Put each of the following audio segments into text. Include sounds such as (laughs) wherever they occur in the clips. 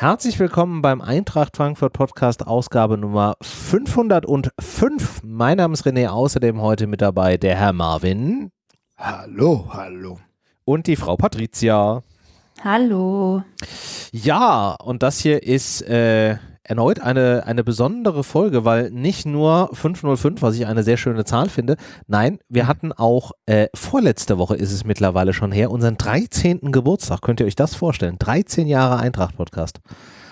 Herzlich willkommen beim Eintracht Frankfurt Podcast Ausgabe Nummer 505. Mein Name ist René, außerdem heute mit dabei der Herr Marvin. Hallo, hallo. Und die Frau Patricia. Hallo. Ja, und das hier ist äh, erneut eine, eine besondere Folge, weil nicht nur 505, was ich eine sehr schöne Zahl finde, nein, wir hatten auch äh, vorletzte Woche ist es mittlerweile schon her, unseren 13. Geburtstag. Könnt ihr euch das vorstellen? 13 Jahre Eintracht-Podcast.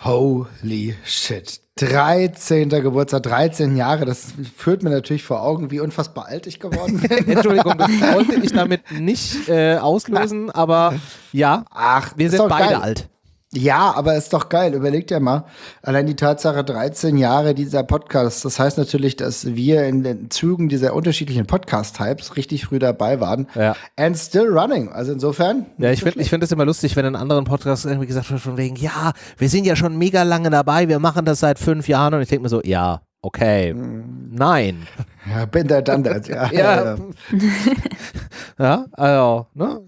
Holy shit. 13. Geburtstag, 13 Jahre, das führt mir natürlich vor Augen, wie unfassbar alt ich geworden (laughs) bin. Entschuldigung, das wollte ich damit nicht äh, (laughs) auslösen, aber ja, Ach, wir sind beide geil. alt. Ja, aber ist doch geil. Überleg dir mal, allein die Tatsache 13 Jahre dieser Podcast. Das heißt natürlich, dass wir in den Zügen dieser unterschiedlichen Podcast-Types richtig früh dabei waren. Ja. And still running. Also insofern. Ja, ich finde ich find es immer lustig, wenn in anderen Podcasts irgendwie gesagt wird, von wegen, ja, wir sind ja schon mega lange dabei, wir machen das seit fünf Jahren und ich denke mir so, ja, okay, nein. Ja, bin der that. (laughs) Ja, Ja. Ja, (laughs) also, ne?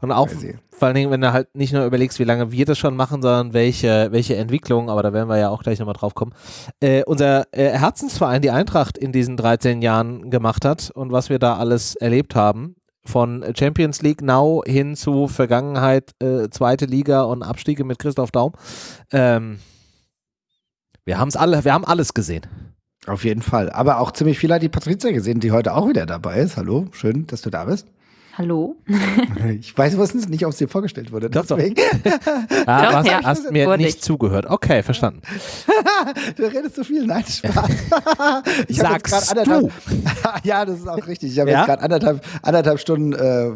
Und auch vor allen Dingen, wenn du halt nicht nur überlegst, wie lange wir das schon machen, sondern welche, welche Entwicklung, aber da werden wir ja auch gleich nochmal drauf kommen, äh, unser äh, Herzensverein, die Eintracht, in diesen 13 Jahren gemacht hat und was wir da alles erlebt haben. Von Champions League Now hin zu Vergangenheit, äh, zweite Liga und Abstiege mit Christoph Daum. Ähm, wir haben es alle, wir haben alles gesehen. Auf jeden Fall. Aber auch ziemlich viel hat die Patrizia gesehen, die heute auch wieder dabei ist. Hallo, schön, dass du da bist. Hallo. (laughs) Ich weiß wusstens nicht, ob es dir vorgestellt wurde. Doch, doch. Deswegen. (laughs) Ah, Doch, hast, ja. hast mir Wurde nicht ich. zugehört. Okay, verstanden. (laughs) du redest so viel. Nein, Spaß. Ich Sagst anderthalb- ja, das ist auch richtig. Ich habe Ja? jetzt gerade anderthalb, anderthalb Stunden äh,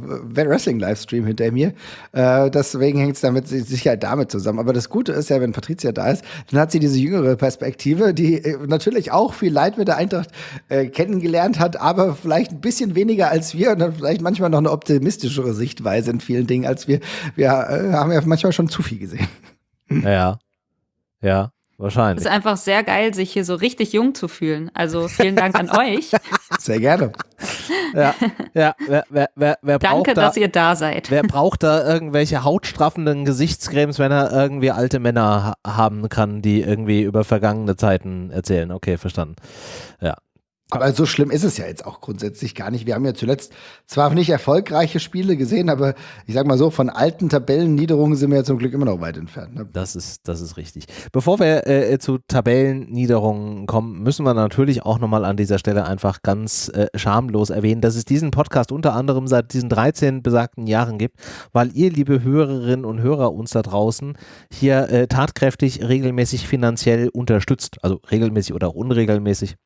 Wrestling-Livestream hinter mir. Äh, deswegen hängt es damit si- sicher damit zusammen. Aber das Gute ist ja, wenn Patricia da ist, dann hat sie diese jüngere Perspektive, die äh, natürlich auch viel Leid mit der Eintracht äh, kennengelernt hat, aber vielleicht ein bisschen weniger als wir und dann vielleicht manchmal noch eine optimistischere Sichtweise in vielen Dingen als wir. Wir äh, haben ja manchmal schon zu viel gesehen. Ja. Ja, Es wahrscheinlich. ist einfach sehr geil, sich hier so richtig jung zu fühlen. Also vielen Dank an euch. (laughs) Sehr gerne. Ja, ja wer, wer, wer, wer, braucht Danke, da, dass ihr da seid. wer braucht da irgendwelche hautstraffenden Gesichtscremes, wenn er irgendwie alte Männer ha haben kann, die irgendwie über vergangene Zeiten erzählen? Okay, verstanden. Ja. Aber so schlimm ist es ja jetzt auch grundsätzlich gar nicht. Wir haben ja zuletzt zwar nicht erfolgreiche Spiele gesehen, aber ich sag mal so, von alten Tabellenniederungen sind wir ja zum Glück immer noch weit entfernt. Ne? Das ist, das ist richtig. Bevor wir äh, zu Tabellenniederungen kommen, müssen wir natürlich auch nochmal an dieser Stelle einfach ganz äh, schamlos erwähnen, dass es diesen Podcast unter anderem seit diesen 13 besagten Jahren gibt, weil ihr, liebe Hörerinnen und Hörer uns da draußen, hier äh, tatkräftig regelmäßig finanziell unterstützt. Also regelmäßig oder auch unregelmäßig.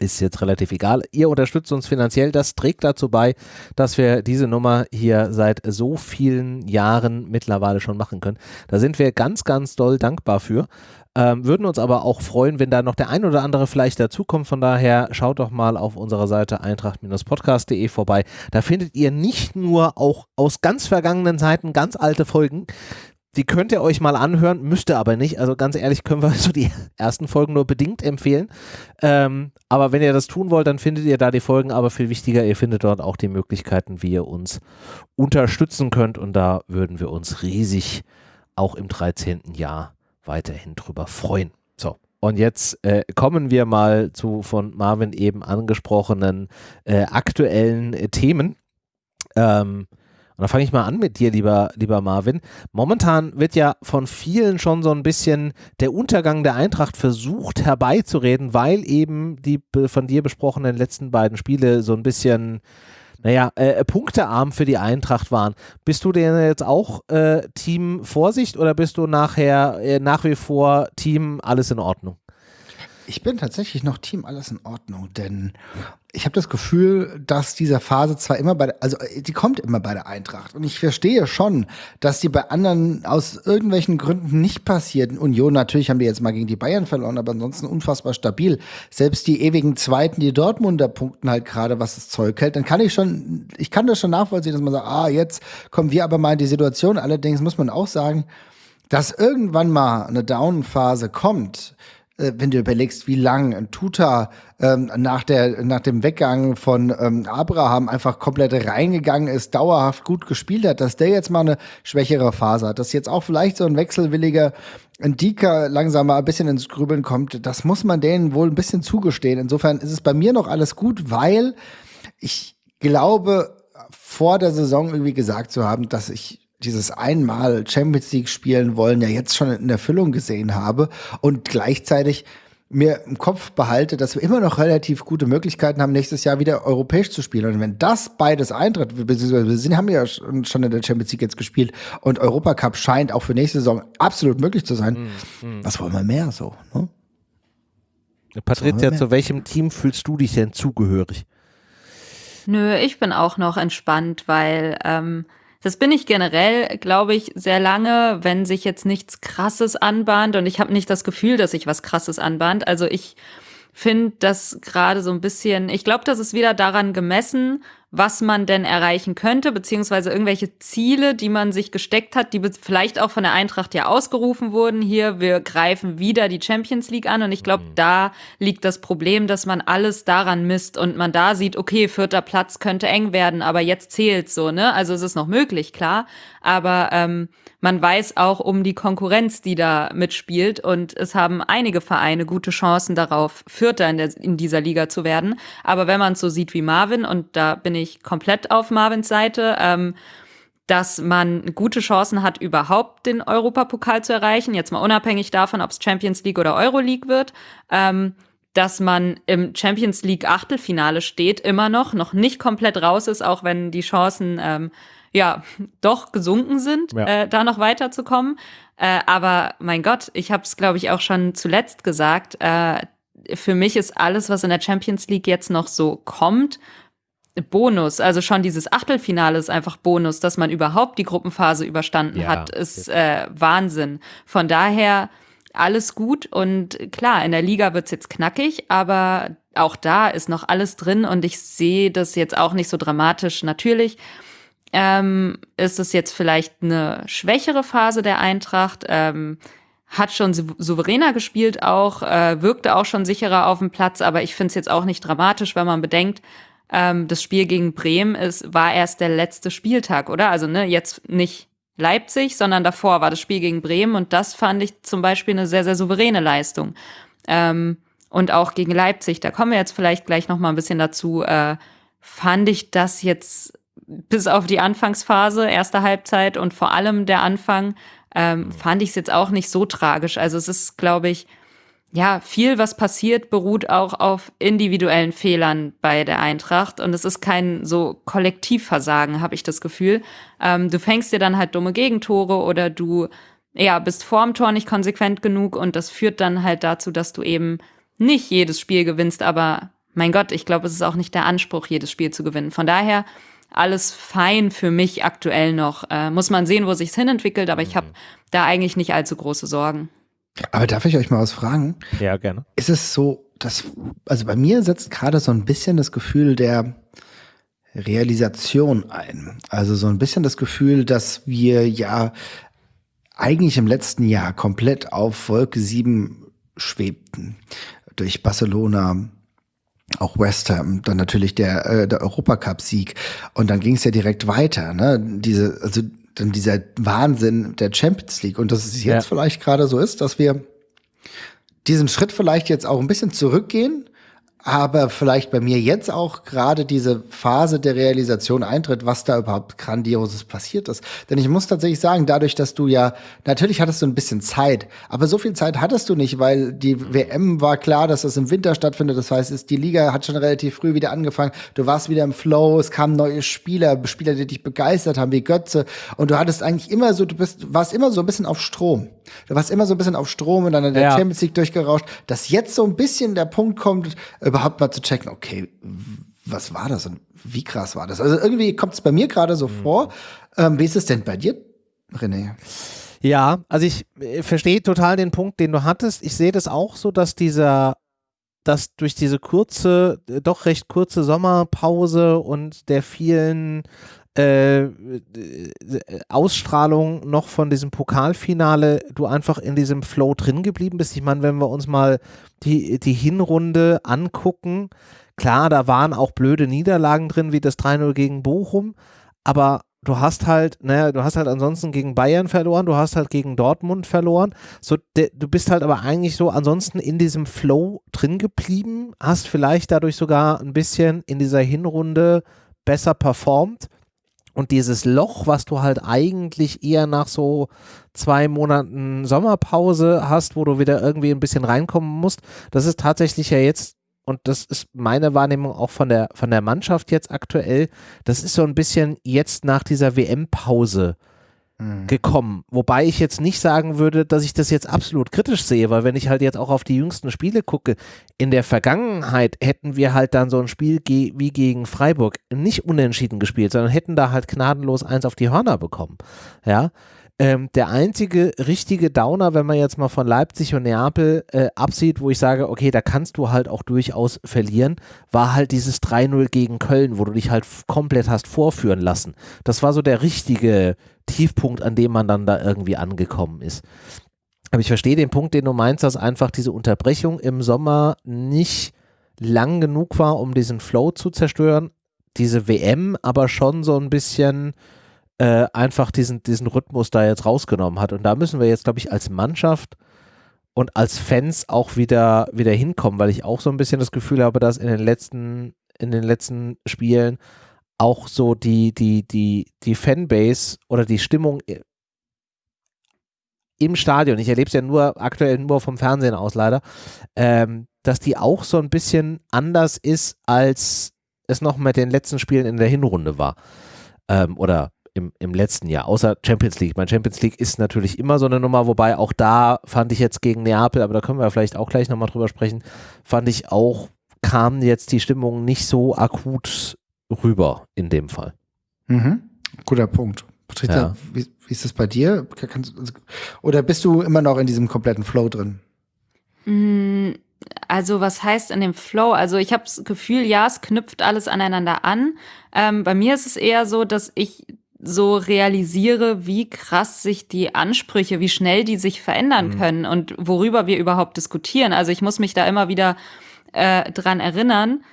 Ist jetzt relativ egal. Ihr unterstützt uns finanziell. Das trägt dazu bei, dass wir diese Nummer hier seit so vielen Jahren mittlerweile schon machen können. Da sind wir ganz, ganz doll dankbar für. Ähm, würden uns aber auch freuen, wenn da noch der ein oder andere vielleicht dazukommt. Von daher schaut doch mal auf unserer Seite eintracht-podcast.de vorbei. Da findet ihr nicht nur auch aus ganz vergangenen Zeiten ganz alte Folgen. Die könnt ihr euch mal anhören, müsst ihr aber nicht. Also ganz ehrlich können wir (laughs) so die ersten Folgen nur bedingt empfehlen. Ähm, aber wenn ihr das tun wollt, dann findet ihr da die Folgen. Aber viel wichtiger, ihr findet dort auch die Möglichkeiten, wie ihr uns unterstützen könnt. Und da würden wir uns riesig auch im 13. Jahr weiterhin drüber freuen. So. Und jetzt äh, kommen wir mal zu von Marvin eben angesprochenen äh, aktuellen äh, Themen. Ähm, und da fange ich mal an mit dir, lieber, lieber Marvin. Momentan wird ja von vielen schon so ein bisschen der Untergang der Eintracht versucht herbeizureden, weil eben die von dir besprochenen letzten beiden Spiele so ein bisschen, naja, äh, punktearm für die Eintracht waren. Bist du denn jetzt auch äh, Team Vorsicht oder bist du nachher äh, nach wie vor Team alles in Ordnung? Ich bin tatsächlich noch Team alles in Ordnung, denn ich habe das Gefühl, dass diese Phase zwar immer bei, der, also äh, die kommt immer bei der Eintracht und ich verstehe schon, dass die bei anderen aus irgendwelchen Gründen nicht passiert. Union natürlich haben die jetzt mal gegen die Bayern verloren, aber ansonsten unfassbar stabil. Selbst die ewigen Zweiten, die Dortmunder punkten halt gerade, was das Zeug hält. Dann kann ich schon, ich kann das schon nachvollziehen, dass man sagt, ah, jetzt kommen wir aber mal in die Situation. Allerdings muss man auch sagen, dass irgendwann mal eine Down-Phase kommt, wenn du überlegst, wie lang ein Tuta ähm, nach, der, nach dem Weggang von ähm, Abraham einfach komplett reingegangen ist, dauerhaft gut gespielt hat, dass der jetzt mal eine schwächere Phase hat, dass jetzt auch vielleicht so ein wechselwilliger Ndika langsam mal ein bisschen ins Grübeln kommt, das muss man denen wohl ein bisschen zugestehen. Insofern ist es bei mir noch alles gut, weil ich glaube, vor der Saison irgendwie gesagt zu haben, dass ich dieses einmal Champions League spielen wollen ja jetzt schon in Erfüllung gesehen habe und gleichzeitig mir im Kopf behalte, dass wir immer noch relativ gute Möglichkeiten haben, nächstes Jahr wieder europäisch zu spielen. Und wenn das beides eintritt, beziehungsweise wir sind, haben ja schon in der Champions League jetzt gespielt und Europacup scheint auch für nächste Saison absolut möglich zu sein, mm, mm. was wollen wir mehr so? Ne? Patricia, zu welchem Team fühlst du dich denn zugehörig? Nö, ich bin auch noch entspannt, weil ähm, das bin ich generell, glaube ich, sehr lange, wenn sich jetzt nichts Krasses anbahnt und ich habe nicht das Gefühl, dass sich was Krasses anbahnt. Also ich finde das gerade so ein bisschen, ich glaube, das ist wieder daran gemessen, was man denn erreichen könnte, beziehungsweise irgendwelche Ziele, die man sich gesteckt hat, die vielleicht auch von der Eintracht ja ausgerufen wurden. Hier, wir greifen wieder die Champions League an. Und ich glaube, mhm. da liegt das Problem, dass man alles daran misst und man da sieht, okay, vierter Platz könnte eng werden, aber jetzt zählt so, ne? Also es ist noch möglich, klar. Aber ähm, man weiß auch um die Konkurrenz, die da mitspielt. Und es haben einige Vereine gute Chancen darauf, Vierter in, der, in dieser Liga zu werden. Aber wenn man es so sieht wie Marvin, und da bin ich komplett auf Marvins Seite, ähm, dass man gute Chancen hat, überhaupt den Europapokal zu erreichen. Jetzt mal unabhängig davon, ob es Champions League oder Euroleague wird. Ähm, dass man im Champions League Achtelfinale steht, immer noch, noch nicht komplett raus ist, auch wenn die Chancen ähm, ja doch gesunken sind, ja. äh, da noch weiterzukommen. Äh, aber mein Gott, ich habe es, glaube ich, auch schon zuletzt gesagt. Äh, für mich ist alles, was in der Champions League jetzt noch so kommt, Bonus. Also schon dieses Achtelfinale ist einfach Bonus, dass man überhaupt die Gruppenphase überstanden ja, hat, ist äh, Wahnsinn. Von daher alles gut und klar, in der Liga wird's jetzt knackig, aber auch da ist noch alles drin und ich sehe das jetzt auch nicht so dramatisch. Natürlich ähm, ist es jetzt vielleicht eine schwächere Phase der Eintracht. Ähm, hat schon souveräner gespielt auch, äh, wirkte auch schon sicherer auf dem Platz, aber ich finde es jetzt auch nicht dramatisch, wenn man bedenkt, ähm, das Spiel gegen Bremen ist, war erst der letzte Spieltag, oder? Also ne, jetzt nicht Leipzig, sondern davor war das Spiel gegen Bremen und das fand ich zum Beispiel eine sehr, sehr souveräne Leistung. Ähm, und auch gegen Leipzig, da kommen wir jetzt vielleicht gleich noch mal ein bisschen dazu, äh, fand ich das jetzt bis auf die Anfangsphase, erste Halbzeit und vor allem der Anfang, ähm, mhm. fand ich es jetzt auch nicht so tragisch. Also es ist, glaube ich, ja, viel, was passiert, beruht auch auf individuellen Fehlern bei der Eintracht. Und es ist kein so Kollektivversagen, habe ich das Gefühl. Ähm, du fängst dir dann halt dumme Gegentore oder du ja, bist vorm Tor nicht konsequent genug und das führt dann halt dazu, dass du eben nicht jedes Spiel gewinnst. Aber mein Gott, ich glaube, es ist auch nicht der Anspruch, jedes Spiel zu gewinnen. Von daher alles fein für mich aktuell noch. Äh, muss man sehen, wo sich's hinentwickelt, aber ich habe da eigentlich nicht allzu große Sorgen. Aber darf ich euch mal was fragen? Ja, gerne. Ist es so, dass, also bei mir setzt gerade so ein bisschen das Gefühl der Realisation ein. Also so ein bisschen das Gefühl, dass wir ja eigentlich im letzten Jahr komplett auf Wolke 7 schwebten. Durch Barcelona, auch West Ham, dann natürlich der, äh, der Europacup-Sieg. Und dann ging es ja direkt weiter. Ne? Diese, also dann dieser Wahnsinn der Champions League. Und dass es jetzt ja. vielleicht gerade so ist, dass wir diesen Schritt vielleicht jetzt auch ein bisschen zurückgehen aber vielleicht bei mir jetzt auch gerade diese Phase der Realisation eintritt, was da überhaupt Grandioses passiert ist. Denn ich muss tatsächlich sagen, dadurch, dass du ja, natürlich hattest du ein bisschen Zeit, aber so viel Zeit hattest du nicht, weil die WM war klar, dass das im Winter stattfindet. Das heißt, die Liga hat schon relativ früh wieder angefangen. Du warst wieder im Flow, es kamen neue Spieler, Spieler, die dich begeistert haben, wie Götze. Und du hattest eigentlich immer so, du bist, warst immer so ein bisschen auf Strom. Du warst immer so ein bisschen auf Strom und dann in der ja. Champions League durchgerauscht, dass jetzt so ein bisschen der Punkt kommt, überhaupt mal zu checken, okay, was war das und wie krass war das? Also irgendwie kommt es bei mir gerade so mhm. vor. Ähm, wie ist es denn bei dir, René? Ja, also ich äh, verstehe total den Punkt, den du hattest. Ich sehe das auch so, dass dieser, dass durch diese kurze, äh, doch recht kurze Sommerpause und der vielen äh, Ausstrahlung noch von diesem Pokalfinale du einfach in diesem Flow drin geblieben bist. Ich meine, wenn wir uns mal die, die Hinrunde angucken, klar, da waren auch blöde Niederlagen drin, wie das 3-0 gegen Bochum, aber du hast halt, naja, du hast halt ansonsten gegen Bayern verloren, du hast halt gegen Dortmund verloren. So, de, du bist halt aber eigentlich so ansonsten in diesem Flow drin geblieben, hast vielleicht dadurch sogar ein bisschen in dieser Hinrunde besser performt. Und dieses Loch, was du halt eigentlich eher nach so zwei Monaten Sommerpause hast, wo du wieder irgendwie ein bisschen reinkommen musst, das ist tatsächlich ja jetzt und das ist meine Wahrnehmung auch von der, von der Mannschaft jetzt aktuell, das ist so ein bisschen jetzt nach dieser WM-Pause. Gekommen. Wobei ich jetzt nicht sagen würde, dass ich das jetzt absolut kritisch sehe, weil wenn ich halt jetzt auch auf die jüngsten Spiele gucke, in der Vergangenheit hätten wir halt dann so ein Spiel ge wie gegen Freiburg nicht unentschieden gespielt, sondern hätten da halt gnadenlos eins auf die Hörner bekommen. Ja. Ähm, der einzige richtige Downer, wenn man jetzt mal von Leipzig und Neapel äh, absieht, wo ich sage, okay, da kannst du halt auch durchaus verlieren, war halt dieses 3-0 gegen Köln, wo du dich halt komplett hast vorführen lassen. Das war so der richtige Tiefpunkt, an dem man dann da irgendwie angekommen ist. Aber ich verstehe den Punkt, den du meinst, dass einfach diese Unterbrechung im Sommer nicht lang genug war, um diesen Flow zu zerstören. Diese WM aber schon so ein bisschen äh, einfach diesen, diesen Rhythmus da jetzt rausgenommen hat. Und da müssen wir jetzt, glaube ich, als Mannschaft und als Fans auch wieder, wieder hinkommen, weil ich auch so ein bisschen das Gefühl habe, dass in den letzten, in den letzten Spielen auch so die, die, die, die Fanbase oder die Stimmung im Stadion, ich erlebe es ja nur aktuell nur vom Fernsehen aus leider, ähm, dass die auch so ein bisschen anders ist, als es noch mit den letzten Spielen in der Hinrunde war. Ähm, oder im, im letzten Jahr, außer Champions League. Mein Champions League ist natürlich immer so eine Nummer, wobei auch da fand ich jetzt gegen Neapel, aber da können wir vielleicht auch gleich nochmal drüber sprechen, fand ich auch, kam jetzt die Stimmung nicht so akut rüber in dem Fall. Mhm. Guter Punkt. Patricia, ja. wie, wie, ist das bei dir? Kannst, oder bist du immer noch in diesem kompletten Flow drin? Mm, also was heißt in dem Flow? Also ich habe das Gefühl, ja, es knüpft alles aneinander an. Ähm, bei mir ist es eher so, dass ich so realisiere, wie krass sich die Ansprüche, wie schnell die sich verändern mhm. können und worüber wir überhaupt diskutieren. Also ich muss mich da immer wieder äh, dran erinnern,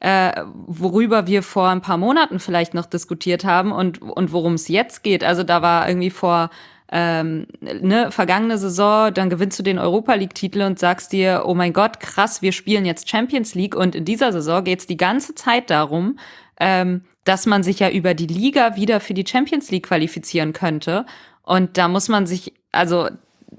äh, worüber wir vor ein paar Monaten vielleicht noch diskutiert haben und, und worum es jetzt geht. Also da war irgendwie vor ähm, ne, vergangene Saison, dann gewinnst du den Europa League-Titel und sagst dir, oh mein Gott, krass, wir spielen jetzt Champions League und in dieser Saison geht's die ganze Zeit darum, ähm, dass man sich ja über die Liga wieder für die Champions League qualifizieren könnte. Und da muss man sich, also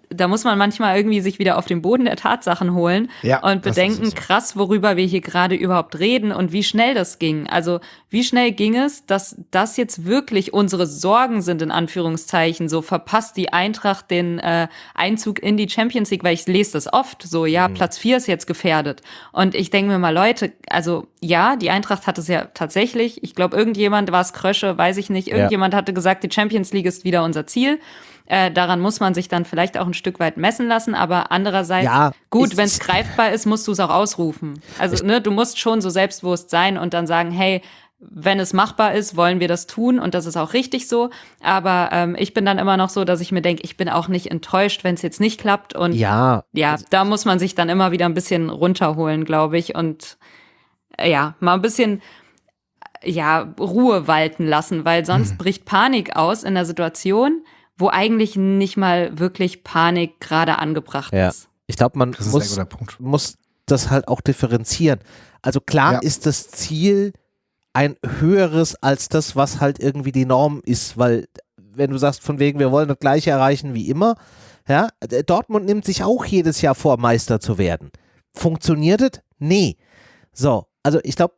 da muss man manchmal irgendwie sich wieder auf den Boden der Tatsachen holen ja, und bedenken, so. krass, worüber wir hier gerade überhaupt reden und wie schnell das ging. Also wie schnell ging es, dass das jetzt wirklich unsere Sorgen sind, in Anführungszeichen, so verpasst die Eintracht den äh, Einzug in die Champions League, weil ich lese das oft, so ja, mhm. Platz vier ist jetzt gefährdet. Und ich denke mir mal, Leute, also ja, die Eintracht hat es ja tatsächlich, ich glaube, irgendjemand war es Krösche, weiß ich nicht, irgendjemand ja. hatte gesagt, die Champions League ist wieder unser Ziel. Äh, daran muss man sich dann vielleicht auch ein Stück weit messen lassen, aber andererseits, ja, gut, wenn es greifbar ist, musst du es auch ausrufen. Also, ne, du musst schon so selbstbewusst sein und dann sagen, hey, wenn es machbar ist, wollen wir das tun und das ist auch richtig so. Aber ähm, ich bin dann immer noch so, dass ich mir denke, ich bin auch nicht enttäuscht, wenn es jetzt nicht klappt. Und ja, ja, da muss man sich dann immer wieder ein bisschen runterholen, glaube ich. Und äh, ja, mal ein bisschen ja, Ruhe walten lassen, weil sonst hm. bricht Panik aus in der Situation wo eigentlich nicht mal wirklich Panik gerade angebracht ja. ist. Ich glaube, man muss, muss das halt auch differenzieren. Also klar ja. ist das Ziel ein höheres als das, was halt irgendwie die Norm ist, weil wenn du sagst, von wegen, wir wollen das gleiche erreichen wie immer, ja, Dortmund nimmt sich auch jedes Jahr vor, Meister zu werden. Funktioniert es? Nee. So, also ich glaube,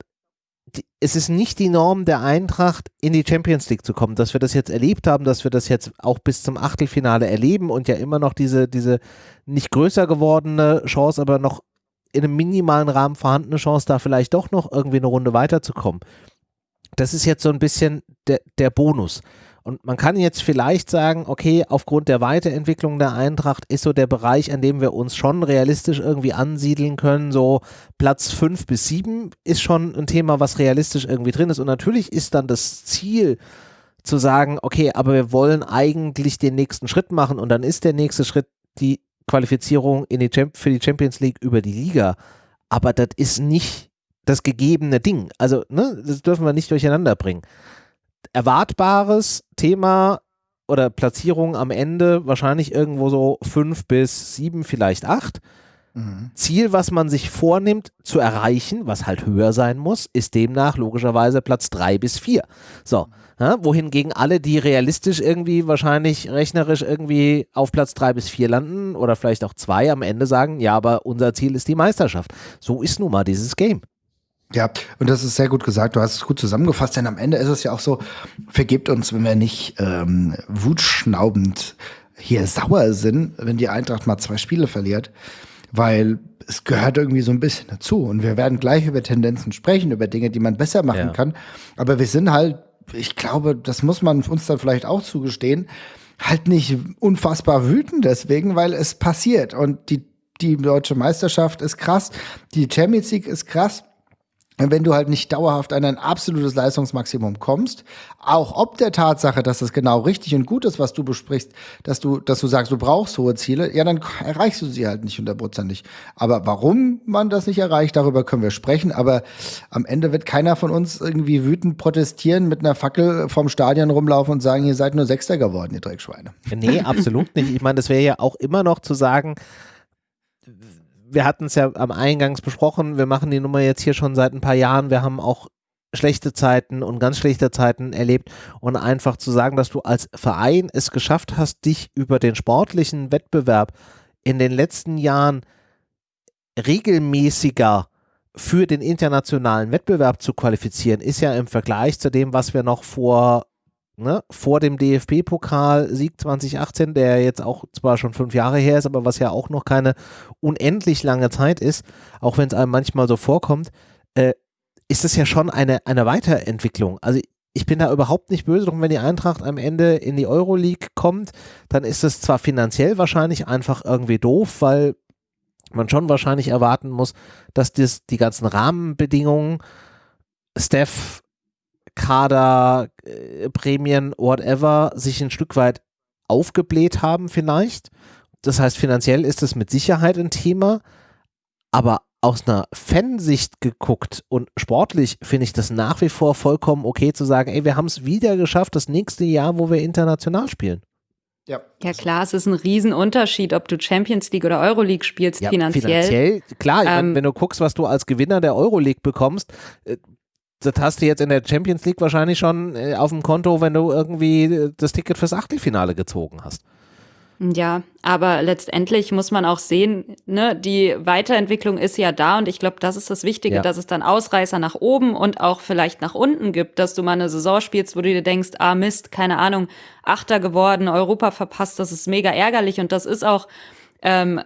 es ist nicht die Norm der Eintracht, in die Champions League zu kommen. Dass wir das jetzt erlebt haben, dass wir das jetzt auch bis zum Achtelfinale erleben und ja immer noch diese, diese nicht größer gewordene Chance, aber noch in einem minimalen Rahmen vorhandene Chance, da vielleicht doch noch irgendwie eine Runde weiterzukommen. Das ist jetzt so ein bisschen der, der Bonus. Und man kann jetzt vielleicht sagen, okay, aufgrund der Weiterentwicklung der Eintracht ist so der Bereich, an dem wir uns schon realistisch irgendwie ansiedeln können, so Platz 5 bis 7 ist schon ein Thema, was realistisch irgendwie drin ist. Und natürlich ist dann das Ziel, zu sagen, okay, aber wir wollen eigentlich den nächsten Schritt machen und dann ist der nächste Schritt die Qualifizierung in die für die Champions League über die Liga. Aber das ist nicht das gegebene Ding. Also, ne, das dürfen wir nicht durcheinander bringen. Erwartbares Thema oder Platzierung am Ende wahrscheinlich irgendwo so fünf bis sieben, vielleicht acht. Mhm. Ziel, was man sich vornimmt zu erreichen, was halt höher sein muss, ist demnach logischerweise Platz drei bis vier. So, ja, wohingegen alle, die realistisch irgendwie wahrscheinlich rechnerisch irgendwie auf Platz drei bis vier landen oder vielleicht auch zwei am Ende sagen, ja, aber unser Ziel ist die Meisterschaft. So ist nun mal dieses Game. Ja, und das ist sehr gut gesagt. Du hast es gut zusammengefasst, denn am Ende ist es ja auch so, vergebt uns, wenn wir nicht ähm, wutschnaubend hier sauer sind, wenn die Eintracht mal zwei Spiele verliert, weil es gehört irgendwie so ein bisschen dazu. Und wir werden gleich über Tendenzen sprechen, über Dinge, die man besser machen ja. kann. Aber wir sind halt, ich glaube, das muss man uns dann vielleicht auch zugestehen, halt nicht unfassbar wütend deswegen, weil es passiert. Und die, die deutsche Meisterschaft ist krass, die Champions League ist krass wenn du halt nicht dauerhaft an ein absolutes Leistungsmaximum kommst, auch ob der Tatsache, dass das genau richtig und gut ist, was du besprichst, dass du, dass du sagst, du brauchst hohe Ziele, ja, dann erreichst du sie halt nicht hundertprozentig. Aber warum man das nicht erreicht, darüber können wir sprechen. Aber am Ende wird keiner von uns irgendwie wütend protestieren, mit einer Fackel vom Stadion rumlaufen und sagen, ihr seid nur Sechster geworden, ihr Dreckschweine. Nee, absolut nicht. Ich meine, das wäre ja auch immer noch zu sagen, wir hatten es ja am Eingangs besprochen, wir machen die Nummer jetzt hier schon seit ein paar Jahren, wir haben auch schlechte Zeiten und ganz schlechte Zeiten erlebt. Und einfach zu sagen, dass du als Verein es geschafft hast, dich über den sportlichen Wettbewerb in den letzten Jahren regelmäßiger für den internationalen Wettbewerb zu qualifizieren, ist ja im Vergleich zu dem, was wir noch vor ne, vor dem DFB-Pokal-Sieg 2018, der jetzt auch zwar schon fünf Jahre her ist, aber was ja auch noch keine unendlich lange Zeit ist, auch wenn es einem manchmal so vorkommt, äh, ist es ja schon eine, eine Weiterentwicklung. Also ich bin da überhaupt nicht böse drum, wenn die Eintracht am Ende in die Euroleague kommt, dann ist es zwar finanziell wahrscheinlich einfach irgendwie doof, weil man schon wahrscheinlich erwarten muss, dass das, die ganzen Rahmenbedingungen, Steph, Kader, äh, Prämien, whatever, sich ein Stück weit aufgebläht haben vielleicht. Das heißt, finanziell ist es mit Sicherheit ein Thema, aber aus einer Fansicht geguckt und sportlich finde ich das nach wie vor vollkommen okay zu sagen, ey, wir haben es wieder geschafft, das nächste Jahr, wo wir international spielen. Ja. ja, klar, es ist ein Riesenunterschied, ob du Champions League oder Euroleague spielst ja, finanziell. Finanziell, klar, ähm, wenn du guckst, was du als Gewinner der Euroleague bekommst, äh, das hast du jetzt in der Champions League wahrscheinlich schon äh, auf dem Konto, wenn du irgendwie äh, das Ticket fürs Achtelfinale gezogen hast. Ja, aber letztendlich muss man auch sehen, ne, die Weiterentwicklung ist ja da und ich glaube, das ist das Wichtige, ja. dass es dann Ausreißer nach oben und auch vielleicht nach unten gibt, dass du mal eine Saison spielst, wo du dir denkst, ah Mist, keine Ahnung, Achter geworden, Europa verpasst, das ist mega ärgerlich und das ist auch ähm, äh,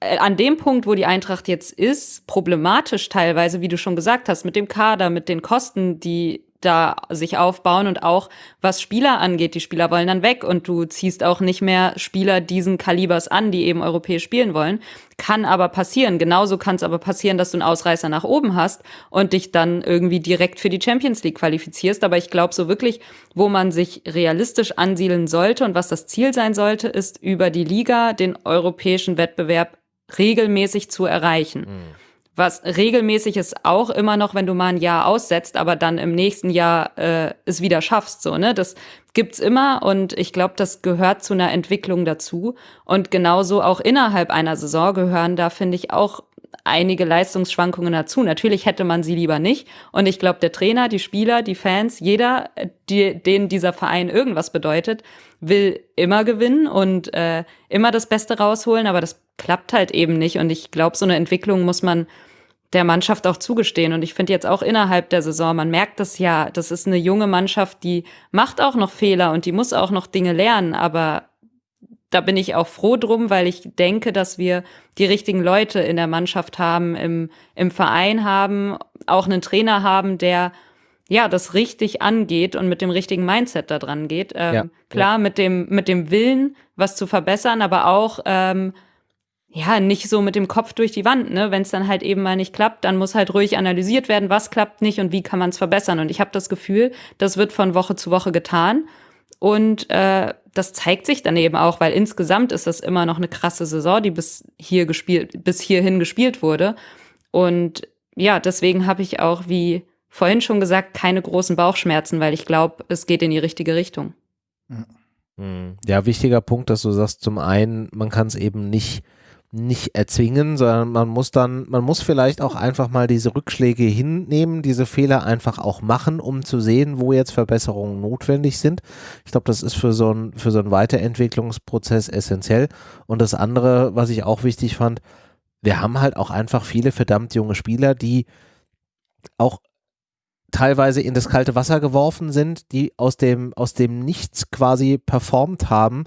an dem Punkt, wo die Eintracht jetzt ist, problematisch teilweise, wie du schon gesagt hast, mit dem Kader, mit den Kosten, die da sich aufbauen und auch was Spieler angeht. Die Spieler wollen dann weg und du ziehst auch nicht mehr Spieler diesen Kalibers an, die eben europäisch spielen wollen. Kann aber passieren. Genauso kann es aber passieren, dass du einen Ausreißer nach oben hast und dich dann irgendwie direkt für die Champions League qualifizierst. Aber ich glaube so wirklich, wo man sich realistisch ansiedeln sollte und was das Ziel sein sollte, ist über die Liga den europäischen Wettbewerb regelmäßig zu erreichen. Mhm. Was regelmäßig ist auch immer noch, wenn du mal ein Jahr aussetzt, aber dann im nächsten Jahr äh, es wieder schaffst. So, ne? Das gibt's immer und ich glaube, das gehört zu einer Entwicklung dazu. Und genauso auch innerhalb einer Saison gehören da, finde ich, auch einige Leistungsschwankungen dazu. Natürlich hätte man sie lieber nicht. Und ich glaube, der Trainer, die Spieler, die Fans, jeder, die, denen dieser Verein irgendwas bedeutet, will immer gewinnen und äh, immer das Beste rausholen. Aber das klappt halt eben nicht. Und ich glaube, so eine Entwicklung muss man der Mannschaft auch zugestehen. Und ich finde jetzt auch innerhalb der Saison, man merkt das ja, das ist eine junge Mannschaft, die macht auch noch Fehler und die muss auch noch Dinge lernen. Aber da bin ich auch froh drum, weil ich denke, dass wir die richtigen Leute in der Mannschaft haben, im, im Verein haben, auch einen Trainer haben, der ja das richtig angeht und mit dem richtigen Mindset da dran geht. Ähm, ja, klar, ja. mit dem mit dem Willen, was zu verbessern, aber auch ähm, ja, nicht so mit dem Kopf durch die Wand, ne? Wenn es dann halt eben mal nicht klappt, dann muss halt ruhig analysiert werden, was klappt nicht und wie kann man es verbessern. Und ich habe das Gefühl, das wird von Woche zu Woche getan. Und äh, das zeigt sich dann eben auch, weil insgesamt ist das immer noch eine krasse Saison, die bis hier gespielt, bis hierhin gespielt wurde. Und ja, deswegen habe ich auch, wie vorhin schon gesagt, keine großen Bauchschmerzen, weil ich glaube, es geht in die richtige Richtung. Hm. Ja, wichtiger Punkt, dass du sagst, zum einen, man kann es eben nicht nicht erzwingen, sondern man muss dann, man muss vielleicht auch einfach mal diese Rückschläge hinnehmen, diese Fehler einfach auch machen, um zu sehen, wo jetzt Verbesserungen notwendig sind. Ich glaube, das ist für so ein, für so einen Weiterentwicklungsprozess essentiell. Und das andere, was ich auch wichtig fand, wir haben halt auch einfach viele verdammt junge Spieler, die auch teilweise in das kalte Wasser geworfen sind, die aus dem, aus dem Nichts quasi performt haben.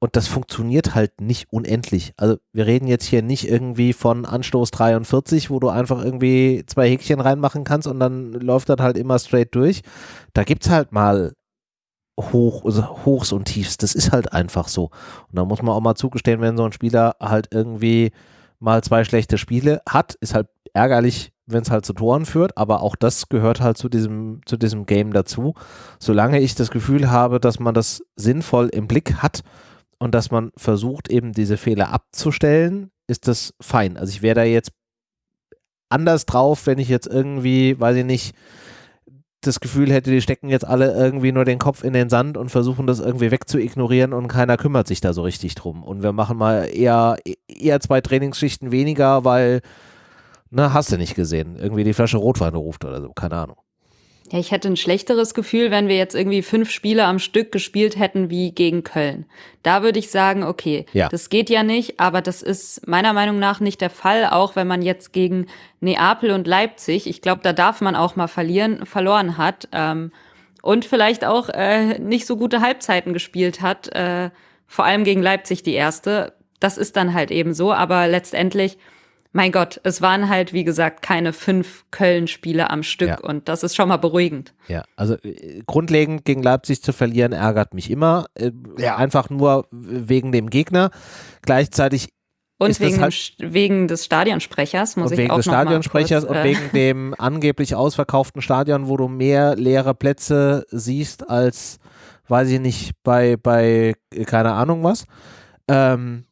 Und das funktioniert halt nicht unendlich. Also wir reden jetzt hier nicht irgendwie von Anstoß 43, wo du einfach irgendwie zwei Häkchen reinmachen kannst und dann läuft das halt immer straight durch. Da gibt es halt mal Hoch, also Hochs und Tiefs. Das ist halt einfach so. Und da muss man auch mal zugestehen, wenn so ein Spieler halt irgendwie mal zwei schlechte Spiele hat, ist halt ärgerlich, wenn es halt zu Toren führt, aber auch das gehört halt zu diesem, zu diesem Game dazu. Solange ich das Gefühl habe, dass man das sinnvoll im Blick hat und dass man versucht, eben diese Fehler abzustellen, ist das fein. Also ich wäre da jetzt anders drauf, wenn ich jetzt irgendwie, weiß ich nicht, das Gefühl hätte, die stecken jetzt alle irgendwie nur den Kopf in den Sand und versuchen das irgendwie wegzuignorieren und keiner kümmert sich da so richtig drum. Und wir machen mal eher, eher zwei Trainingsschichten weniger, weil na, hast du nicht gesehen. Irgendwie die Flasche Rotwein ruft oder so, keine Ahnung. Ja, ich hätte ein schlechteres Gefühl, wenn wir jetzt irgendwie fünf Spiele am Stück gespielt hätten wie gegen Köln. Da würde ich sagen, okay, ja. das geht ja nicht, aber das ist meiner Meinung nach nicht der Fall, auch wenn man jetzt gegen Neapel und Leipzig, ich glaube, da darf man auch mal verlieren, verloren hat ähm, und vielleicht auch äh, nicht so gute Halbzeiten gespielt hat, äh, vor allem gegen Leipzig die erste. Das ist dann halt eben so, aber letztendlich mein Gott, es waren halt, wie gesagt, keine fünf Köln-Spiele am Stück ja. und das ist schon mal beruhigend. Ja, also äh, grundlegend gegen Leipzig zu verlieren ärgert mich immer. Äh, ja. Einfach nur wegen dem Gegner. Gleichzeitig und wegen, halt wegen des Stadionsprechers, muss ich wegen auch des Stadionsprechers kurz, äh, und wegen (laughs) dem angeblich ausverkauften Stadion, wo du mehr leere Plätze siehst als, weiß ich nicht, bei, bei keine Ahnung was. Ähm,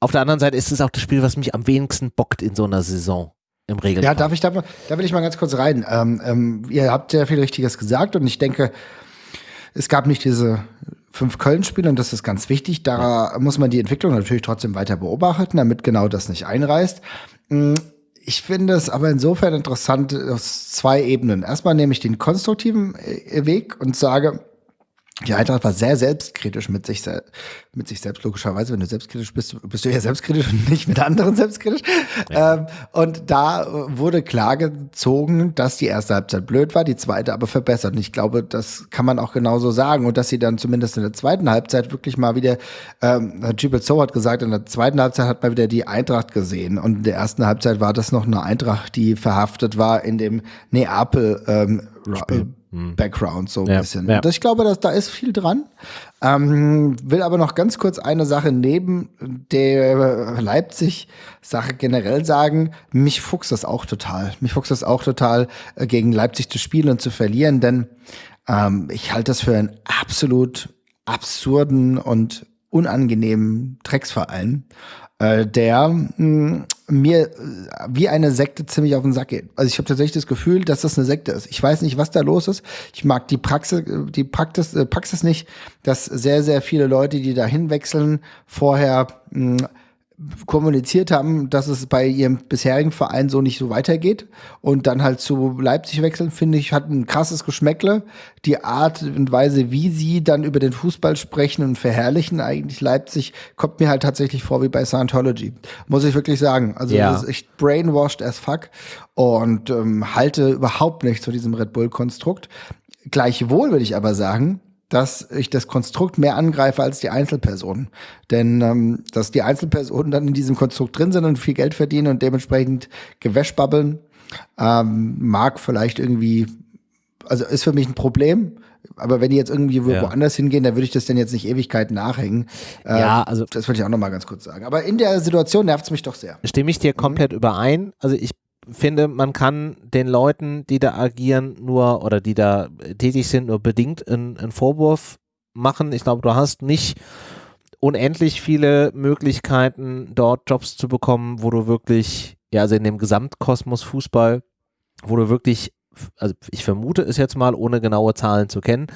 auf der anderen Seite ist es auch das Spiel, was mich am wenigsten bockt in so einer Saison. Im Regelfall. Ja, darf ich da, da will ich mal ganz kurz rein. Ähm, ähm, ihr habt ja viel Richtiges gesagt und ich denke, es gab nicht diese fünf Köln-Spiele und das ist ganz wichtig. Da ja. muss man die Entwicklung natürlich trotzdem weiter beobachten, damit genau das nicht einreißt. Mm, ich finde es aber insofern interessant aus zwei Ebenen. Erstmal nehme ich den konstruktiven äh, Weg und sage, die Eintracht war sehr selbstkritisch mit sich, mit sich selbst, logischerweise. Wenn du selbstkritisch bist, bist du ja selbstkritisch und nicht mit anderen selbstkritisch. Ja. Ähm, und da wurde klar gezogen, dass die erste Halbzeit blöd war, die zweite aber verbessert. Und ich glaube, das kann man auch genauso sagen. Und dass sie dann zumindest in der zweiten Halbzeit wirklich mal wieder, ähm, Jubel So hat gesagt, in der zweiten Halbzeit hat man wieder die Eintracht gesehen. Und in der ersten Halbzeit war das noch eine Eintracht, die verhaftet war in dem Neapel ähm, hm. Background so ein ja, bisschen. Ja. ich glaube, dass da ist viel dran. Ähm, will aber noch ganz kurz eine Sache neben der Leipzig-Sache generell sagen. Mich fuchst das auch total. Mich fuchst das auch total, äh, gegen Leipzig zu spielen und zu verlieren, denn ähm, ich halte das für einen absolut absurden und unangenehmen Drecksverein äh, der mh, hm, mir äh, wie eine Sekte ziemlich auf den Sack geht. Also ich habe tatsächlich das Gefühl, dass das eine Sekte ist. Ich weiß nicht, was da los ist. Ich mag die Praxis, die Praxis, äh, Praxis nicht, dass sehr, sehr viele Leute, die da hinwechseln, vorher mh, hm, kommuniziert haben, dass es bei ihrem bisherigen Verein so nicht so weitergeht und dann halt zu Leipzig wechseln, finde ich, hat ein krasses Geschmäckle. Die Art und Weise, wie sie dann über den Fußball sprechen und verherrlichen eigentlich Leipzig, kommt mir halt tatsächlich vor wie bei Scientology. Muss ich wirklich sagen. Also ja. das ist echt brainwashed as fuck und ähm, halte überhaupt nicht zu diesem Red Bull-Konstrukt. Gleichwohl würde ich aber sagen, dass ich das Konstrukt mehr angreife als die Einzelpersonen. Denn ähm, dass die Einzelpersonen dann in diesem Konstrukt drin sind und viel Geld verdienen und dementsprechend Gewäschbabbeln, ähm, mag vielleicht irgendwie, also ist für mich ein Problem. Aber wenn die jetzt irgendwie ja. woanders hingehen, dann würde ich das denn jetzt nicht Ewigkeiten nachhängen. Äh, ja, also. Das wollte ich auch nochmal ganz kurz sagen. Aber in der Situation nervt es mich doch sehr. Stimme ich dir komplett mhm. überein. Also ich finde, man kann den Leuten, die da agieren, nur oder die da tätig sind, nur bedingt einen, einen Vorwurf machen. Ich glaube, du hast nicht unendlich viele Möglichkeiten, dort Jobs zu bekommen, wo du wirklich, ja, also in dem Gesamtkosmos Fußball, wo du wirklich, also ich vermute es jetzt mal, ohne genaue Zahlen zu kennen,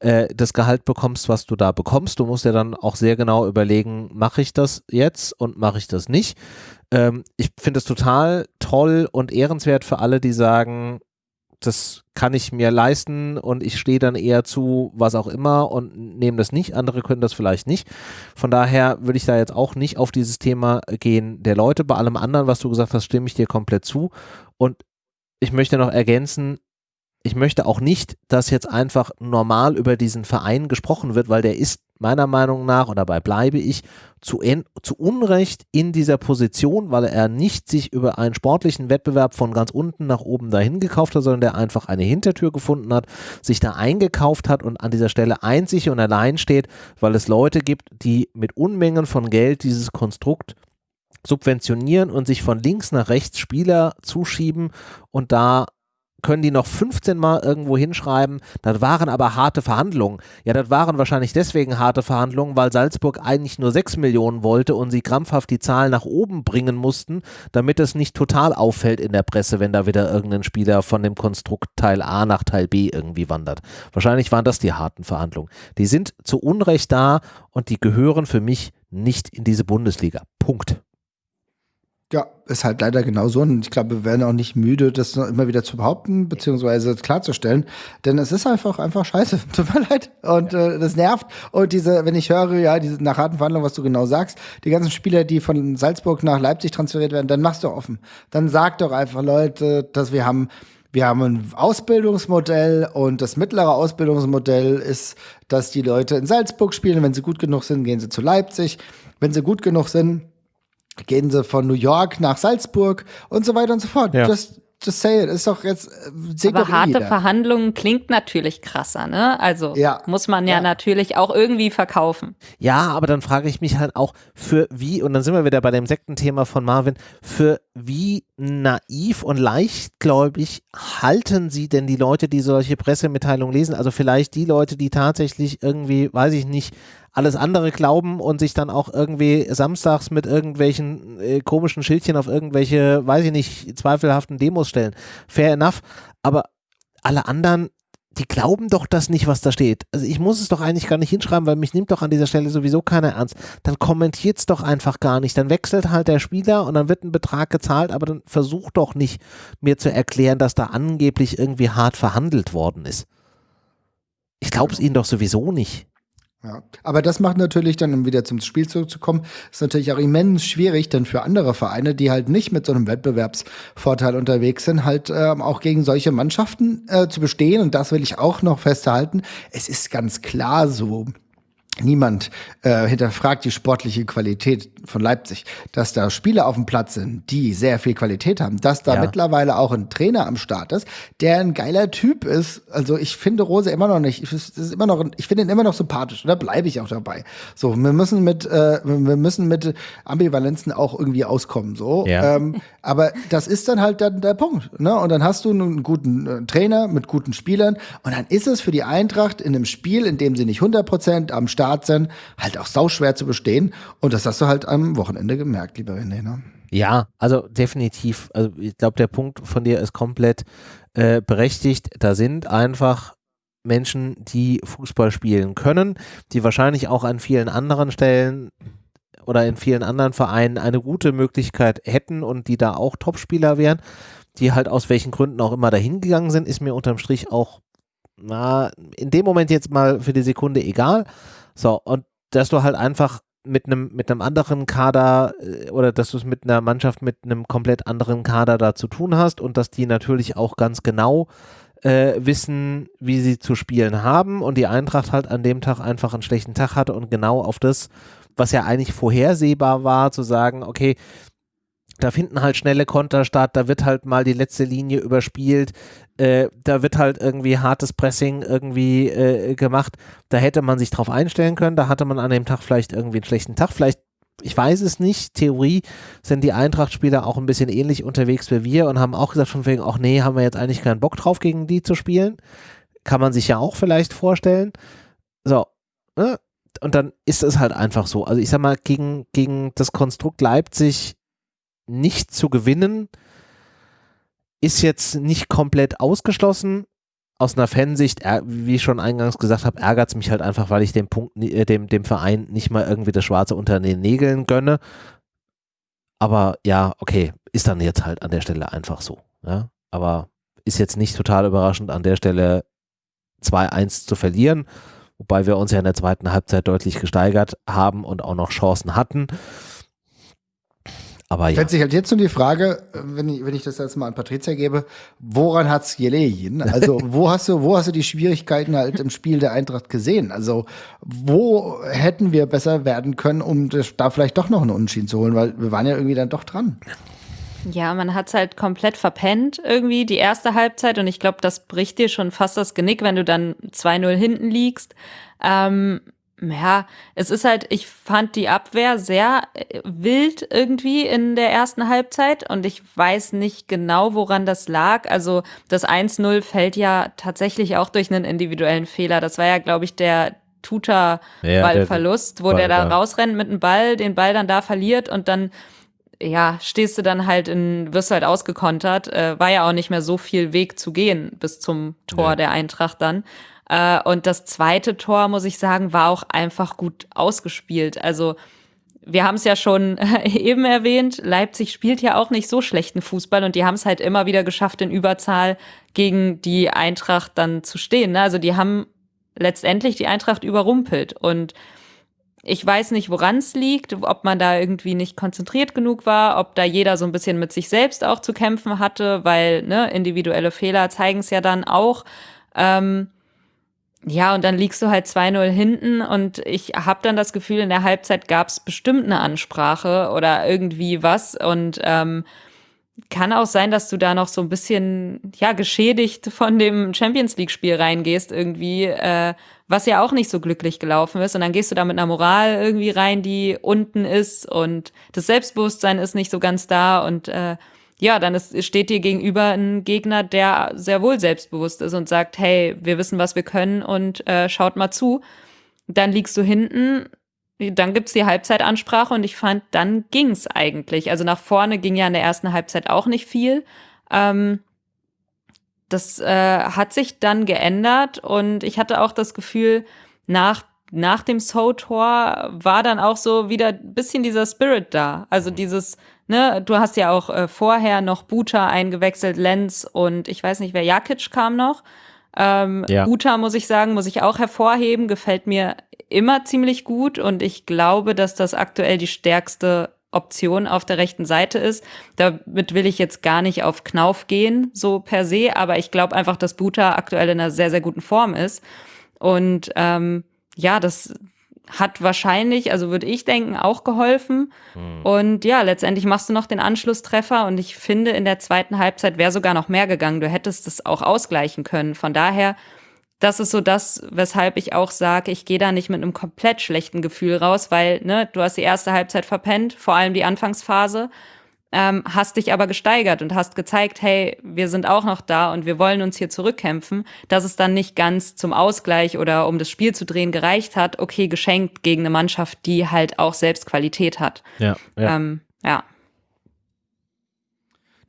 äh, das Gehalt bekommst, was du da bekommst. Du musst ja dann auch sehr genau überlegen, mache ich das jetzt und mache ich das nicht. Ähm, ich finde es total toll und ehrenswert für alle, die sagen, das kann ich mir leisten und ich stehe dann eher zu was auch immer und nehme das nicht. Andere können das vielleicht nicht. Von daher würde ich da jetzt auch nicht auf dieses Thema gehen der Leute. Bei allem anderen, was du gesagt hast, stimme ich dir komplett zu. Und ich möchte noch ergänzen, ich möchte auch nicht, dass jetzt einfach normal über diesen Verein gesprochen wird, weil der ist meiner Meinung nach, und dabei bleibe ich, zu, zu Unrecht in dieser Position, weil er nicht sich über einen sportlichen Wettbewerb von ganz unten nach oben dahin gekauft hat, sondern der einfach eine Hintertür gefunden hat, sich da eingekauft hat und an dieser Stelle einzig und allein steht, weil es Leute gibt, die mit Unmengen von Geld dieses Konstrukt subventionieren und sich von links nach rechts Spieler zuschieben und da können die noch 15 Mal irgendwo hinschreiben, das waren aber harte Verhandlungen. Ja, das waren wahrscheinlich deswegen harte Verhandlungen, weil Salzburg eigentlich nur 6 Millionen wollte und sie krampfhaft die Zahl nach oben bringen mussten, damit es nicht total auffällt in der Presse, wenn da wieder irgendein Spieler von dem Konstrukt Teil A nach Teil B irgendwie wandert. Wahrscheinlich waren das die harten Verhandlungen. Die sind zu Unrecht da und die gehören für mich nicht in diese Bundesliga. Punkt. Ja, ist halt leider genauso. Und ich glaube, wir werden auch nicht müde, das immer wieder zu behaupten, beziehungsweise klarzustellen. Denn es ist einfach, einfach scheiße. (laughs) Tut mir leid. Und äh, das nervt. Und diese, wenn ich höre, ja, diese nach harten Verhandlungen, was du genau sagst, die ganzen Spieler, die von Salzburg nach Leipzig transferiert werden, dann machst du offen. Dann sag doch einfach, Leute, dass wir haben wir haben ein Ausbildungsmodell und das mittlere Ausbildungsmodell ist, dass die Leute in Salzburg spielen. Wenn sie gut genug sind, gehen sie zu Leipzig. Wenn sie gut genug sind, gehen sie von New York nach Salzburg und so weiter und so fort. Ja. Das, just say it, ist doch jetzt, äh, seht Aber harte jeder. Verhandlungen klingt natürlich krasser, ne? Also ja. muss man ja, ja, natürlich auch irgendwie verkaufen. Ja, aber dann frage ich mich halt auch, für wie, und dann sind wir wieder bei dem Sektenthema von Marvin, für wie naiv und leichtgläubig halten Sie denn die Leute, die solche Pressemitteilungen lesen? Also vielleicht die Leute, die tatsächlich irgendwie, weiß ich nicht, alles andere glauben und sich dann auch irgendwie samstags mit irgendwelchen äh, komischen Schildchen auf irgendwelche, weiß ich nicht, zweifelhaften Demos stellen. Fair enough. Aber alle anderen, die glauben doch das nicht, was da steht. Also ich muss es doch eigentlich gar nicht hinschreiben, weil mich nimmt doch an dieser Stelle sowieso keiner ernst. Dann kommentiert es doch einfach gar nicht. Dann wechselt halt der Spieler und dann wird ein Betrag gezahlt, aber dann versucht doch nicht mir zu erklären, dass da angeblich irgendwie hart verhandelt worden ist. Ich glaube es ihnen doch sowieso nicht. Ja, aber das macht natürlich dann, um wieder zum Spiel zurückzukommen, ist natürlich auch immens schwierig, denn für andere Vereine, die halt nicht mit so einem Wettbewerbsvorteil unterwegs sind, halt ähm, auch gegen solche Mannschaften äh, zu bestehen. Und das will ich auch noch festhalten. Es ist ganz klar so, Niemand äh, hinterfragt die sportliche Qualität von Leipzig, dass da Spieler auf dem Platz sind, die sehr viel Qualität haben, dass da ja. mittlerweile auch ein Trainer am Start ist, der ein geiler Typ ist. Also ich finde Rose immer noch nicht, ich, ist immer noch, ich finde ihn immer noch sympathisch. Da bleibe ich auch dabei. So, wir müssen mit, äh, wir müssen mit Ambivalenzen auch irgendwie auskommen. So, ja. ähm, aber das ist dann halt dann der Punkt. Ne? Und dann hast du einen guten äh, Trainer mit guten Spielern und dann ist es für die Eintracht in einem Spiel, in dem sie nicht 100 Prozent am Start Start sind, halt auch sauschwer zu bestehen. Und das hast du halt am Wochenende gemerkt, lieber René. Ne? Ja, also definitiv. Also ich glaube, der Punkt von dir ist komplett äh, berechtigt. Da sind einfach Menschen, die Fußball spielen können, die wahrscheinlich auch an vielen anderen Stellen oder in vielen anderen Vereinen eine gute Möglichkeit hätten und die da auch Topspieler wären, die halt aus welchen Gründen auch immer dahin gegangen sind, ist mir unterm Strich auch na, in dem Moment jetzt mal für die Sekunde egal. So, und dass du halt einfach mit einem mit einem anderen Kader äh, oder dass du es mit einer Mannschaft mit einem komplett anderen Kader da zu tun hast und dass die natürlich auch ganz genau äh, wissen, wie sie zu spielen haben und die Eintracht halt an dem Tag einfach einen schlechten Tag hatte und genau auf das, was ja eigentlich vorhersehbar war, zu sagen, okay, da finden halt schnelle Konter statt, da wird halt mal die letzte Linie überspielt, äh, da wird halt irgendwie hartes Pressing irgendwie äh, gemacht. Da hätte man sich drauf einstellen können, da hatte man an dem Tag vielleicht irgendwie einen schlechten Tag, vielleicht ich weiß es nicht, Theorie sind die Eintracht-Spieler auch ein bisschen ähnlich unterwegs wie wir und haben auch gesagt von wegen, ach nee, haben wir jetzt eigentlich keinen Bock drauf, gegen die zu spielen. Kann man sich ja auch vielleicht vorstellen. So, ne? Und dann ist es halt einfach so. Also ich sag mal, gegen, gegen das Konstrukt Leipzig nicht zu gewinnen, ist jetzt nicht komplett ausgeschlossen. Aus einer Fansicht, wie ich schon eingangs gesagt habe, ärgert es mich halt einfach, weil ich dem Punkt, äh, dem, dem Verein nicht mal irgendwie das Schwarze unter den Nägeln gönne. Aber ja, okay, ist dann jetzt halt an der Stelle einfach so. Ja? Aber ist jetzt nicht total überraschend, an der Stelle 2-1 zu verlieren, wobei wir uns ja in der zweiten Halbzeit deutlich gesteigert haben und auch noch Chancen hatten. Aber ja. Stellt sich halt jetzt nur die Frage, wenn ich, wenn ich das jetzt mal an Patricia gebe, woran hat's gelegen? (laughs) Also, wo hast du, wo hast du die Schwierigkeiten halt im Spiel der Eintracht gesehen? Also, wo hätten wir besser werden können, um das, da vielleicht doch noch einen Unentschieden zu holen? Weil wir waren ja irgendwie dann doch dran. Ja, man hat's halt komplett verpennt irgendwie die erste Halbzeit und ich glaube, das bricht dir schon fast das Genick, wenn du dann 2-0 hinten liegst. Ähm, ja, es ist halt, ich fand die Abwehr sehr äh, wild irgendwie in der ersten Halbzeit und ich weiß nicht genau, woran das lag. Also das 1-0 fällt ja tatsächlich auch durch einen individuellen Fehler. Das war ja, glaube ich, der Tuta-Ballverlust, ja, wo Ball, der da rausrennt mit dem Ball, den Ball dann da verliert und dann ja, stehst du dann halt in, wirst du halt ausgekontert. Äh, war ja auch nicht mehr so viel Weg zu gehen bis zum Tor ja. der Eintracht dann. Äh, und das zweite Tor, muss ich sagen, war auch einfach gut ausgespielt. Also wir haben es ja schon (laughs) eben erwähnt, Leipzig spielt ja auch nicht so schlechten Fußball und die haben es halt immer wieder geschafft, in Überzahl gegen die Eintracht dann zu stehen. Ne? Also die haben letztendlich die Eintracht überrumpelt und ich weiß nicht, woran es liegt, ob man da irgendwie nicht konzentriert genug war, ob da jeder so ein bisschen mit sich selbst auch zu kämpfen hatte, weil ne, individuelle Fehler zeigen es ja dann auch. Ähm, ja, und dann liegst du halt 2-0 hinten und ich habe dann das Gefühl, in der Halbzeit gab es bestimmt eine Ansprache oder irgendwie was und ähm, kann auch sein, dass du da noch so ein bisschen ja geschädigt von dem Champions League Spiel reingehst irgendwie, äh, was ja auch nicht so glücklich gelaufen ist und dann gehst du da mit einer Moral irgendwie rein, die unten ist und das Selbstbewusstsein ist nicht so ganz da und äh, ja, dann ist, steht dir gegenüber ein Gegner, der sehr wohl selbstbewusst ist und sagt, hey, wir wissen, was wir können und äh, schaut mal zu. Dann liegst du hinten, dann gibt's die Halbzeitansprache und ich fand, dann ging's eigentlich. Also nach vorne ging ja in der ersten Halbzeit auch nicht viel. Ähm, das äh, hat sich dann geändert und ich hatte auch das Gefühl, nach nach dem So-Tor war dann auch so wieder ein bisschen dieser Spirit da. Also dieses, ne, du hast ja auch äh, vorher noch Buta eingewechselt, Lenz und ich weiß nicht, wer Jakic kam noch. Ähm, ja. Buta, muss ich sagen, muss ich auch hervorheben, gefällt mir immer ziemlich gut und ich glaube, dass das aktuell die stärkste Option auf der rechten Seite ist. Damit will ich jetzt gar nicht auf Knauf gehen, so per se, aber ich glaube einfach, dass Buta aktuell in einer sehr, sehr guten Form ist. Und ähm, ja, das, hat wahrscheinlich, also würde ich denken, auch geholfen. Mhm. Und ja, letztendlich machst du noch den Anschlusstreffer und ich finde, in der zweiten Halbzeit wäre sogar noch mehr gegangen. Du hättest es auch ausgleichen können. Von daher, das ist so das, weshalb ich auch sage, ich gehe da nicht mit einem komplett schlechten Gefühl raus, weil ne, du hast die erste Halbzeit verpennt, vor allem die Anfangsphase ähm, hast dich aber gesteigert und hast gezeigt, hey, wir sind auch noch da und wir wollen uns hier zurückkämpfen, dass es dann nicht ganz zum Ausgleich oder um das Spiel zu drehen gereicht hat, okay, geschenkt gegen eine Mannschaft, die halt auch selbst Qualität hat. Ja. ja. Ähm, ja.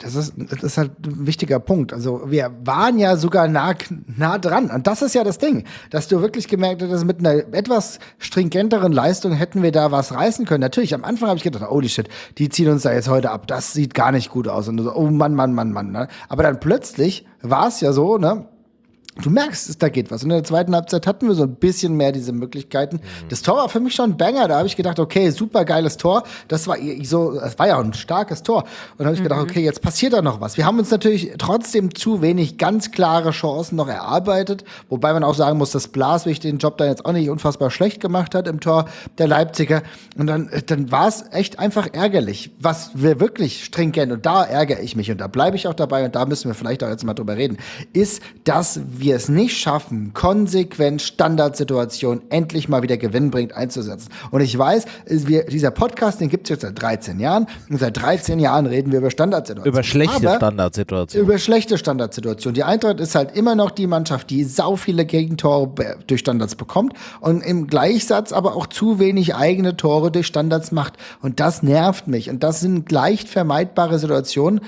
Das ist, das ist halt ein wichtiger Punkt. Also wir waren ja sogar nah, nah dran. Und das ist ja das Ding, dass du wirklich gemerkt hast, mit einer etwas stringenteren Leistung hätten wir da was reißen können. Natürlich, am Anfang habe ich gedacht, holy shit, die ziehen uns da jetzt heute ab. Das sieht gar nicht gut aus. Und so, oh Mann, Mann, Mann, Mann. Ne? Aber dann plötzlich war es ja so, ne? Du merkst, da geht was. Und in der zweiten Halbzeit hatten wir so ein bisschen mehr diese Möglichkeiten. Mhm. Das Tor war für mich schon ein Banger. Da habe ich gedacht, okay, super geiles Tor. Das war so, das war ja auch ein starkes Tor. Und da habe ich mhm. gedacht, okay, jetzt passiert da noch was. Wir haben uns natürlich trotzdem zu wenig ganz klare Chancen noch erarbeitet. Wobei man auch sagen muss, dass Blaswig den Job dann jetzt auch nicht unfassbar schlecht gemacht hat im Tor der Leipziger. Und dann, dann war es echt einfach ärgerlich. Was wir wirklich stringent, und da ärgere ich mich, und da bleibe ich auch dabei, und da müssen wir vielleicht auch jetzt mal drüber reden, ist, dass wir es nicht schaffen, konsequent Standardsituationen endlich mal wieder gewinnbringend einzusetzen. Und ich weiß, wir, dieser Podcast, den gibt es jetzt seit 13 Jahren. Und seit 13 Jahren reden wir über Standardsituationen. Über schlechte Aber Standardsituationen. Über schlechte Standardsituationen. Die Eintracht ist halt immer noch die Mannschaft, die sau viele Gegentore durch Standards bekommt und im Gleichsatz aber auch zu wenig eigene Tore durch Standards macht. Und das nervt mich. Und das sind leicht vermeidbare Situationen,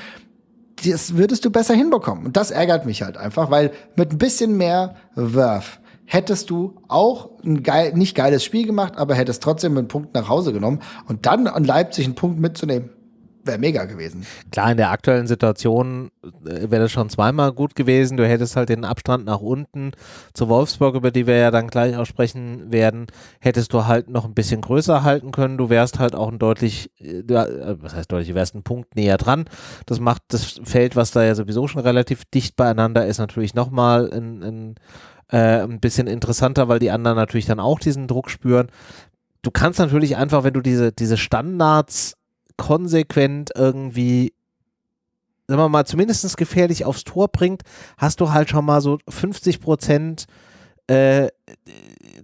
das würdest du besser hinbekommen. Und das ärgert mich halt einfach, weil mit ein bisschen mehr Werf hättest du auch ein geil, nicht geiles Spiel gemacht, aber hättest trotzdem einen Punkt nach Hause genommen und dann an Leipzig einen Punkt mitzunehmen wäre mega gewesen. Klar, in der aktuellen Situation äh, wäre das schon zweimal gut gewesen. Du hättest halt den Abstand nach unten zu Wolfsburg, über die wir ja dann gleich auch sprechen werden, hättest du halt noch ein bisschen größer halten können. Du wärst halt auch ein deutlich, äh, äh, was heißt deutlich, du wärst ein Punkt näher dran. Das macht das Feld, was da ja sowieso schon relativ dicht beieinander ist, natürlich nochmal ein, ein, äh, ein bisschen interessanter, weil die anderen natürlich dann auch diesen Druck spüren. Du kannst natürlich einfach, wenn du diese, diese Standards konsequent irgendwie, sagen wir mal, zumindest gefährlich aufs Tor bringt, hast du halt schon mal so 50 Prozent äh,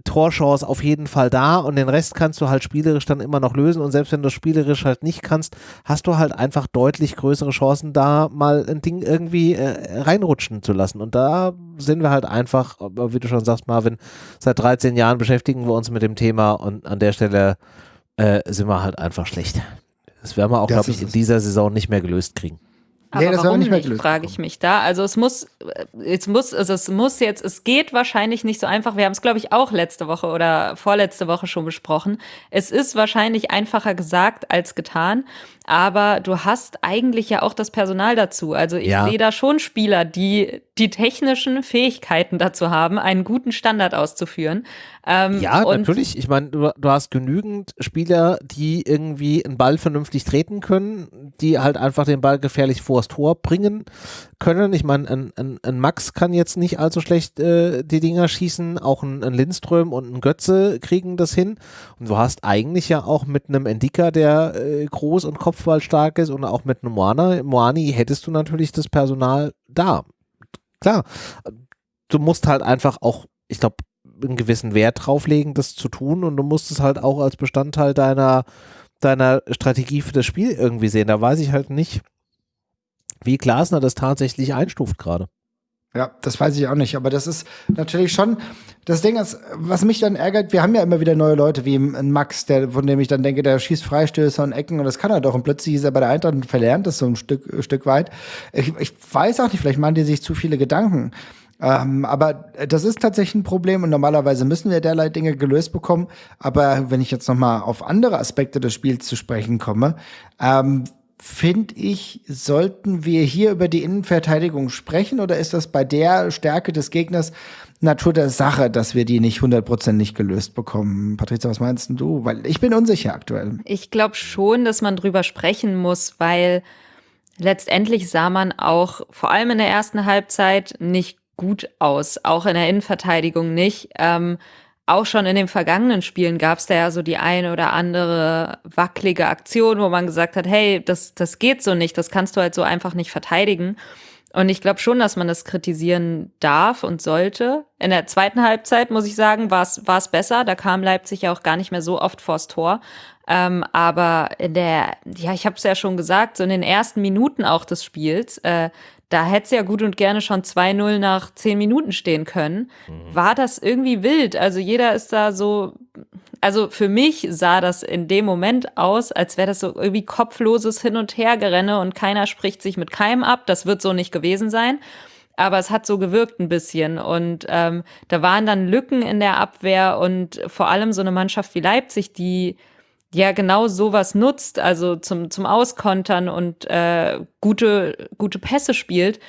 Torchance auf jeden Fall da und den Rest kannst du halt spielerisch dann immer noch lösen und selbst wenn du spielerisch halt nicht kannst, hast du halt einfach deutlich größere Chancen, da mal ein Ding irgendwie äh, reinrutschen zu lassen und da sind wir halt einfach, wie du schon sagst Marvin, seit 13 Jahren beschäftigen wir uns mit dem Thema und an der Stelle äh, sind wir halt einfach schlecht. Das werden wir auch, glaube ich, in dieser Saison nicht mehr gelöst kriegen. Aber nee, das warum nicht, mehr nicht frage ich mich da. Also es muss, es muss, also es muss jetzt, es geht wahrscheinlich nicht so einfach. Wir haben es, glaube ich, auch letzte Woche oder vorletzte Woche schon besprochen. Es ist wahrscheinlich einfacher gesagt als getan aber du hast eigentlich ja auch das Personal dazu. Also ich ja. sehe da schon Spieler, die die technischen Fähigkeiten dazu haben, einen guten Standard auszuführen. Ähm, ja, natürlich. Ich meine, du, du, hast genügend Spieler, die irgendwie einen Ball vernünftig treten können, die halt einfach den Ball gefährlich vors Tor bringen können. Ich meine, ein, ein, ein, Max kann jetzt nicht allzu schlecht äh, die Dinger schießen. Auch ein, ein, Lindström und ein Götze kriegen das hin. Und du hast eigentlich ja auch mit einem Endika, der äh, groß und Kopf Kopfball stark ist und auch mit einem Moana, Moani hättest du natürlich das Personal da. Klar, du musst halt einfach auch, ich glaube, einen gewissen Wert drauflegen, das zu tun und du musst es halt auch als Bestandteil deiner, deiner Strategie für das Spiel irgendwie sehen. Da weiß ich halt nicht, wie Glasner das tatsächlich einstuft gerade. Ja, das weiß ich auch nicht, aber das ist natürlich schon das Ding, ist, was mich dann ärgert, wir haben ja immer wieder neue Leute wie Max, der, von dem ich dann denke, der schießt Freistöße und Ecken und das kann er doch und plötzlich ist er bei der Eintracht und verlernt das so ein Stück, Stück weit. Ich, ich weiß auch nicht, vielleicht machen die sich zu viele Gedanken. Ähm, aber das ist tatsächlich ein Problem und normalerweise müssen wir derlei Dinge gelöst bekommen. Aber wenn ich jetzt nochmal auf andere Aspekte des Spiels zu sprechen komme, ähm, finde ich, sollten wir hier über die Innenverteidigung sprechen oder ist das bei der Stärke des Gegners Natur der Sache, dass wir die nicht hundertprozentig gelöst bekommen? Patricia, was meinst du? Weil ich bin unsicher aktuell. Ich glaube schon, dass man drüber sprechen muss, weil letztendlich sah man auch vor allem in der ersten Halbzeit nicht gut aus, auch in der Innenverteidigung nicht. Ähm, auch schon in den vergangenen Spielen gab es da ja so die eine oder andere wackelige Aktion, wo man gesagt hat, hey, das, das geht so nicht, das kannst du halt so einfach nicht verteidigen. Und ich glaube schon, dass man das kritisieren darf und sollte. In der zweiten Halbzeit, muss ich sagen, war es besser. Da kam Leipzig ja auch gar nicht mehr so oft vors Tor. Ähm, aber in der, ja, ich habe es ja schon gesagt, so in den ersten Minuten auch des Spiels, äh, da hätte es ja gut und gerne schon 2-0 nach 10 Minuten stehen können. Mhm. War das irgendwie wild? Also jeder ist da so, also für mich sah das in dem Moment aus, als wäre das so irgendwie kopfloses Hin- und Hergerenne und keiner spricht sich mit keinem ab. Das wird so nicht gewesen sein. Aber es hat so gewirkt ein bisschen. Und ähm, da waren dann Lücken in der Abwehr und vor allem so eine Mannschaft wie Leipzig, die ja genau sowas nutzt, also zum, zum Auskontern und äh, gute, gute Pässe spielt,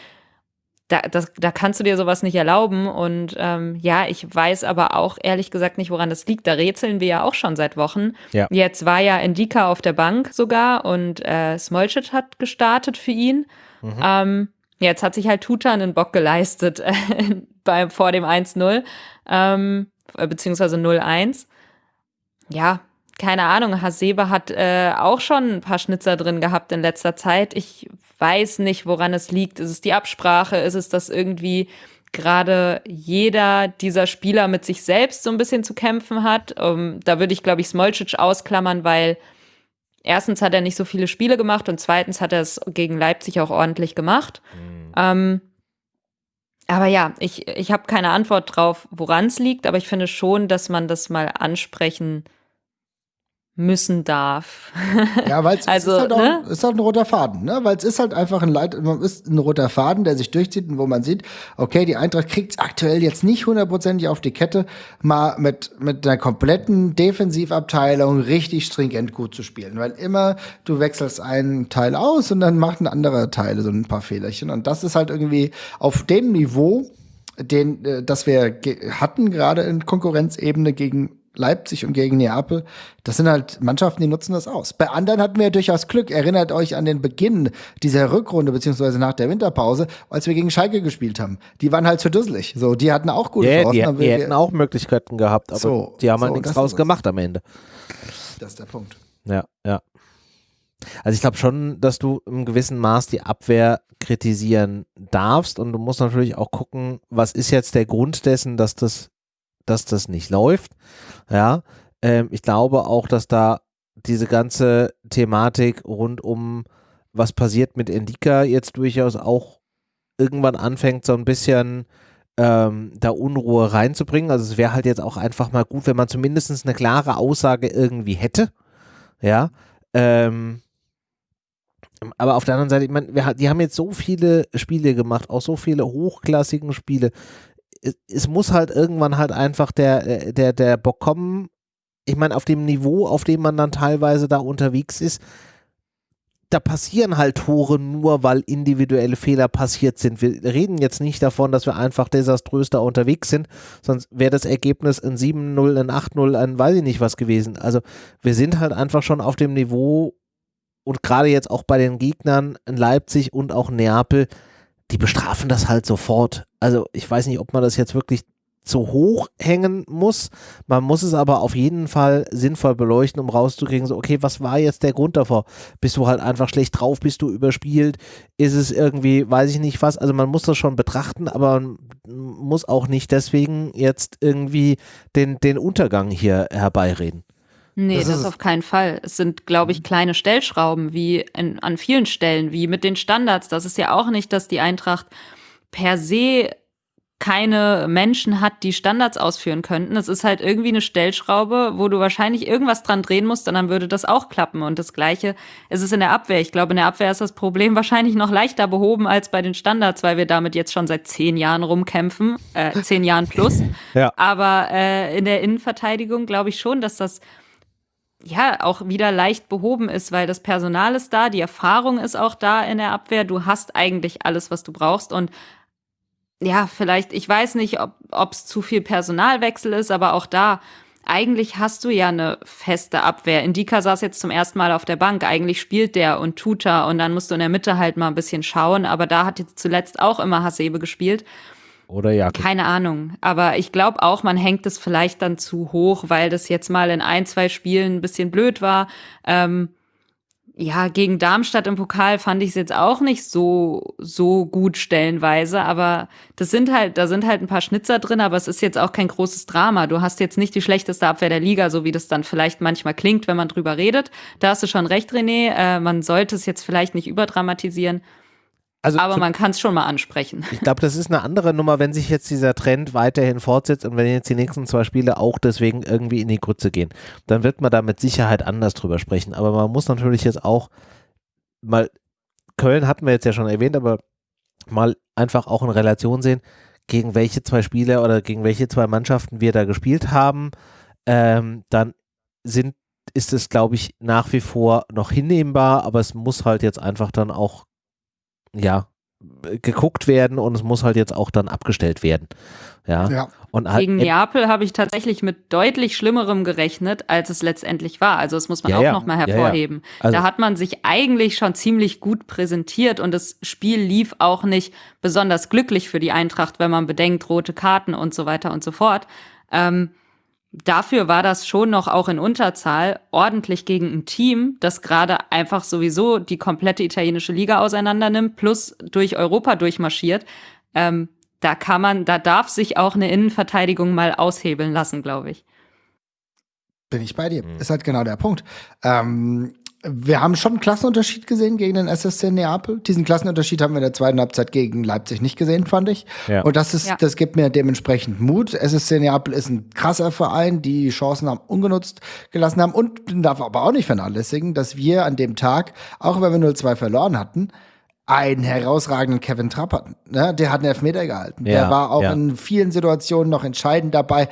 da, das, da kannst du dir sowas nicht erlauben. Und ähm, ja, ich weiß aber auch ehrlich gesagt nicht, woran das liegt. Da rätseln wir ja auch schon seit Wochen. Ja. Jetzt war ja Indika auf der Bank sogar und äh, Smolcic hat gestartet für ihn. Mhm. Ähm, jetzt hat sich halt Tuta einen Bock geleistet äh, (laughs) bei, vor dem 1-0, ähm, beziehungsweise 0-1. Ja, keine Ahnung, Hasebe hat äh, auch schon ein paar Schnitzer drin gehabt in letzter Zeit. Ich weiß nicht, woran es liegt. Ist es die Absprache? Ist es, dass irgendwie gerade jeder dieser Spieler mit sich selbst so ein bisschen zu kämpfen hat? Um, ähm, da würde ich, glaube ich, Smolcic ausklammern, weil erstens hat er nicht so viele Spiele gemacht und zweitens hat er es gegen Leipzig auch ordentlich gemacht. Mhm. Ähm, aber ja, ich, ich habe keine Antwort drauf, woran es liegt, aber ich finde schon, dass man das mal ansprechen müssen darf. Ja, weil es (laughs) also, ist, halt auch, ne? ist halt ein roter Faden, ne? Weil es ist halt einfach ein Leit ist ein roter Faden, der sich durchzieht und wo man sieht, okay, die Eintracht kriegt es aktuell jetzt nicht hundertprozentig auf die Kette, mal mit, mit einer kompletten Defensivabteilung richtig stringent gut zu spielen. Weil immer du wechselst einen Teil aus und dann macht ein anderer Teil so ein paar Fehlerchen. Und das ist halt irgendwie auf dem Niveau, den, äh, das wir hatten, gerade in Konkurrenzebene gegen Leipzig und gegen Neapel, das sind halt Mannschaften, die nutzen das aus. Bei anderen hatten wir ja durchaus Glück. Erinnert euch an den Beginn dieser Rückrunde, beziehungsweise nach der Winterpause, als wir gegen Schalke gespielt haben. Die waren halt zu dusselig. So, die hatten auch gute yeah, Chancen. Die, die hätten auch Möglichkeiten gehabt, aber so, die haben halt so, halt nichts draus gemacht am Ende. Das ist der Punkt. Ja, ja. Also ich glaube schon, dass du im gewissen Maß die Abwehr kritisieren darfst und du musst natürlich auch gucken, was ist jetzt der Grund dessen, dass das dass das nicht läuft. Ja, ähm, ich glaube auch, dass da diese ganze Thematik rund um was passiert mit Indika jetzt durchaus auch irgendwann anfängt, so ein bisschen ähm, da Unruhe reinzubringen. Also es wäre halt jetzt auch einfach mal gut, wenn man zumindest eine klare Aussage irgendwie hätte. Ja. Ähm, aber auf der anderen Seite, ich meine, die haben jetzt so viele Spiele gemacht, auch so viele hochklassigen Spiele es, muss halt irgendwann halt einfach der, der, der Bock kommen. Ich meine, auf dem Niveau, auf dem man dann teilweise da unterwegs ist, da passieren halt Tore nur, weil individuelle Fehler passiert sind. Wir reden jetzt nicht davon, dass wir einfach desaströs da unterwegs sind, sonst wäre das Ergebnis ein 7-0, ein 8-0, ein weiß ich nicht was gewesen. Also wir sind halt einfach schon auf dem Niveau und gerade jetzt auch bei den Gegnern in Leipzig und auch Neapel, die bestrafen das halt sofort. Also ich weiß nicht, ob man das jetzt wirklich zu hoch hängen muss. Man muss es aber auf jeden Fall sinnvoll beleuchten, um rauszukriegen, so, okay, was war jetzt der Grund davor? Bist du halt einfach schlecht drauf? Bist du überspielt? Ist es irgendwie, weiß ich nicht was? Also man muss das schon betrachten, aber man muss auch nicht deswegen jetzt irgendwie den, den Untergang hier herbeireden. Nee, das, das auf keinen Fall. Es sind, glaube ich, mhm. kleine Stellschrauben, wie in, an vielen Stellen, wie mit den Standards. Das ist ja auch nicht, dass die Eintracht per se keine Menschen hat, die Standards ausführen könnten. Es ist halt irgendwie eine Stellschraube, wo du wahrscheinlich irgendwas dran drehen musst und dann würde das auch klappen. Und das Gleiche ist es in der Abwehr. Ich glaube, in der Abwehr ist das Problem (laughs) wahrscheinlich noch leichter behoben als bei den Standards, weil wir damit jetzt schon seit zehn Jahren rumkämpfen, äh, zehn Jahren plus. Ja. Aber äh, in der Innenverteidigung glaube ich schon, dass das ja auch wieder leicht behoben ist, weil das Personal ist da, die Erfahrung ist auch da in der Abwehr. Du hast eigentlich alles, was du brauchst und ja, vielleicht, ich weiß nicht, ob es zu viel Personalwechsel ist, aber auch da, eigentlich hast du ja eine feste Abwehr. Indika saß jetzt zum ersten Mal auf der Bank. Eigentlich spielt der und tut er und dann musst du in der Mitte halt mal ein bisschen schauen. Aber da hat jetzt zuletzt auch immer Hasebe gespielt. Oder Jakob. Keine Ahnung. Aber ich glaube auch, man hängt es vielleicht dann zu hoch, weil das jetzt mal in ein, zwei Spielen ein bisschen blöd war. Ähm, ja, gegen Darmstadt im Pokal fand ich es jetzt auch nicht so, so gut stellenweise, aber das sind halt, da sind halt ein paar Schnitzer drin, aber es ist jetzt auch kein großes Drama. Du hast jetzt nicht die schlechteste Abwehr der Liga, so wie das dann vielleicht manchmal klingt, wenn man drüber redet. Da hast du schon recht, René. Äh, man sollte es jetzt vielleicht nicht überdramatisieren. Also aber man kann es schon mal ansprechen. Ich glaube, das ist eine andere Nummer, wenn sich jetzt dieser Trend weiterhin fortsetzt und wenn jetzt die nächsten zwei Spiele auch deswegen irgendwie in die Grütze gehen, dann wird man da mit Sicherheit anders drüber sprechen. Aber man muss natürlich jetzt auch mal, Köln hatten wir jetzt ja schon erwähnt, aber mal einfach auch in Relation sehen, gegen welche zwei Spiele oder gegen welche zwei Mannschaften wir da gespielt haben. Ähm, dann sind, ist es, glaube ich, nach wie vor noch hinnehmbar, aber es muss halt jetzt einfach dann auch ja, geguckt werden und es muss halt jetzt auch dann abgestellt werden. Ja. ja. Und halt Gegen Neapel habe ich tatsächlich mit deutlich Schlimmerem gerechnet, als es letztendlich war. Also das muss man ja, auch ja. nochmal hervorheben. Ja, also da hat man sich eigentlich schon ziemlich gut präsentiert und das Spiel lief auch nicht besonders glücklich für die Eintracht, wenn man bedenkt, rote Karten und so weiter und so fort. Ähm, dafür war das schon noch auch in Unterzahl ordentlich gegen ein Team, das gerade einfach sowieso die komplette italienische Liga auseinandernimmt, plus durch Europa durchmarschiert. Ähm, da kann man, da darf sich auch eine Innenverteidigung mal aushebeln lassen, glaube ich. Bin ich bei dir. Mhm. Ist halt genau der Punkt. Ähm, wir haben schon einen Klassenunterschied gesehen gegen den SSC Neapel. Diesen Klassenunterschied haben wir in der zweiten Halbzeit gegen Leipzig nicht gesehen, fand ich. Ja. Und das ist, ja. das gibt mir dementsprechend Mut. SSC Neapel ist ein krasser Verein, die Chancen haben ungenutzt gelassen haben und darf aber auch nicht vernachlässigen, dass wir an dem Tag, auch wenn wir 0-2 verloren hatten, einen herausragenden Kevin Trapp hatten. Ne? Der hat einen Elfmeter gehalten. Ja, der war auch ja. in vielen Situationen noch entscheidend dabei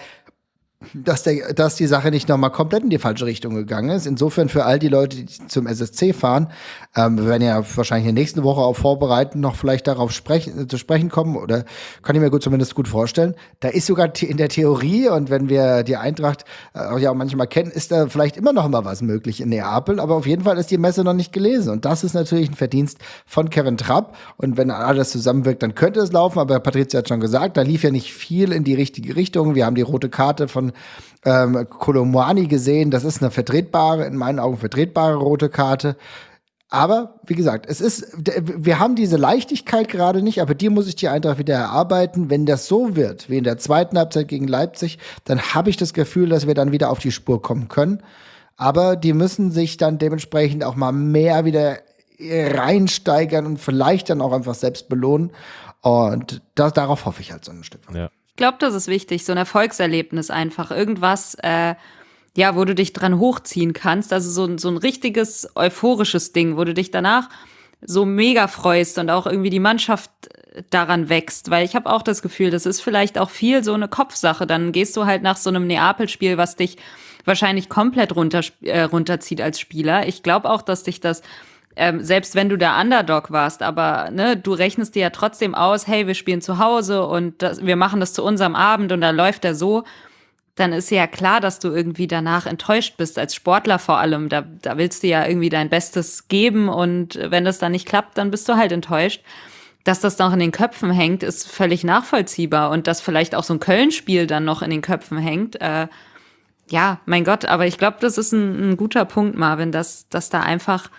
dass, der, dass die Sache nicht nochmal komplett in die falsche Richtung gegangen ist. Insofern für all die Leute, die zum SSC fahren, ähm, wir werden ja wahrscheinlich in der nächsten Woche auch vorbereiten, noch vielleicht darauf sprechen, zu sprechen kommen, oder kann ich mir gut zumindest gut vorstellen. Da ist sogar in der Theorie, und wenn wir die Eintracht äh, auch ja manchmal kennen, ist da vielleicht immer noch mal was möglich in Neapel, aber auf jeden Fall ist die Messe noch nicht gelesen. Und das ist natürlich ein Verdienst von Kevin Trapp. Und wenn alles zusammenwirkt, dann könnte es laufen, aber Patricia hat schon gesagt, da lief ja nicht viel in die richtige Richtung. Wir haben die rote Karte von ähm, Kolomwani gesehen. Das ist eine vertretbare, in meinen Augen vertretbare rote Karte. Aber wie gesagt, es ist, wir haben diese Leichtigkeit gerade nicht, aber die muss ich die Eintracht wieder erarbeiten. Wenn das so wird, wie in der zweiten Halbzeit gegen Leipzig, dann habe ich das Gefühl, dass wir dann wieder auf die Spur kommen können. Aber die müssen sich dann dementsprechend auch mal mehr wieder reinsteigern und vielleicht dann auch einfach selbst belohnen. Und das, darauf hoffe ich halt so ein Stück weit. Ja glaube, das ist wichtig, so ein Erfolgserlebnis einfach. Irgendwas, äh, ja, wo du dich dran hochziehen kannst. Also so, so ein richtiges euphorisches Ding, wo du dich danach so mega freust und auch irgendwie die Mannschaft daran wächst. Weil ich habe auch das Gefühl, das ist vielleicht auch viel so eine Kopfsache. Dann gehst du halt nach so einem Neapel-Spiel, was dich wahrscheinlich komplett runter, äh, runterzieht als Spieler. Ich glaube auch, dass dich das ähm, selbst wenn du der Underdog warst, aber ne, du rechnest dir ja trotzdem aus, hey, wir spielen zu Hause und das, wir machen das zu unserem Abend und da läuft er so, dann ist ja klar, dass du irgendwie danach enttäuscht bist, als Sportler vor allem. Da, da willst du ja irgendwie dein Bestes geben und wenn das dann nicht klappt, dann bist du halt enttäuscht. Dass das noch in den Köpfen hängt, ist völlig nachvollziehbar und dass vielleicht auch so ein Köln-Spiel dann noch in den Köpfen hängt. Äh, ja, mein Gott, aber ich glaube, das ist ein, ein guter Punkt, Marvin, dass, dass da einfach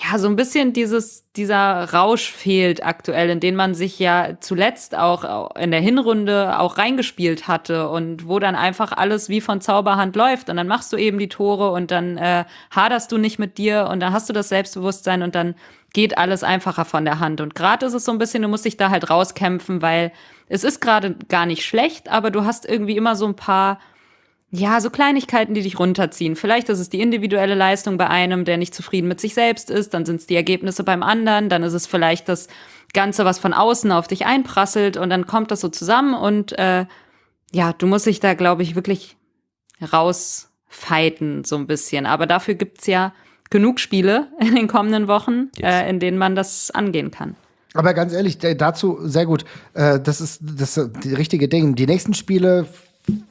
ja, so ein bisschen dieses, dieser Rausch fehlt aktuell, in den man sich ja zuletzt auch in der Hinrunde auch reingespielt hatte und wo dann einfach alles wie von Zauberhand läuft und dann machst du eben die Tore und dann äh, haderst du nicht mit dir und dann hast du das Selbstbewusstsein und dann geht alles einfacher von der Hand. Und gerade ist es so ein bisschen, du musst dich da halt rauskämpfen, weil es ist gerade gar nicht schlecht, aber du hast irgendwie immer so ein paar ja, so Kleinigkeiten, die dich runterziehen. Vielleicht ist es die individuelle Leistung bei einem, der nicht zufrieden mit sich selbst ist, dann sind es die Ergebnisse beim anderen, dann ist es vielleicht das Ganze, was von außen auf dich einprasselt und dann kommt das so zusammen und äh, ja, du musst dich da, glaube ich, wirklich rausfighten, so ein bisschen. Aber dafür gibt's ja genug Spiele in den kommenden Wochen, yes. äh, in denen man das angehen kann. Aber ganz ehrlich, dazu sehr gut. Äh, das ist das die richtige Ding. Die nächsten Spiele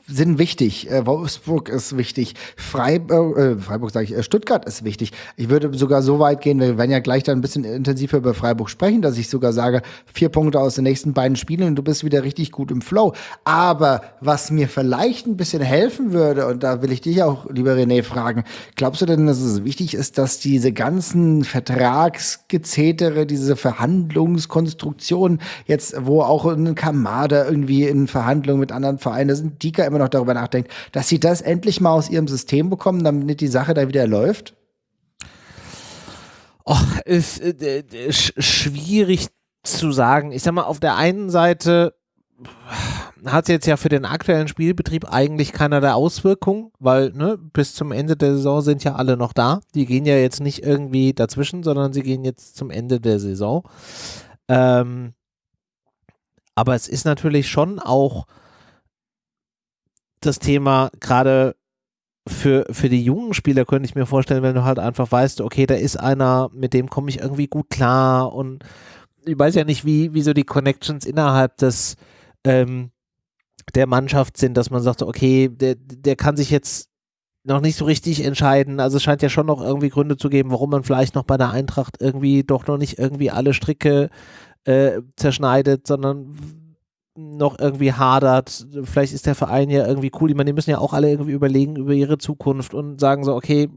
sind wichtig. Äh, Wolfsburg ist wichtig. Freiburg, äh, Freiburg sage ich, äh, Stuttgart ist wichtig. Ich würde sogar so weit gehen, wir werden ja gleich dann ein bisschen intensiver über Freiburg sprechen, dass ich sogar sage, vier Punkte aus den nächsten beiden Spielen und du bist wieder richtig gut im Flow. Aber was mir vielleicht ein bisschen helfen würde, und da will ich dich auch, lieber René, fragen, glaubst du denn, dass es wichtig ist, dass diese ganzen Vertragsgezetere, diese Verhandlungskonstruktionen jetzt, wo auch ein Kamada irgendwie in Verhandlungen mit anderen Vereinen, da sind Dika immer immer noch darüber nachdenkt, dass sie das endlich mal aus ihrem System bekommen, damit die Sache da wieder läuft? Och, ist äh, schwierig zu sagen. Ich sag mal, auf der einen Seite hat es jetzt ja für den aktuellen Spielbetrieb eigentlich keinerlei Auswirkungen, weil ne, bis zum Ende der Saison sind ja alle noch da. Die gehen ja jetzt nicht irgendwie dazwischen, sondern sie gehen jetzt zum Ende der Saison. Ähm, aber es ist natürlich schon auch das Thema gerade für, für die jungen Spieler könnte ich mir vorstellen, wenn du halt einfach weißt, okay, da ist einer, mit dem komme ich irgendwie gut klar und ich weiß ja nicht, wie, wie so die Connections innerhalb des ähm, der Mannschaft sind, dass man sagt, okay, der, der kann sich jetzt noch nicht so richtig entscheiden. Also es scheint ja schon noch irgendwie Gründe zu geben, warum man vielleicht noch bei der Eintracht irgendwie doch noch nicht irgendwie alle Stricke äh, zerschneidet, sondern noch irgendwie hadert. Vielleicht ist der Verein ja irgendwie cool. Ich meine, die müssen ja auch alle irgendwie überlegen über ihre Zukunft und sagen so, okay,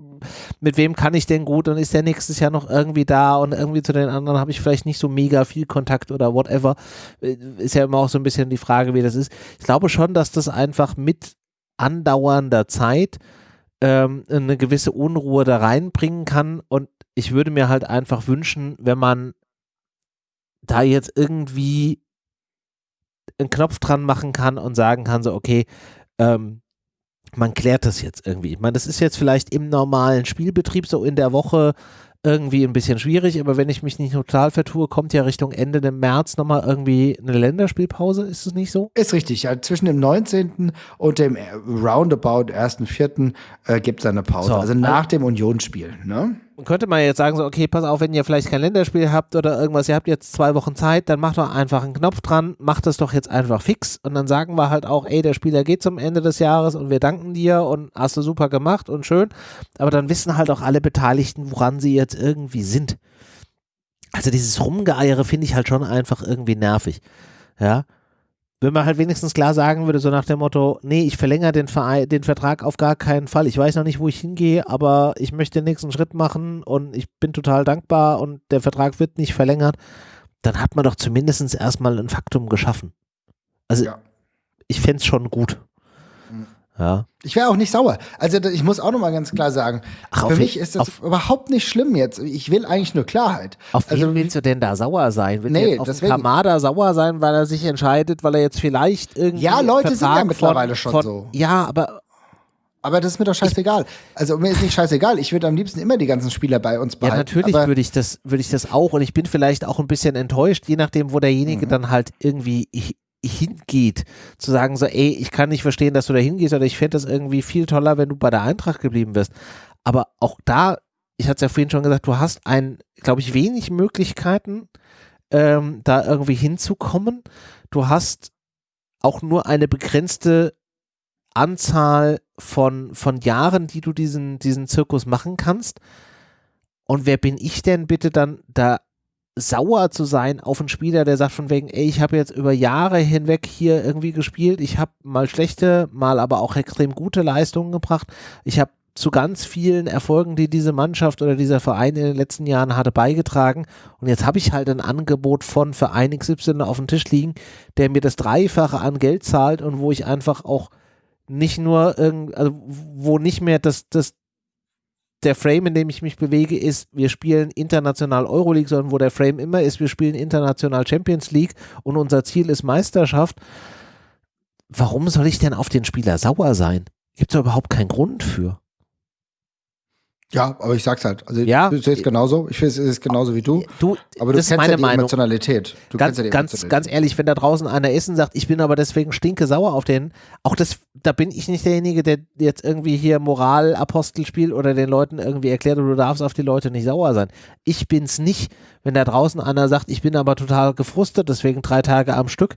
mit wem kann ich denn gut und ist der nächstes Jahr noch irgendwie da und irgendwie zu den anderen habe ich vielleicht nicht so mega viel Kontakt oder whatever. Ist ja immer auch so ein bisschen die Frage, wie das ist. Ich glaube schon, dass das einfach mit andauernder Zeit ähm, eine gewisse Unruhe da reinbringen kann und ich würde mir halt einfach wünschen, wenn man da jetzt irgendwie einen Knopf dran machen kann und sagen kann, so, okay, ähm, man klärt das jetzt irgendwie. Ich meine, das ist jetzt vielleicht im normalen Spielbetrieb so in der Woche irgendwie ein bisschen schwierig, aber wenn ich mich nicht total vertue, kommt ja Richtung Ende des März nochmal irgendwie eine Länderspielpause, ist es nicht so? Ist richtig, ja, zwischen dem 19. und dem Roundabout 1.4. Äh, gibt es eine Pause, so, also nach dem Unionsspiel, ne? Könnte man jetzt sagen, so, okay, pass auf, wenn ihr vielleicht kein Länderspiel habt oder irgendwas, ihr habt jetzt zwei Wochen Zeit, dann macht doch einfach einen Knopf dran, macht das doch jetzt einfach fix und dann sagen wir halt auch, ey, der Spieler geht zum Ende des Jahres und wir danken dir und hast du super gemacht und schön, aber dann wissen halt auch alle Beteiligten, woran sie jetzt irgendwie sind. Also dieses Rumgeeiere finde ich halt schon einfach irgendwie nervig. Ja, wenn man halt wenigstens klar sagen würde, so nach dem Motto, nee, ich verlängere den, Verein, den Vertrag auf gar keinen Fall. Ich weiß noch nicht, wo ich hingehe, aber ich möchte den nächsten Schritt machen und ich bin total dankbar und der Vertrag wird nicht verlängert, dann hat man doch zumindest erstmal ein Faktum geschaffen. Also ja. ich fände es schon gut. Ja. Ich wäre auch nicht sauer. Also ich muss auch nochmal ganz klar sagen, Ach, für mich ist das überhaupt nicht schlimm jetzt. Ich will eigentlich nur Klarheit. Auf also, wen willst du denn da sauer sein? Willst nee, du auf Kamada sauer sein, weil er sich entscheidet, weil er jetzt vielleicht irgendwie Ja, Leute sind ja mittlerweile von, schon von, so. Ja, aber aber das ist mir doch scheißegal. Also mir ist nicht scheißegal. Ich würde am liebsten immer die ganzen Spieler bei uns behalten. Ja, natürlich würde ich das, würde ich das auch. Und ich bin vielleicht auch ein bisschen enttäuscht, je nachdem, wo derjenige mhm. dann halt irgendwie hingeht, zu sagen so, ey, ich kann nicht verstehen, dass du da hingehst oder ich fände das irgendwie viel toller, wenn du bei der Eintracht geblieben wirst. Aber auch da, ich hatte es ja vorhin schon gesagt, du hast ein, glaube ich, wenig Möglichkeiten, ähm, da irgendwie hinzukommen. Du hast auch nur eine begrenzte Anzahl von, von Jahren, die du diesen, diesen Zirkus machen kannst. Und wer bin ich denn bitte dann da sauer zu sein auf einen Spieler, der sagt von wegen, ey, ich habe jetzt über Jahre hinweg hier irgendwie gespielt, ich habe mal schlechte, mal aber auch extrem gute Leistungen gebracht, ich habe zu ganz vielen Erfolgen, die diese Mannschaft oder dieser Verein in den letzten Jahren hatte, beigetragen. Und jetzt habe ich halt ein Angebot von Verein XY auf dem Tisch liegen, der mir das Dreifache an Geld zahlt und wo ich einfach auch nicht nur also wo nicht mehr das, das, der Frame, in dem ich mich bewege, ist, wir spielen international Euroleague, sondern wo der Frame immer ist, wir spielen international Champions League und unser Ziel ist Meisterschaft. Warum soll ich denn auf den Spieler sauer sein? Gibt es überhaupt keinen Grund für. Ja, aber ich sag's halt. Also ja, ich sehe es genauso. Ich sehe es genauso wie du. Du, aber du das kennst meine ja die Meinung. Emotionalität. Du ganz, ja die ganz, Emotionalität. ganz ehrlich, wenn da draußen einer ist und sagt, ich bin aber deswegen stinke sauer auf den, auch das, da bin ich nicht derjenige, der jetzt irgendwie hier Moralapostel spielt oder den Leuten irgendwie erklärt, du darfst auf die Leute nicht sauer sein. Ich bin's nicht. Wenn da draußen einer sagt, ich bin aber total gefrustet, deswegen drei Tage am Stück,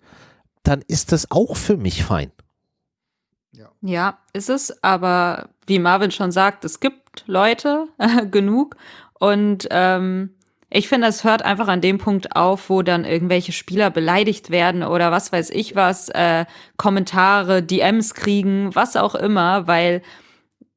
dann ist das auch für mich fein. Ja. ja, ist es, aber wie Marvin schon sagt, es gibt Leute äh, (laughs) genug und ähm, ich finde, es hört einfach an dem Punkt auf, wo dann irgendwelche Spieler beleidigt werden oder was weiß ich was, äh, Kommentare, DMs kriegen, was auch immer, weil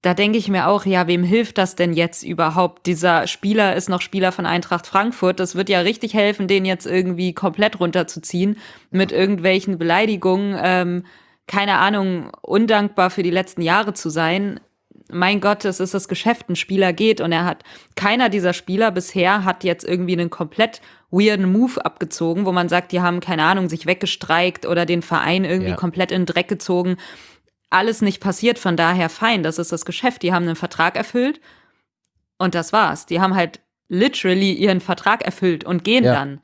da denke ich mir auch, ja, wem hilft das denn jetzt überhaupt? Dieser Spieler ist noch Spieler von Eintracht Frankfurt. Das wird ja richtig helfen, den jetzt irgendwie komplett runterzuziehen mit irgendwelchen Beleidigungen. Ähm, keine Ahnung, undankbar für die letzten Jahre zu sein. Mein Gott, es ist das Geschäft, ein Spieler geht und er hat, keiner dieser Spieler bisher hat jetzt irgendwie einen komplett weirden Move abgezogen, wo man sagt, die haben, keine Ahnung, sich weggestreikt oder den Verein irgendwie ja. komplett in den Dreck gezogen. Alles nicht passiert, von daher fein, das ist das Geschäft. Die haben einen Vertrag erfüllt und das war's. Die haben halt literally ihren Vertrag erfüllt und gehen ja. dann.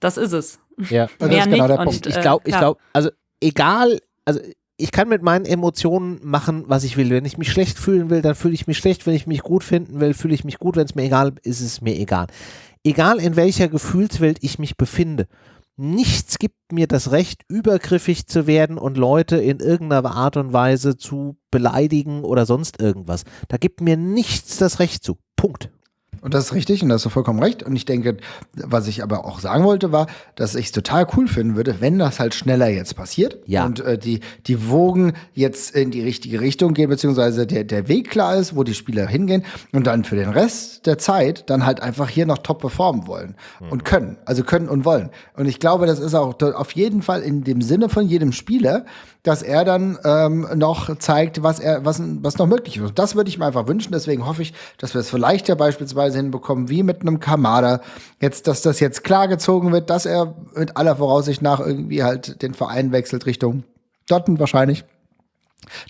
Das ist es. Ja, (laughs) Mehr genau nicht. Und, ich glaube, ich glaube, also egal also ich kann mit meinen Emotionen machen, was ich will. Wenn ich mich schlecht fühlen will, dann fühle ich mich schlecht. Wenn ich mich gut finden will, fühle ich mich gut. Wenn es mir egal ist, ist es mir egal. egal in welcher Gefühlswelt ich mich befinde, nichts gibt mir das Recht, übergriffig zu werden und Leute in irgendeiner Art und Weise zu beleidigen oder sonst irgendwas. Da gibt mir nichts das Recht zu. Punkt. Und das ist richtig und da hast du vollkommen recht. Und ich denke, was ich aber auch sagen wollte, war, dass ich es total cool finden würde, wenn das halt schneller jetzt passiert ja. und äh, die, die Wogen jetzt in die richtige Richtung gehen, beziehungsweise der, der Weg klar ist, wo die Spieler hingehen und dann für den Rest der Zeit dann halt einfach hier noch top performen wollen mhm. und können. Also können und wollen. Und ich glaube, das ist auch auf jeden Fall in dem Sinne von jedem Spieler, dass er dann ähm, noch zeigt, was er, was, was noch möglich ist. Und das würde ich mir einfach wünschen. Deswegen hoffe ich, dass wir es vielleicht ja beispielsweise hinbekommen, wie mit einem Kamada. Jetzt, dass das jetzt klar gezogen wird, dass er mit aller Voraussicht nach irgendwie halt den Verein wechselt Richtung Dortmund wahrscheinlich.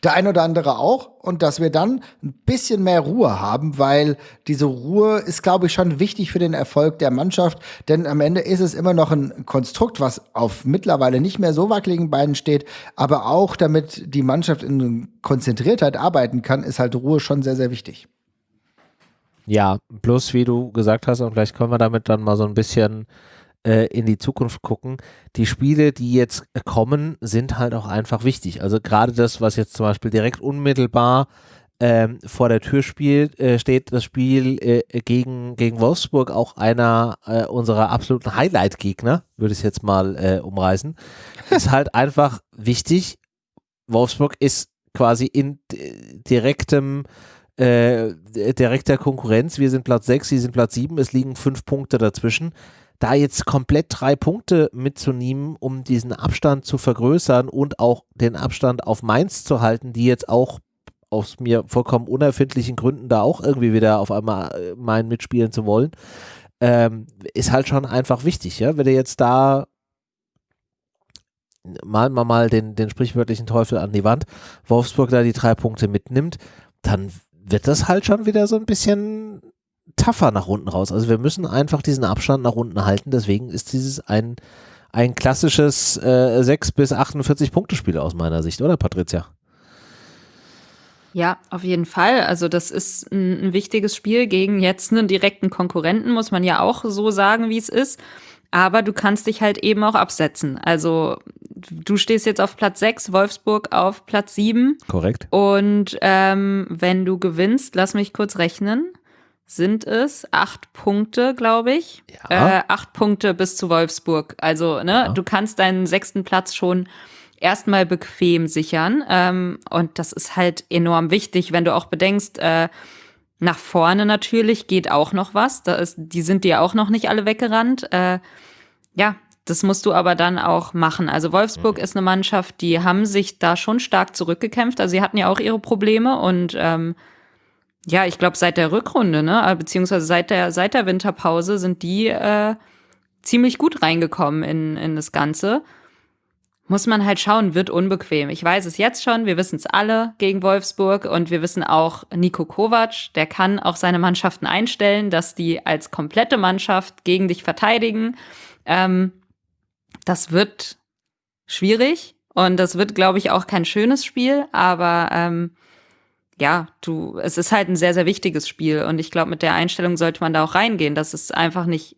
Der ein oder andere auch und dass wir dann ein bisschen mehr Ruhe haben, weil diese Ruhe ist, glaube ich, schon wichtig für den Erfolg der Mannschaft, denn am Ende ist es immer noch ein Konstrukt, was auf mittlerweile nicht mehr so wackeligen Beinen steht, aber auch damit die Mannschaft in Konzentriertheit arbeiten kann, ist halt Ruhe schon sehr, sehr wichtig. Ja, plus wie du gesagt hast, und vielleicht können wir damit dann mal so ein bisschen äh, in die Zukunft gucken. Die Spiele, die jetzt kommen, sind halt auch einfach wichtig. Also gerade das, was jetzt zum Beispiel direkt unmittelbar ähm, vor der Tür spielt, äh, steht das Spiel äh, gegen, gegen Wolfsburg, auch einer äh, unserer absoluten Highlight-Gegner, würde ich jetzt mal äh, umreißen, ist halt (laughs) einfach wichtig. Wolfsburg ist quasi in direktem äh, direkter Konkurrenz. Wir sind Platz 6, sie sind Platz 7, es liegen fünf Punkte dazwischen da jetzt komplett drei Punkte mitzunehmen, um diesen Abstand zu vergrößern und auch den Abstand auf Mainz zu halten, die jetzt auch aus mir vollkommen unerfindlichen Gründen da auch irgendwie wieder auf einmal äh, meinen mitspielen zu wollen, ähm, ist halt schon einfach wichtig, ja. Wenn du jetzt da malen wir mal den, den sprichwörtlichen Teufel an die Wand, Wolfsburg da die drei Punkte mitnimmt, dann wird das halt schon wieder so ein bisschen tougher nach unten raus. Also wir müssen einfach diesen Abstand nach unten halten. Deswegen ist dieses ein, ein klassisches äh, 6 bis 48 Punkte Spiel aus meiner Sicht, oder Patricia? Ja, auf jeden Fall. Also das ist ein, ein wichtiges Spiel gegen jetzt einen direkten Konkurrenten, muss man ja auch so sagen, wie es ist. Aber du kannst dich halt eben auch absetzen. Also du stehst jetzt auf Platz 6, Wolfsburg auf Platz 7. Korrekt. Und ähm, wenn du gewinnst, lass mich kurz rechnen sind es acht Punkte, glaube ich. Ja. Äh, acht Punkte bis zu Wolfsburg. Also, ne, ja. du kannst deinen sechsten Platz schon erstmal bequem sichern. Ähm, und das ist halt enorm wichtig, wenn du auch bedenkst, äh, nach vorne natürlich geht auch noch was. Da ist, die sind dir auch noch nicht alle weggerannt. Äh, ja, das musst du aber dann auch machen. Also Wolfsburg mhm. ist eine Mannschaft, die haben sich da schon stark zurückgekämpft. Also sie hatten ja auch ihre Probleme und ähm, ja, ich glaube, seit der Rückrunde, ne, äh, beziehungsweise seit der, seit der Winterpause sind die äh, ziemlich gut reingekommen in, in das Ganze. Muss man halt schauen, wird unbequem. Ich weiß es jetzt schon, wir wissen es alle gegen Wolfsburg und wir wissen auch, Nico Kovac, der kann auch seine Mannschaften einstellen, dass die als komplette Mannschaft gegen dich verteidigen. Ähm, das wird schwierig und das wird, glaube ich, auch kein schönes Spiel, aber ähm, ja, du, es ist halt ein sehr, sehr wichtiges Spiel und ich glaube, mit der Einstellung sollte man da auch reingehen. Das ist einfach nicht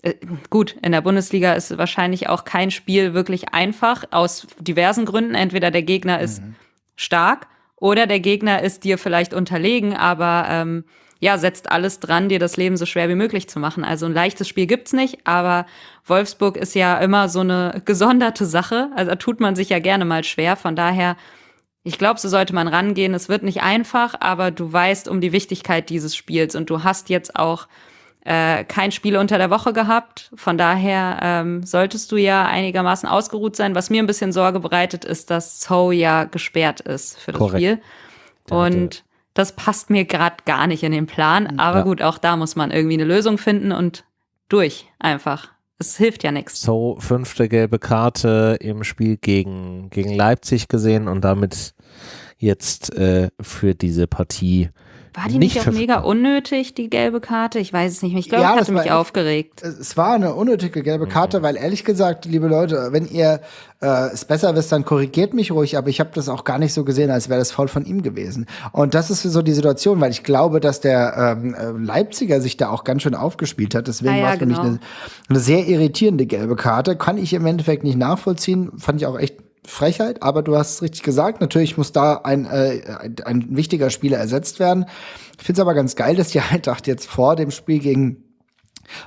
äh, gut. In der Bundesliga ist wahrscheinlich auch kein Spiel wirklich einfach aus diversen Gründen. Entweder der Gegner ist mhm. stark oder der Gegner ist dir vielleicht unterlegen, aber ähm, ja, setzt alles dran, dir das Leben so schwer wie möglich zu machen. Also ein leichtes Spiel gibt's nicht, aber Wolfsburg ist ja immer so eine (laughs) gesonderte Sache. Also da tut man sich ja gerne mal schwer. Von daher ich glaube, so sollte man rangehen. Es wird nicht einfach, aber du weißt um die Wichtigkeit dieses Spiels und du hast jetzt auch äh, kein Spiel unter der Woche gehabt. Von daher ähm, solltest du ja einigermaßen ausgeruht sein. Was mir ein bisschen Sorge bereitet, ist, dass So ja gesperrt ist für das Korrekt. Spiel. Und das passt mir gerade gar nicht in den Plan. Aber ja. gut, auch da muss man irgendwie eine Lösung finden und durch einfach. Es hilft ja nichts. So, fünfte gelbe Karte im Spiel gegen, gegen Leipzig gesehen und damit jetzt äh, für diese Partie War die nicht nicht auch mega unnötig, die gelbe Karte? Ich weiß es nicht mehr. Ich glaube, Ja, ich das hatte war mich echt- aufgeregt. Es war eine unnötige gelbe Karte, weil ehrlich gesagt, liebe Leute, wenn ihr äh, es besser wisst, dann korrigiert mich ruhig, aber ich habe das auch gar nicht so gesehen, als wäre das Foul von ihm gewesen. Und das ist so die Situation, weil ich glaube, dass der ähm, äh, Leipziger sich da auch ganz schön aufgespielt hat. Deswegen Ah ja, war es für mich genau. eine, eine sehr irritierende gelbe Karte. Kann ich im Endeffekt nicht nachvollziehen. Fand ich auch echt Frechheit, aber du hast es richtig gesagt. Natürlich muss da ein, äh, ein, ein wichtiger Spieler ersetzt werden. Ich finde es aber ganz geil, dass die (laughs) Eintracht jetzt vor dem Spiel gegen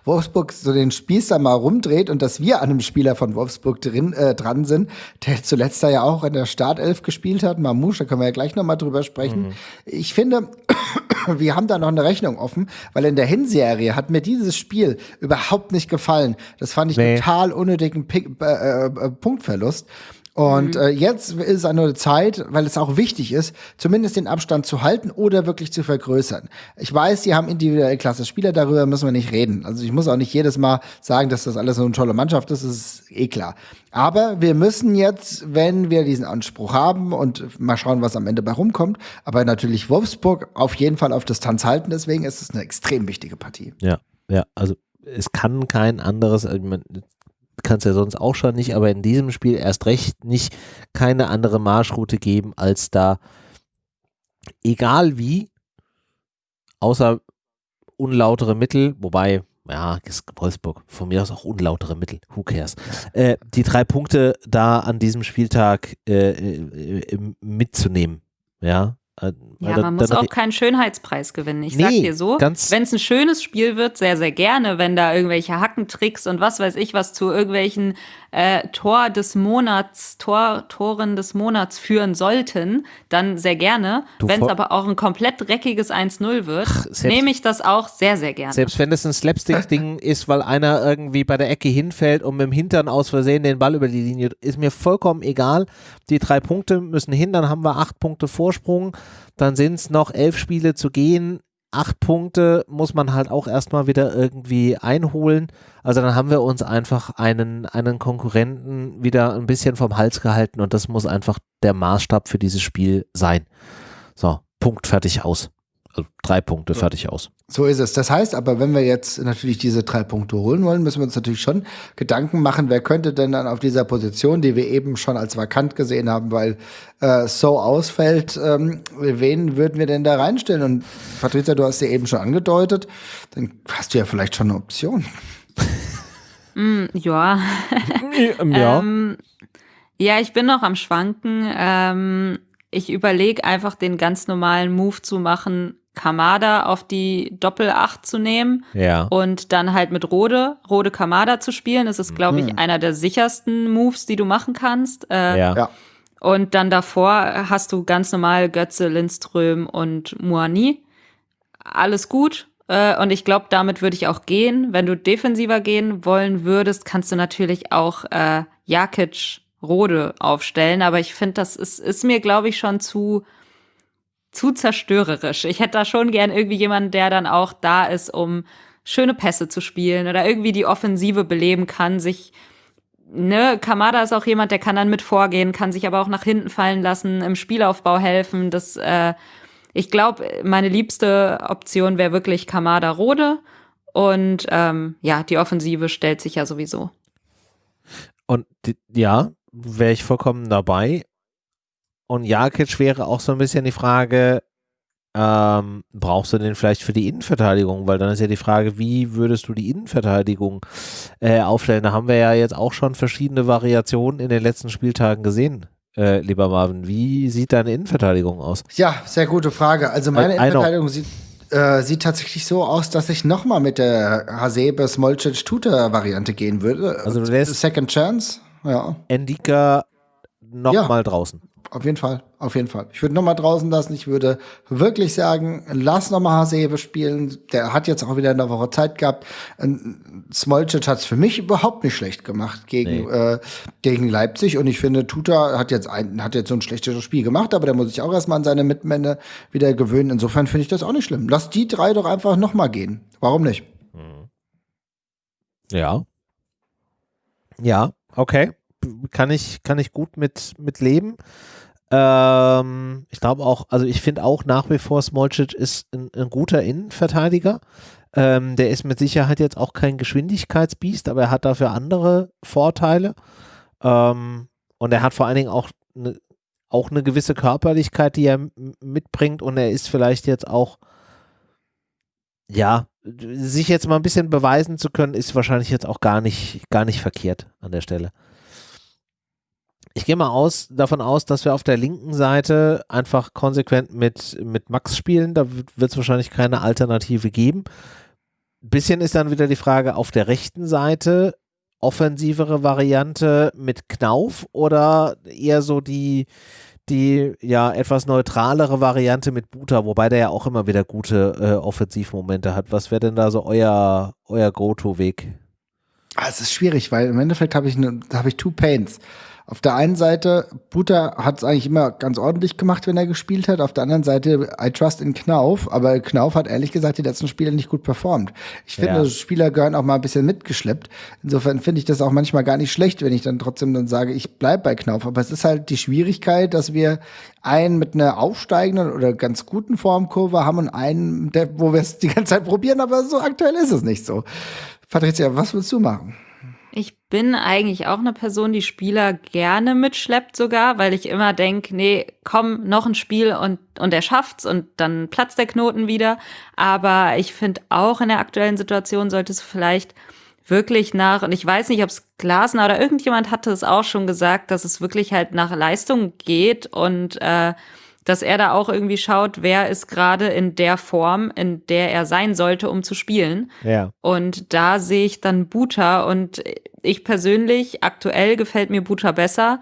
Wolfsburg so den Spieß da mal rumdreht und dass wir an einem Spieler von Wolfsburg drin, äh, dran sind, der zuletzt da ja auch in der Startelf gespielt hat, Mamouche, da können wir ja gleich noch mal drüber sprechen. Ich finde, (coughs) wir haben da noch eine Rechnung offen, weil in der Hinserie hat mir dieses Spiel überhaupt nicht gefallen. Das fand ich Nee. total unnötigen Pick, äh, äh, Punktverlust. Und äh, jetzt ist es eine Zeit, weil es auch wichtig ist, zumindest den Abstand zu halten oder wirklich zu vergrößern. Ich weiß, sie haben individuell klasse Spieler, darüber müssen wir nicht reden. Also ich muss auch nicht jedes Mal sagen, dass das alles so eine tolle Mannschaft ist, das ist eh klar. Aber wir müssen jetzt, wenn wir diesen Anspruch haben und mal schauen, was am Ende bei rumkommt, aber natürlich Wolfsburg auf jeden Fall auf Distanz halten, deswegen ist es eine extrem wichtige Partie. Ja, ja, also es kann kein anderes, man kann es ja sonst auch schon nicht, aber in diesem Spiel erst recht nicht keine andere Marschroute geben, als da, egal wie, außer unlautere Mittel, wobei, ja, Wolfsburg, von mir aus auch unlautere Mittel, who cares, äh, die drei Punkte da an diesem Spieltag äh, äh, mitzunehmen, ja. Ja, da- man muss auch keinen Schönheitspreis gewinnen. Ich sag Nee, dir so, wenn es ein schönes Spiel wird, sehr, sehr gerne, wenn da irgendwelche Hackentricks und was weiß ich was zu irgendwelchen äh, Tor des Monats, Tor, Toren des Monats führen sollten, dann sehr gerne. Wenn es aber auch ein komplett dreckiges 1-0 wird, nehme ich das auch sehr, sehr gerne. Selbst wenn es ein Slapstick-Ding (laughs) ist, weil einer irgendwie bei der Ecke hinfällt und mit dem Hintern aus Versehen den Ball über die Linie, ist mir vollkommen egal. Die drei Punkte müssen hin, dann haben wir acht Punkte Vorsprung, dann sind es noch elf Spiele zu gehen. Acht Punkte muss man halt auch erstmal wieder irgendwie einholen. Also dann haben wir uns einfach einen, einen Konkurrenten wieder ein bisschen vom Hals gehalten und das muss einfach der Maßstab für dieses Spiel sein. So, Punkt, fertig, aus. Also drei Punkte, fertig, aus. So ist es. Das heißt aber, wenn wir jetzt natürlich diese drei Punkte holen wollen, müssen wir uns natürlich schon Gedanken machen, wer könnte denn dann auf dieser Position, die wir eben schon als vakant gesehen haben, weil äh, so ausfällt, ähm, wen würden wir denn da reinstellen? Und Patricia, du hast ja eben schon angedeutet, dann hast du ja vielleicht schon eine Option. (laughs) ja. Ja. (laughs) Ähm, ja, ich bin noch am Schwanken. Ähm, ich überlege einfach den ganz normalen Move zu machen, Kamada auf die Doppel-8 zu nehmen ja. und dann halt mit Rode, Rode Kamada zu spielen. Das ist, glaube ich, einer der sichersten Moves, die du machen kannst. Äh, ja. Ja. Und dann davor hast du ganz normal Götze, Lindström und Muani. Alles gut. Äh, Und ich glaube, damit würde ich auch gehen. Wenn du defensiver gehen wollen würdest, kannst du natürlich auch äh, Jakic Rode aufstellen. Aber ich finde, das ist, ist mir, glaube ich, schon zu, zu zerstörerisch. Ich hätte da schon gern irgendwie jemanden, der dann auch da ist, um schöne Pässe zu spielen oder irgendwie die Offensive beleben kann, sich ne, Kamada ist auch jemand, der kann dann mit vorgehen, kann sich aber auch nach hinten fallen lassen, im Spielaufbau helfen. Das, äh, ich glaube, meine liebste Option wäre wirklich Kamada Rode. Und ähm, ja, die Offensive stellt sich ja sowieso. Und ja, wäre ich vollkommen dabei. Und Jakic wäre auch so ein bisschen die Frage, ähm, brauchst du den vielleicht für die Innenverteidigung? Weil dann ist ja die Frage, wie würdest du die Innenverteidigung äh, aufstellen? Da haben wir ja jetzt auch schon verschiedene Variationen in den letzten Spieltagen gesehen, äh, lieber Marvin. Wie sieht deine Innenverteidigung aus? Ja, sehr gute Frage. Also meine I- I. Innenverteidigung sieht, äh, sieht tatsächlich so aus, dass ich noch mal mit der Hasebe Smolcic Tuta Variante gehen würde. Also du lässt- Second Chance, ja, Endika nochmal Ja. draußen. auf jeden Fall, auf jeden Fall. Ich würde noch mal draußen lassen. Ich würde wirklich sagen, lass noch mal Hasebe spielen. Der hat jetzt auch wieder eine Woche Zeit gehabt. Smolcic hat es für mich überhaupt nicht schlecht gemacht gegen Nee. äh, gegen Leipzig und ich finde, Tuta hat jetzt ein, hat jetzt so ein schlechteres Spiel gemacht, aber der muss sich auch erstmal an seine Mitmänner wieder gewöhnen. Insofern finde ich das auch nicht schlimm. Lass die drei doch einfach noch mal gehen. Warum nicht? Ja. Ja, okay. Kann ich, kann ich gut mit, mit leben. Ähm, ich glaube auch, also ich finde auch nach wie vor Smolcic ist ein, ein guter Innenverteidiger. Ähm, der ist mit Sicherheit jetzt auch kein Geschwindigkeitsbiest, aber er hat dafür andere Vorteile. Ähm, und er hat vor allen Dingen auch eine auch eine gewisse Körperlichkeit, die er mitbringt und er ist vielleicht jetzt auch, ja, sich jetzt mal ein bisschen beweisen zu können, ist wahrscheinlich jetzt auch gar nicht, gar nicht verkehrt an der Stelle. Ich gehe mal aus, davon aus, dass wir auf der linken Seite einfach konsequent mit, mit Max spielen. Da wird es wahrscheinlich keine Alternative geben. Bisschen ist dann wieder die Frage auf der rechten Seite, offensivere Variante mit Knauf oder eher so die, die ja etwas neutralere Variante mit Buta, wobei der ja auch immer wieder gute äh, Offensivmomente hat. Was wäre denn da so euer, euer Go-To-Weg? Ah, es ist schwierig, weil im Endeffekt habe ich, ne, hab ich Two Pains. Auf der einen Seite, Buta hat es eigentlich immer ganz ordentlich gemacht, wenn er gespielt hat. Auf der anderen Seite, I trust in Knauf. Aber Knauf hat ehrlich gesagt die letzten Spiele nicht gut performt. Ich finde, ja. Spieler gehören auch mal ein bisschen mitgeschleppt. Insofern finde ich das auch manchmal gar nicht schlecht, wenn ich dann trotzdem dann sage, ich bleib bei Knauf. Aber es ist halt die Schwierigkeit, dass wir einen mit einer aufsteigenden oder ganz guten Formkurve haben und einen, der, wo wir es die ganze Zeit probieren, aber so aktuell ist es nicht so. Patricia, was willst du machen? Bin eigentlich auch eine Person, die Spieler gerne mitschleppt sogar, weil ich immer denke, nee, komm, noch ein Spiel und, und er schafft's und dann platzt der Knoten wieder. Aber ich finde auch in der aktuellen Situation sollte es vielleicht wirklich nach, und ich weiß nicht, ob es Glasner oder irgendjemand hatte es auch schon gesagt, dass es wirklich halt nach Leistung geht und äh, dass er da auch irgendwie schaut, wer ist gerade in der Form, in der er sein sollte, um zu spielen. Ja. Und da sehe ich dann Buta und ich persönlich, aktuell gefällt mir Buta besser.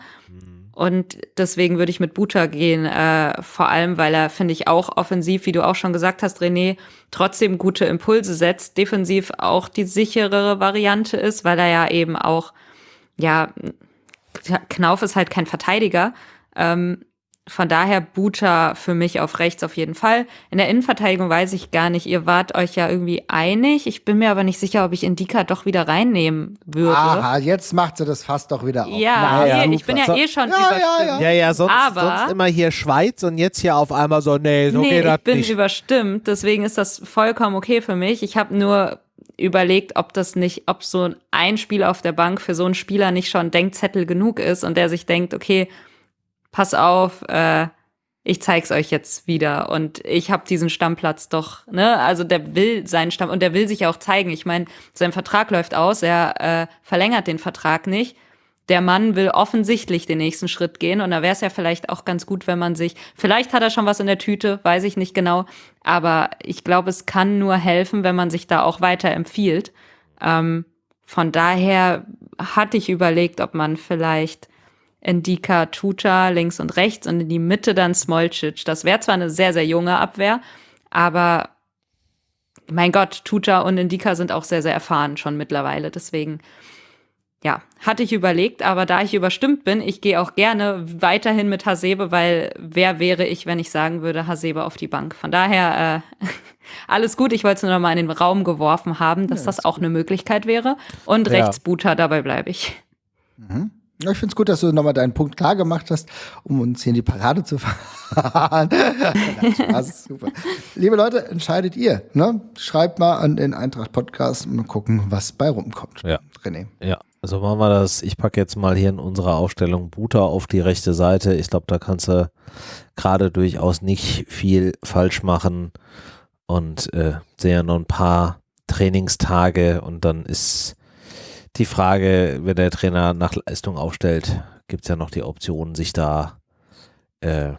Und deswegen würde ich mit Buta gehen, äh, vor allem, weil er, finde ich, auch offensiv, wie du auch schon gesagt hast, René, trotzdem gute Impulse setzt, defensiv auch die sicherere Variante ist, weil er ja eben auch, ja, Knauf ist halt kein Verteidiger. Ähm, von daher Buta für mich auf rechts auf jeden Fall. In der Innenverteidigung weiß ich gar nicht. Ihr wart euch ja irgendwie einig. Ich bin mir aber nicht sicher, ob ich Indika doch wieder reinnehmen würde. Aha, jetzt macht sie das fast doch wieder auf. Ja, naja, nee, ich bin ja eh schon ja, überstimmt. Ja, ja, ja, ja sonst, aber, sonst immer hier Schweiz und jetzt hier auf einmal so, nee, so nee, geht das nicht. ich bin überstimmt. Deswegen ist das vollkommen okay für mich. Ich habe nur überlegt, ob das nicht, ob so ein Spiel auf der Bank für so einen Spieler nicht schon Denkzettel genug ist und der sich denkt, okay, pass auf, äh, ich zeig's euch jetzt wieder und ich habe diesen Stammplatz doch, ne? Also der will seinen Stamm und der will sich auch zeigen. Ich meine, sein Vertrag läuft aus, er äh, verlängert den Vertrag nicht. Der Mann will offensichtlich den nächsten Schritt gehen und da wäre es ja vielleicht auch ganz gut, wenn man sich, vielleicht hat er schon was in der Tüte, weiß ich nicht genau, aber ich glaube, es kann nur helfen, wenn man sich da auch weiter empfiehlt. Ähm, von daher hatte ich überlegt, ob man vielleicht Endika, Tuta links und rechts und in die Mitte dann Smolcic. Das wäre zwar eine sehr, sehr junge Abwehr, aber mein Gott, Tuta und Indika sind auch sehr, sehr erfahren schon mittlerweile. Deswegen, ja, hatte ich überlegt, aber da ich überstimmt bin, ich gehe auch gerne weiterhin mit Hasebe, weil wer wäre ich, wenn ich sagen würde, Hasebe auf die Bank. Von daher, äh, (laughs) alles gut. Ich wollte es nur noch mal in den Raum geworfen haben, dass ja, das auch eine Möglichkeit wäre. Und ja. rechts Buta, dabei bleibe ich. Mhm. Ja, ich finde es gut, dass du nochmal deinen Punkt klar gemacht hast, um uns hier in die Parade zu (laughs) fahren. Spaß, super. Liebe Leute, entscheidet ihr. Ne? Schreibt mal an den Eintracht Podcast und gucken, was bei rumkommt. Ja. René. Ja, also machen wir das. Ich packe jetzt mal hier in unserer Aufstellung Buta auf die rechte Seite. Ich glaube, da kannst du gerade durchaus nicht viel falsch machen und äh, sehe noch ein paar Trainingstage und dann ist die Frage, wenn der Trainer nach Leistung aufstellt, gibt es ja noch die Option, sich da äh,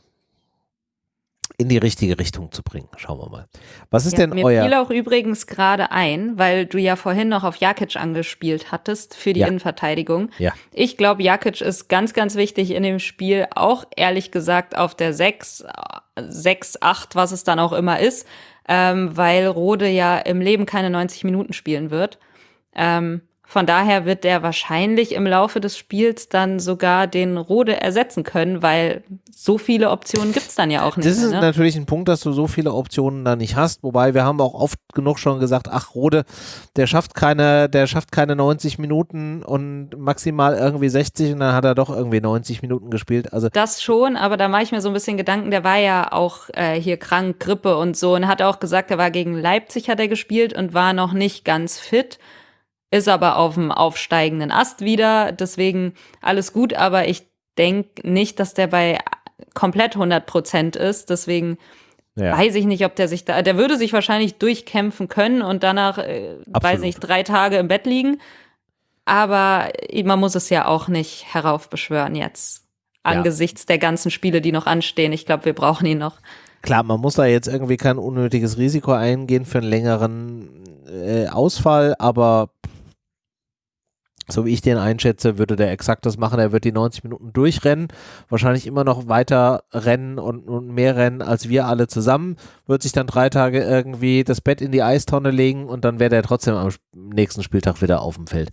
in die richtige Richtung zu bringen. Schauen wir mal. Was ist ja, denn mir euer. Mir fiel auch übrigens gerade ein, weil du ja vorhin noch auf Jakic angespielt hattest für die ja. Innenverteidigung. Ja. Ich glaube, Jakic ist ganz, ganz wichtig in dem Spiel, auch ehrlich gesagt auf der 6, 6, 8, was es dann auch immer ist, ähm, weil Rode ja im Leben keine 90 Minuten spielen wird. Ähm, Von daher wird der wahrscheinlich im Laufe des Spiels dann sogar den Rode ersetzen können, weil so viele Optionen gibt's dann ja auch nicht. Das ist ne? natürlich ein Punkt, dass du so viele Optionen da nicht hast. Wobei wir haben auch oft genug schon gesagt, ach Rode, der schafft keine, der schafft keine 90 Minuten und maximal irgendwie 60 und dann hat er doch irgendwie 90 Minuten gespielt. Also Das schon, aber da mache ich mir so ein bisschen Gedanken, der war ja auch äh, hier krank, Grippe und so und hat auch gesagt, er war gegen Leipzig hat er gespielt und war noch nicht ganz fit, ist aber auf dem aufsteigenden Ast wieder, deswegen alles gut, aber ich denke nicht, dass der bei komplett 100 Prozent ist, deswegen ja. weiß ich nicht, ob der sich da, der würde sich wahrscheinlich durchkämpfen können und danach, äh, weiß nicht, drei Tage im Bett liegen, aber man muss es ja auch nicht heraufbeschwören jetzt angesichts der ganzen Spiele, die noch anstehen. Ich glaube, wir brauchen ihn noch. Klar, man muss da jetzt irgendwie kein unnötiges Risiko eingehen für einen längeren äh, Ausfall, aber so wie ich den einschätze, würde der exakt das machen. Er wird die 90 Minuten durchrennen, wahrscheinlich immer noch weiter rennen und, und mehr rennen als wir alle zusammen, wird sich dann drei Tage irgendwie das Bett in die Eistonne legen und dann wäre der trotzdem am nächsten Spieltag wieder auf dem Feld.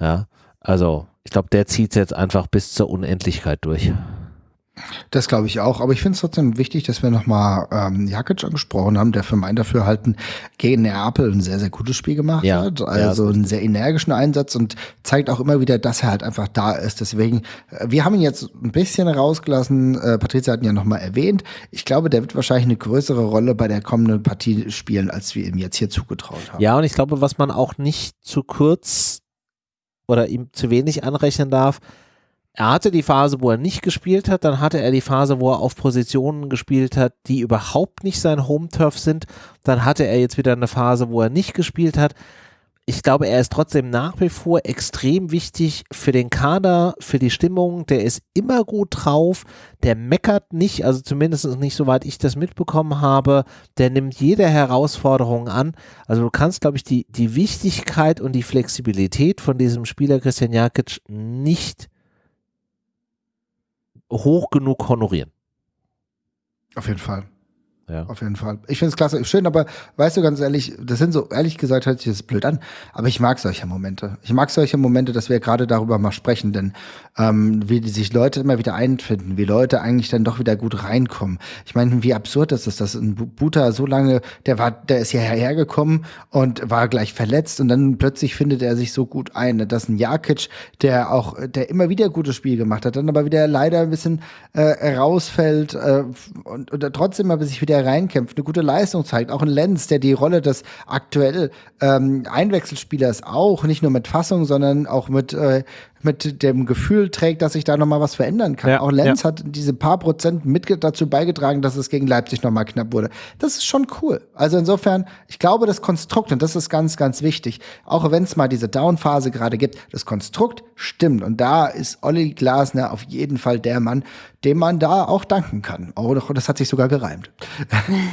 Ja, also ich glaube, der zieht jetzt einfach bis zur Unendlichkeit durch. Das glaube ich auch. Aber ich finde es trotzdem wichtig, dass wir nochmal ähm, Jakic angesprochen haben, der für mein Dafürhalten gegen Neapel ein sehr, sehr gutes Spiel gemacht Ja, hat. ja, Also ist einen sehr energischen Einsatz und zeigt auch immer wieder, dass er halt einfach da ist. Deswegen, äh, wir haben ihn jetzt ein bisschen rausgelassen. Äh, Patricia hat ihn ja nochmal erwähnt. Ich glaube, der wird wahrscheinlich eine größere Rolle bei der kommenden Partie spielen, als wir ihm jetzt hier zugetraut haben. Ja, und ich glaube, was man auch nicht zu kurz oder ihm zu wenig anrechnen darf, er hatte die Phase, wo er nicht gespielt hat, dann hatte er die Phase, wo er auf Positionen gespielt hat, die überhaupt nicht sein Home-Turf sind, dann hatte er jetzt wieder eine Phase, wo er nicht gespielt hat. Ich glaube, er ist trotzdem nach wie vor extrem wichtig für den Kader, für die Stimmung. Der ist immer gut drauf, der meckert nicht, also zumindest nicht soweit ich das mitbekommen habe. Der nimmt jede Herausforderung an. Also du kannst, glaube ich, die, die Wichtigkeit und die Flexibilität von diesem Spieler Christian Jakic nicht hoch genug honorieren. Auf jeden Fall. Ja. Auf jeden Fall. Ich finde es klasse. Schön, aber weißt du ganz ehrlich, das sind so, ehrlich gesagt, hört sich das blöd an, aber ich mag solche Momente. Ich mag solche Momente, dass wir gerade darüber mal sprechen, denn ähm, wie sich Leute immer wieder einfinden, wie Leute eigentlich dann doch wieder gut reinkommen. Ich meine, wie absurd ist es, dass ein Bu- Buta so lange, der war, der ist hierher gekommen und war gleich verletzt und dann plötzlich findet er sich so gut ein. Das ist ein Jakic, der auch, der immer wieder gutes Spiel gemacht hat, dann aber wieder leider ein bisschen äh, rausfällt äh, und, und trotzdem aber sich wieder reinkämpft, eine gute Leistung zeigt. Auch ein Lenz, der die Rolle des aktuell ähm, Einwechselspielers auch, nicht nur mit Fassung, sondern auch mit, äh, mit dem Gefühl trägt, dass sich da nochmal was verändern kann. Ja, auch Lenz ja. hat diese paar Prozent mit dazu beigetragen, dass es gegen Leipzig nochmal knapp wurde. Das ist schon cool. Also insofern, ich glaube, das Konstrukt, und das ist ganz, ganz wichtig, auch wenn es mal diese Down-Phase gerade gibt, das Konstrukt stimmt. Und da ist Olli Glasner auf jeden Fall der Mann, dem man da auch danken kann. Oh, doch, das hat sich sogar gereimt.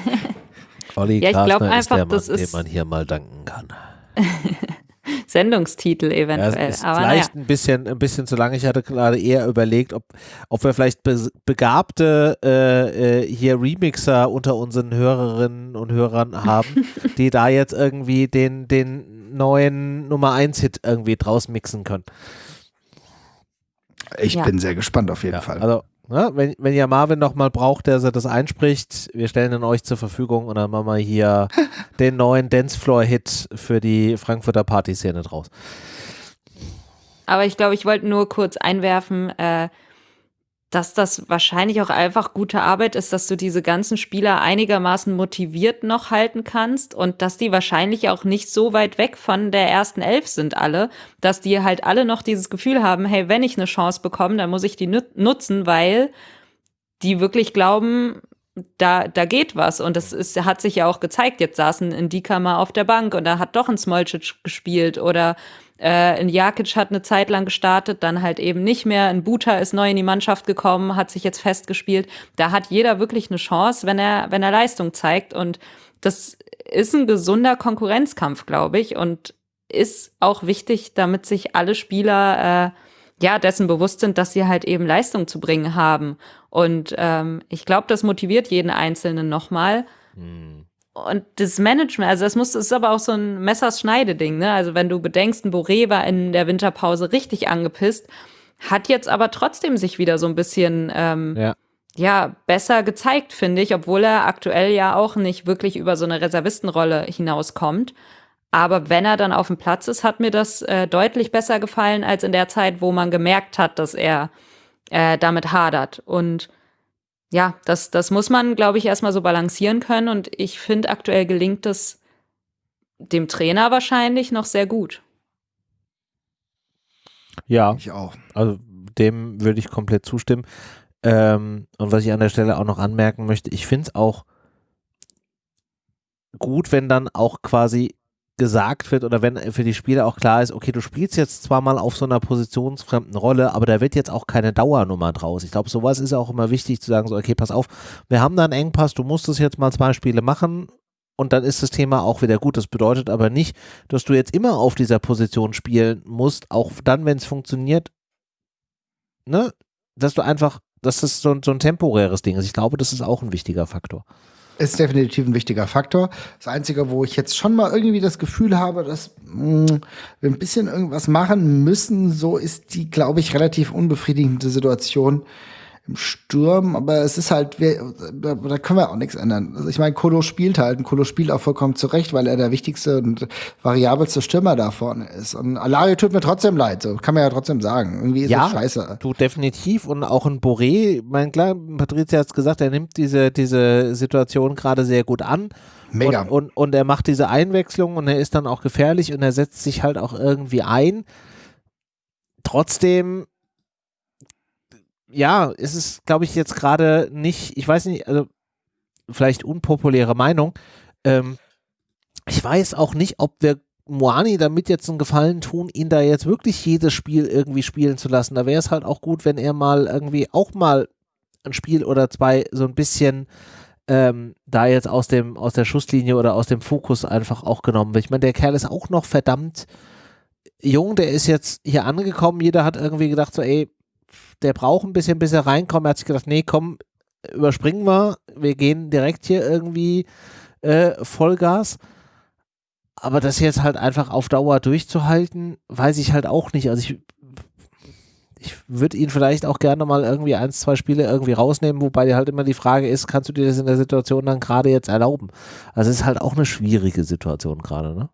(laughs) Olli Ja, Glasner ist einfach, der Mann, das ist- dem man hier mal danken kann. (laughs) (laughs) Sendungstitel Ja, eventuell. es ist Aber naja. vielleicht ein bisschen, ein bisschen zu lang. Ich hatte gerade eher überlegt, ob, ob wir vielleicht be begabte äh, äh, hier Remixer unter unseren Hörerinnen und Hörern haben, (laughs) die da jetzt irgendwie den, den neuen Nummer 1 Hit irgendwie draus mixen können. Ich Ja. bin sehr gespannt auf jeden Ja, Fall. also, ne, wenn, wenn ihr Marvin noch mal braucht, der das einspricht, wir stellen ihn euch zur Verfügung und dann machen wir hier (laughs) den neuen Dancefloor-Hit für die Frankfurter Partyszene draus. Aber ich glaube, ich wollte nur kurz einwerfen, äh, dass das wahrscheinlich auch einfach gute Arbeit ist, dass du diese ganzen Spieler einigermaßen motiviert noch halten kannst und dass die wahrscheinlich auch nicht so weit weg von der ersten Elf sind alle, dass die halt alle noch dieses Gefühl haben, hey, wenn ich eine Chance bekomme, dann muss ich die nut- nutzen, weil die wirklich glauben, da, da geht was. Und das ist, hat sich ja auch gezeigt. Jetzt saßen ein Dika mal auf der Bank und da hat doch ein Smolcic gespielt oder äh, ein Jakic hat eine Zeit lang gestartet, dann halt eben nicht mehr. Ein Buta ist neu in die Mannschaft gekommen, hat sich jetzt festgespielt. Da hat jeder wirklich eine Chance, wenn er, wenn er Leistung zeigt. Und das ist ein gesunder Konkurrenzkampf, glaube ich. Und ist auch wichtig, damit sich alle Spieler äh, ja dessen bewusst sind, dass sie halt eben Leistung zu bringen haben. Und ähm, ich glaube, das motiviert jeden Einzelnen nochmal. Und das Management, also das muss, das ist aber auch so ein Messers-Schneide-Ding, ne? Also wenn du bedenkst, ein Boré war in der Winterpause richtig angepisst, hat jetzt aber trotzdem sich wieder so ein bisschen ähm, ja. ja besser gezeigt, finde ich, obwohl er aktuell ja auch nicht wirklich über so eine Reservistenrolle hinauskommt. Aber wenn er dann auf dem Platz ist, hat mir das äh, deutlich besser gefallen als in der Zeit, wo man gemerkt hat, dass er äh, damit hadert. Und ja, das, das muss man, glaube ich, erstmal so balancieren können. Und ich finde, aktuell gelingt es dem Trainer wahrscheinlich noch sehr gut. Ja, ich auch. Also dem würde ich komplett zustimmen. Ähm, und was ich an der Stelle auch noch anmerken möchte, ich finde es auch gut, wenn dann auch quasi gesagt wird oder wenn für die Spieler auch klar ist, okay, du spielst jetzt zwar mal auf so einer positionsfremden Rolle, aber da wird jetzt auch keine Dauernummer draus. Ich glaube, sowas ist auch immer wichtig zu sagen, so, okay, pass auf, wir haben da einen Engpass, du musst es jetzt mal zwei Spiele machen und dann ist das Thema auch wieder gut. Das bedeutet aber nicht, dass du jetzt immer auf dieser Position spielen musst, auch dann, wenn es funktioniert, ne, dass du einfach, dass das so, so ein temporäres Ding ist. Ich glaube, das ist auch ein wichtiger Faktor ist definitiv ein wichtiger Faktor. Das Einzige, wo ich jetzt schon mal irgendwie das Gefühl habe, dass mh, mm, wir ein bisschen irgendwas machen müssen, so ist die, glaube ich, relativ unbefriedigende Situation im Sturm, aber es ist halt, wir, da, da können wir auch nichts ändern. Also ich meine, Kolo spielt halt und Kolo spielt auch vollkommen zurecht, weil er der wichtigste und variabelste Stürmer da vorne ist. Und Alario tut mir trotzdem leid, so kann man ja trotzdem sagen. Irgendwie ist ja, das scheiße. Du definitiv und auch ein Boré, mein klar, Patricia hat es gesagt, er nimmt diese, diese Situation gerade sehr gut an. Mega. Und, und, und er macht diese Einwechslung und er ist dann auch gefährlich und er setzt sich halt auch irgendwie ein. Trotzdem ja, ist es, glaube ich, jetzt gerade nicht, ich weiß nicht, also vielleicht unpopuläre Meinung. Ähm, ich weiß auch nicht, ob wir Moani damit jetzt einen Gefallen tun, ihn da jetzt wirklich jedes Spiel irgendwie spielen zu lassen. Da wäre es halt auch gut, wenn er mal irgendwie auch mal ein Spiel oder zwei so ein bisschen ähm, da jetzt aus dem aus der Schusslinie oder aus dem Fokus einfach auch genommen wird. Ich meine, der Kerl ist auch noch verdammt jung, der ist jetzt hier angekommen. Jeder hat irgendwie gedacht so, ey, der braucht ein bisschen, bis er reinkommt. Er hat sich gedacht, nee, komm, überspringen wir. Wir gehen direkt hier irgendwie äh, Vollgas. Aber das jetzt halt einfach auf Dauer durchzuhalten, weiß ich halt auch nicht. Also ich, ich würde ihn vielleicht auch gerne mal irgendwie ein, zwei Spiele irgendwie rausnehmen, wobei halt immer die Frage ist, kannst du dir das in der Situation dann gerade jetzt erlauben? Also es ist halt auch eine schwierige Situation gerade, ne?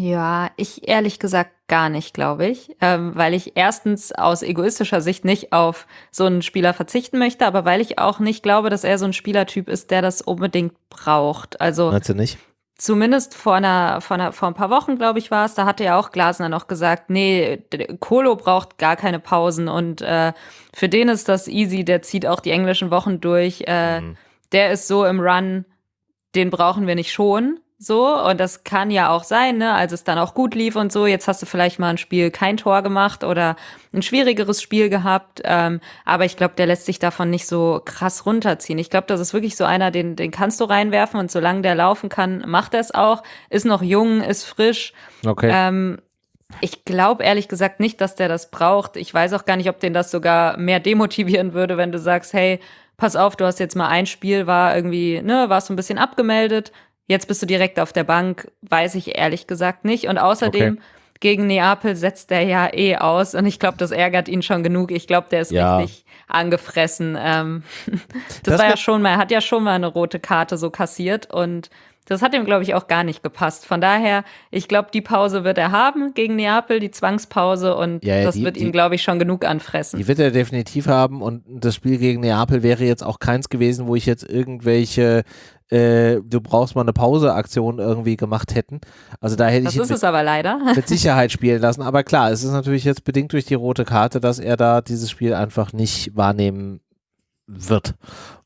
Ja, ich ehrlich gesagt gar nicht, glaube ich, ähm, weil ich erstens aus egoistischer Sicht nicht auf so einen Spieler verzichten möchte, aber weil ich auch nicht glaube, dass er so ein Spielertyp ist, der das unbedingt braucht. Also Meinst du nicht? Zumindest vor einer, vor einer, vor ein paar Wochen, glaube ich, war es, da hatte ja auch Glasner noch gesagt, nee, Kolo braucht gar keine Pausen und äh, für den ist das easy, der zieht auch die englischen Wochen durch, äh, mhm. der ist so im Run, den brauchen wir nicht schon. So, und das kann ja auch sein, ne, als es dann auch gut lief und so. Jetzt hast du vielleicht mal ein Spiel kein Tor gemacht oder ein schwierigeres Spiel gehabt. Ähm, aber ich glaube, der lässt sich davon nicht so krass runterziehen. Ich glaube, das ist wirklich so einer, den, den kannst du reinwerfen und solange der laufen kann, macht er es auch. Ist noch jung, ist frisch. Okay. Ähm, ich glaube ehrlich gesagt nicht, dass der das braucht. Ich weiß auch gar nicht, ob den das sogar mehr demotivieren würde, wenn du sagst, hey, pass auf, du hast jetzt mal ein Spiel, war irgendwie, ne, warst so ein bisschen abgemeldet, Jetzt bist du direkt auf der Bank, weiß ich ehrlich gesagt nicht. Und außerdem okay. gegen Neapel setzt er ja eh aus und ich glaube, das ärgert ihn schon genug. Ich glaube, der ist ja. richtig angefressen. Ähm, (laughs) das, das, war ja schon mal, er hat ja schon mal eine rote Karte so kassiert und das hat ihm, glaube ich, auch gar nicht gepasst. Von daher, ich glaube, die Pause wird er haben gegen Neapel, die Zwangspause, und ja, ja, das die, wird ihn, glaube ich, schon genug anfressen. Die wird er definitiv haben und das Spiel gegen Neapel wäre jetzt auch keins gewesen, wo ich jetzt irgendwelche äh, du brauchst mal eine Pause-Aktion irgendwie gemacht hätten. Also da hätte das ich ist es aber leider. (laughs) mit Sicherheit spielen lassen. Aber klar, es ist natürlich jetzt bedingt durch die rote Karte, dass er da dieses Spiel einfach nicht wahrnehmen wird.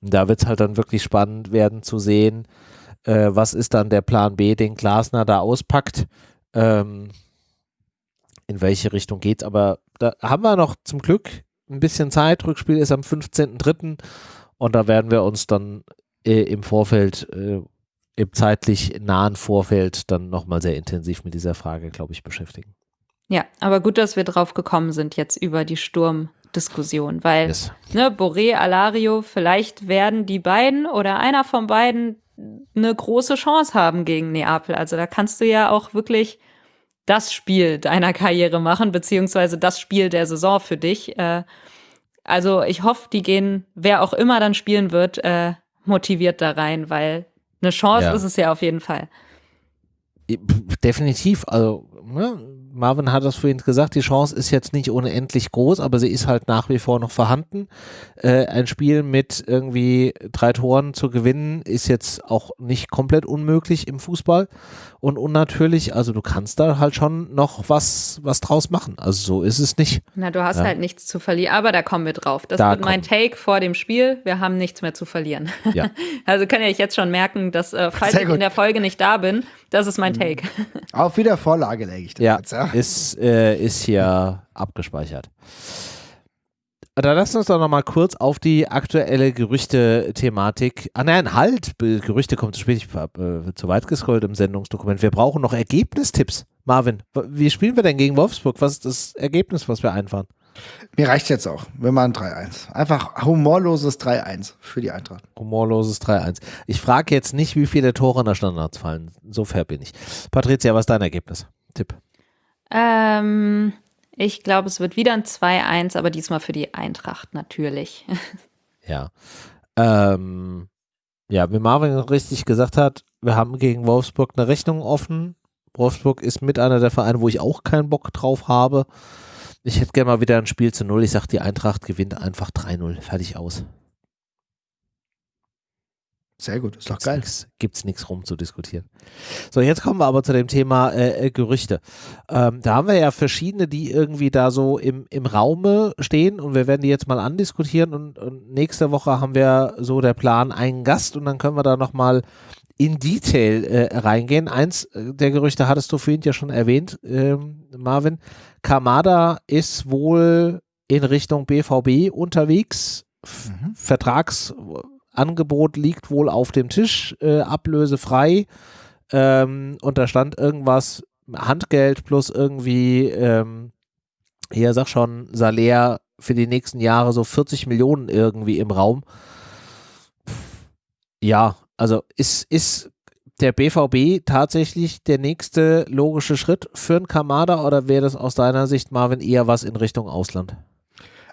Und da wird es halt dann wirklich spannend werden zu sehen, äh, was ist dann der Plan B, den Glasner da auspackt. Ähm, in welche Richtung geht's. Aber da haben wir noch zum Glück ein bisschen Zeit. Rückspiel ist am 15.03. Und da werden wir uns dann äh, im Vorfeld, äh, im zeitlich nahen Vorfeld dann nochmal sehr intensiv mit dieser Frage, glaube ich, beschäftigen. Ja, aber gut, dass wir drauf gekommen sind jetzt über die Sturmdiskussion, weil yes. ne, Boré, Alario, vielleicht werden die beiden oder einer von beiden eine große Chance haben gegen Neapel. Also da kannst du ja auch wirklich das Spiel deiner Karriere machen, beziehungsweise das Spiel der Saison für dich. Äh, also ich hoffe, die gehen, wer auch immer dann spielen wird, äh, motiviert da rein, weil eine Chance ja. ist es ja auf jeden Fall. Definitiv. Also ne, Marvin hat das vorhin gesagt, die Chance ist jetzt nicht unendlich groß, aber sie ist halt nach wie vor noch vorhanden. Äh, ein Spiel mit irgendwie drei Toren zu gewinnen, ist jetzt auch nicht komplett unmöglich im Fußball und unnatürlich. Also du kannst da halt schon noch was, was draus machen. Also so ist es nicht. Na, du hast ja. halt nichts zu verlieren, aber da kommen wir drauf. Das da wird mein Take vor dem Spiel. Wir haben nichts mehr zu verlieren. Ja. (laughs) also kann ja ich jetzt schon merken, dass äh, falls ich in der Folge nicht da bin, das ist mein mhm. Take. Auf wieder Vorlage lege ich das ja, jetzt, ja. Ist, äh, ist hier abgespeichert. Dann lass uns doch noch mal kurz auf die aktuelle Gerüchte-Thematik. Ah nein, halt, Gerüchte kommen zu spät, ich habe äh, zu weit gescrollt im Sendungsdokument. Wir brauchen noch Ergebnistipps. Marvin, wie spielen wir denn gegen Wolfsburg? Was ist das Ergebnis, was wir einfahren? Mir reicht jetzt auch. Wir machen 3-1. Einfach humorloses 3-1 für die Eintracht. Humorloses 3-1. Ich frage jetzt nicht, wie viele Tore in der Standards fallen. So fair bin ich. Patricia, was ist dein Ergebnis? Tipp. Ähm, ich glaube, es wird wieder ein 2-1, aber diesmal für die Eintracht natürlich. (laughs) ja. Ähm, ja, wie Marvin richtig gesagt hat, wir haben gegen Wolfsburg eine Rechnung offen. Wolfsburg ist mit einer der Vereine, wo ich auch keinen Bock drauf habe. Ich hätte gerne mal wieder ein Spiel zu Null. Ich sage, die Eintracht gewinnt einfach 3-0. Fertig aus. Sehr gut, ist doch gibt's geil. Nix, gibt's nichts rum zu diskutieren. So, jetzt kommen wir aber zu dem Thema äh, äh, Gerüchte. Ähm, da haben wir ja verschiedene, die irgendwie da so im, im Raume stehen und wir werden die jetzt mal andiskutieren und, und nächste Woche haben wir so der Plan einen Gast und dann können wir da nochmal in Detail äh, reingehen. Eins äh, der Gerüchte hattest du vorhin ja schon erwähnt, ähm, Marvin. Kamada ist wohl in Richtung BVB unterwegs. Mhm. Vertrags Angebot liegt wohl auf dem Tisch, äh, ablösefrei. Ähm, und da stand irgendwas, Handgeld plus irgendwie, ähm, hier sag schon, Salär für die nächsten Jahre so 40 Millionen irgendwie im Raum. Ja, also ist, ist der BVB tatsächlich der nächste logische Schritt für einen Kamada oder wäre das aus deiner Sicht, Marvin, eher was in Richtung Ausland?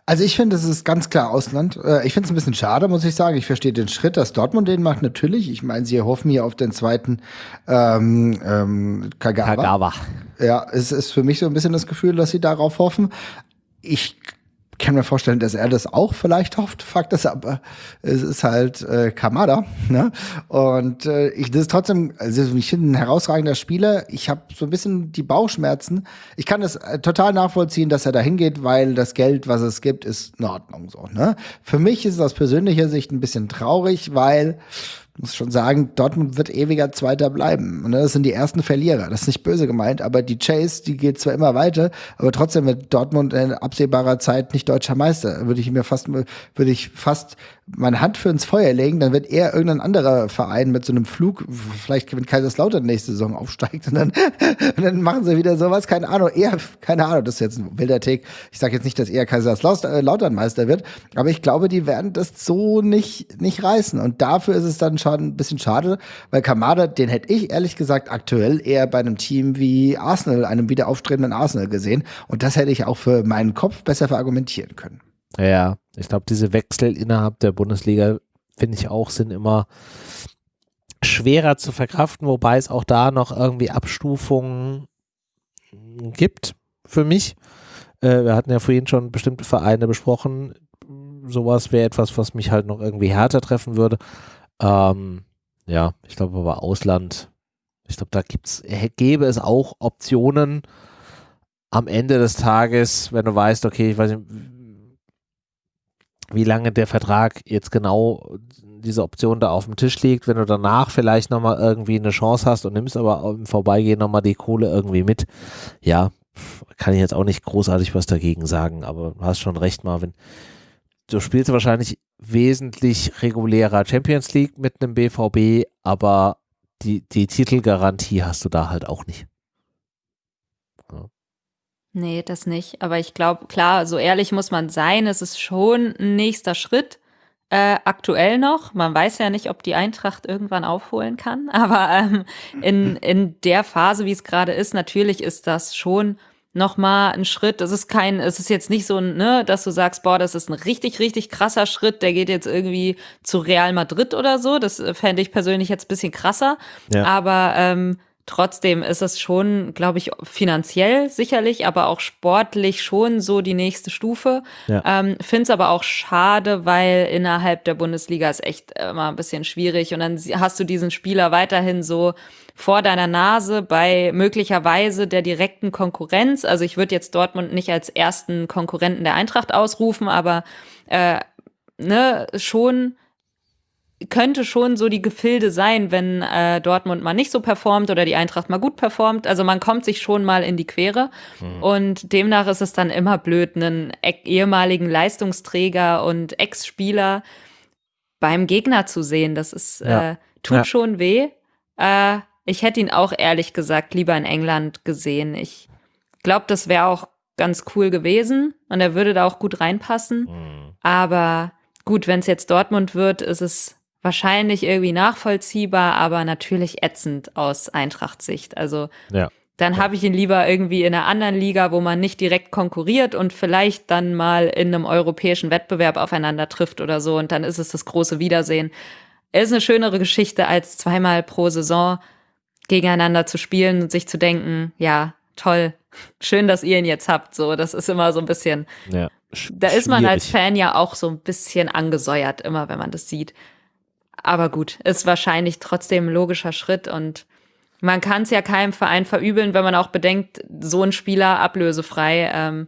Also ich finde, es ist ganz klar Ausland. Äh, ich finde es ein bisschen schade, muss ich sagen. Ich verstehe den Schritt, dass Dortmund den macht, natürlich. Ich meine, sie hoffen hier auf den zweiten ähm, ähm, Kagawa. Kagawa. Ja, es ist für mich so ein bisschen das Gefühl, dass sie darauf hoffen. Ich kann mir vorstellen, dass er das auch vielleicht hofft. Fakt ist aber, es ist halt äh, Kamada. Ne? Und äh, ich, das ist trotzdem, also ich finde ein herausragender Spieler. Ich habe so ein bisschen die Bauchschmerzen. Ich kann das äh, total nachvollziehen, dass er da hingeht, weil das Geld, was es gibt, ist in Ordnung so. Ne? Für mich ist es aus persönlicher Sicht ein bisschen traurig, weil muss schon sagen, Dortmund wird ewiger Zweiter bleiben. Und das sind die ersten Verlierer. Das ist nicht böse gemeint, aber die Chase, die geht zwar immer weiter, aber trotzdem wird Dortmund in absehbarer Zeit nicht deutscher Meister. Würde ich mir fast, würde ich fast meine Hand für ins Feuer legen, dann wird eher irgendein anderer Verein mit so einem Flug, vielleicht gewinnt Kaiserslautern nächste Saison aufsteigt und dann, (laughs) und dann machen sie wieder sowas, keine Ahnung, eher, keine Ahnung, das ist jetzt ein wilder Take. Ich sage jetzt nicht, dass eher Kaiserslautern Meister wird, aber ich glaube, die werden das so nicht, nicht reißen und dafür ist es dann schon ein bisschen schade, weil Kamada, den hätte ich ehrlich gesagt aktuell eher bei einem Team wie Arsenal, einem wieder aufstrebenden Arsenal gesehen und das hätte ich auch für meinen Kopf besser verargumentieren können. Ja, ich glaube, diese Wechsel innerhalb der Bundesliga, finde ich auch, sind immer schwerer zu verkraften, wobei es auch da noch irgendwie Abstufungen gibt für mich. Äh, wir hatten ja vorhin schon bestimmte Vereine besprochen. Sowas wäre etwas, was mich halt noch irgendwie härter treffen würde. Ähm, ja, ich glaube aber Ausland, ich glaube, da gibt's, gäbe es auch Optionen am Ende des Tages, wenn du weißt, okay, ich weiß nicht, wie lange der Vertrag jetzt genau diese Option da auf dem Tisch liegt, wenn du danach vielleicht nochmal irgendwie eine Chance hast und nimmst aber im Vorbeigehen nochmal die Kohle irgendwie mit. Ja, kann ich jetzt auch nicht großartig was dagegen sagen, aber du hast schon recht, Marvin. Du spielst wahrscheinlich wesentlich regulärer Champions League mit einem BVB, aber die, die Titelgarantie hast du da halt auch nicht. Nee, das nicht. Aber ich glaube, klar, so ehrlich muss man sein, es ist schon ein nächster Schritt. Äh, aktuell noch. Man weiß ja nicht, ob die Eintracht irgendwann aufholen kann. (laughs) Aber ähm, in, in der Phase, wie es gerade ist, natürlich ist das schon noch mal ein Schritt. Es ist kein, es ist jetzt nicht so, ne, dass du sagst, boah, das ist ein richtig, richtig krasser Schritt. Der geht jetzt irgendwie zu Real Madrid oder so. Das äh, fände ich persönlich jetzt ein bisschen krasser. Ja. Aber ähm, Trotzdem ist es schon, glaube ich, finanziell sicherlich, aber auch sportlich schon so die nächste Stufe. Ja. Ähm, Finde es aber auch schade, weil innerhalb der Bundesliga ist echt immer ein bisschen schwierig. Und dann hast du diesen Spieler weiterhin so vor deiner Nase bei möglicherweise der direkten Konkurrenz. Also ich würde jetzt Dortmund nicht als ersten Konkurrenten der Eintracht ausrufen, aber äh, ne, schon könnte schon so die Gefilde sein, wenn äh, Dortmund mal nicht so performt oder die Eintracht mal gut performt. Also man kommt sich schon mal in die Quere. Mhm. Und demnach ist es dann immer blöd, einen e ehemaligen Leistungsträger und Ex-Spieler beim Gegner zu sehen. Das ist, ja. äh, tut ja. schon weh. Äh, ich hätte ihn auch ehrlich gesagt lieber in England gesehen. Ich glaube, das wäre auch ganz cool gewesen und er würde da auch gut reinpassen. Mhm. Aber gut, wenn es jetzt Dortmund wird, ist es wahrscheinlich irgendwie nachvollziehbar, aber natürlich ätzend aus Eintracht-Sicht. Also ja. dann ja. habe ich ihn lieber irgendwie in einer anderen Liga, wo man nicht direkt konkurriert und vielleicht dann mal in einem europäischen Wettbewerb aufeinander trifft oder so und dann ist es das große Wiedersehen. Es ist eine schönere Geschichte, als zweimal pro Saison gegeneinander zu spielen und sich zu denken, ja, toll, (laughs) schön, dass ihr ihn jetzt habt. So, das ist immer so ein bisschen. Ja, da ist man als Fan ja auch so ein bisschen angesäuert, immer wenn man das sieht. Aber gut, ist wahrscheinlich trotzdem ein logischer Schritt und man kann es ja keinem Verein verübeln, wenn man auch bedenkt, so ein Spieler ablösefrei ähm,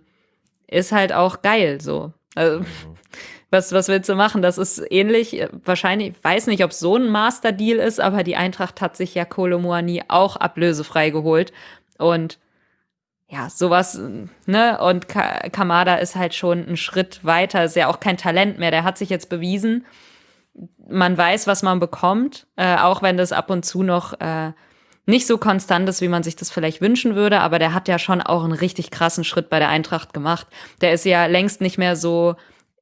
ist halt auch geil so. Also, (laughs) was, was willst du machen? Das ist ähnlich, wahrscheinlich, ich weiß nicht, ob es so ein Master-Deal ist, aber die Eintracht hat sich ja Kolomoani auch ablösefrei geholt. Und ja, sowas, ne? Und Kamada ist halt schon ein Schritt weiter, ist ja auch kein Talent mehr. Der hat sich jetzt bewiesen man weiß, was man bekommt, äh, auch wenn das ab und zu noch äh, nicht so konstant ist, wie man sich das vielleicht wünschen würde, aber der hat ja schon auch einen richtig krassen Schritt bei der Eintracht gemacht. Der ist ja längst nicht mehr so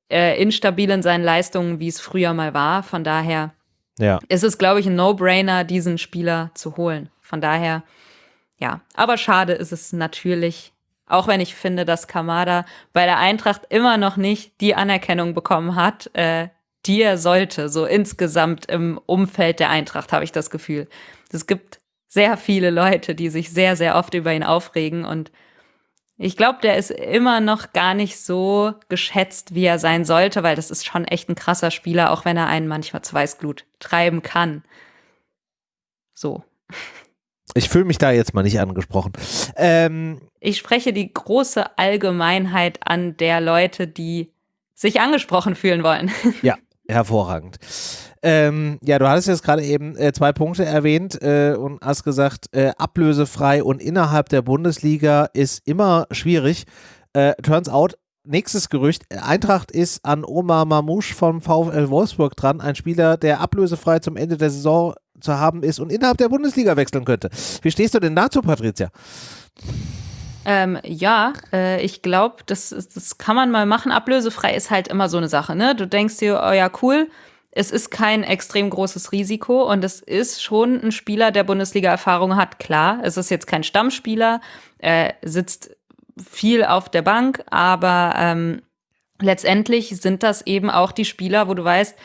äh, instabil in seinen Leistungen, wie es früher mal war. Von daher ja. ist es, glaube ich, ein No-Brainer, diesen Spieler zu holen. Von daher, ja. Aber schade ist es natürlich, auch wenn ich finde, dass Kamada bei der Eintracht immer noch nicht die Anerkennung bekommen hat, äh, die er sollte, so insgesamt im Umfeld der Eintracht, habe ich das Gefühl. Es gibt sehr viele Leute, die sich sehr, sehr oft über ihn aufregen und ich glaube, der ist immer noch gar nicht so geschätzt, wie er sein sollte, weil das ist schon echt ein krasser Spieler, auch wenn er einen manchmal zu Weißglut treiben kann. So. Ich fühle mich da jetzt mal nicht angesprochen. Ähm, ich spreche die große Allgemeinheit an der Leute, die sich angesprochen fühlen wollen. Ja, (laughs) Hervorragend. Ähm, ja, du hattest jetzt gerade eben äh, zwei Punkte erwähnt äh, und hast gesagt, äh, ablösefrei und innerhalb der Bundesliga ist immer schwierig. Äh, turns out, nächstes Gerücht, Eintracht ist an Omar Mamouche vom VfL Wolfsburg dran, ein Spieler, der ablösefrei zum Ende der Saison zu haben ist und innerhalb der Bundesliga wechseln könnte. Wie stehst du denn dazu, Patricia? Ähm, ja, äh, ich glaube, das, das kann man mal machen. Ablösefrei ist halt immer so eine Sache, ne? Du denkst dir, oh ja, cool, es ist kein extrem großes Risiko und es ist schon ein Spieler, der Bundesliga-Erfahrung hat. Klar, es ist jetzt kein Stammspieler, er sitzt viel auf der Bank, aber ähm, letztendlich sind das eben auch die Spieler, wo du weißt,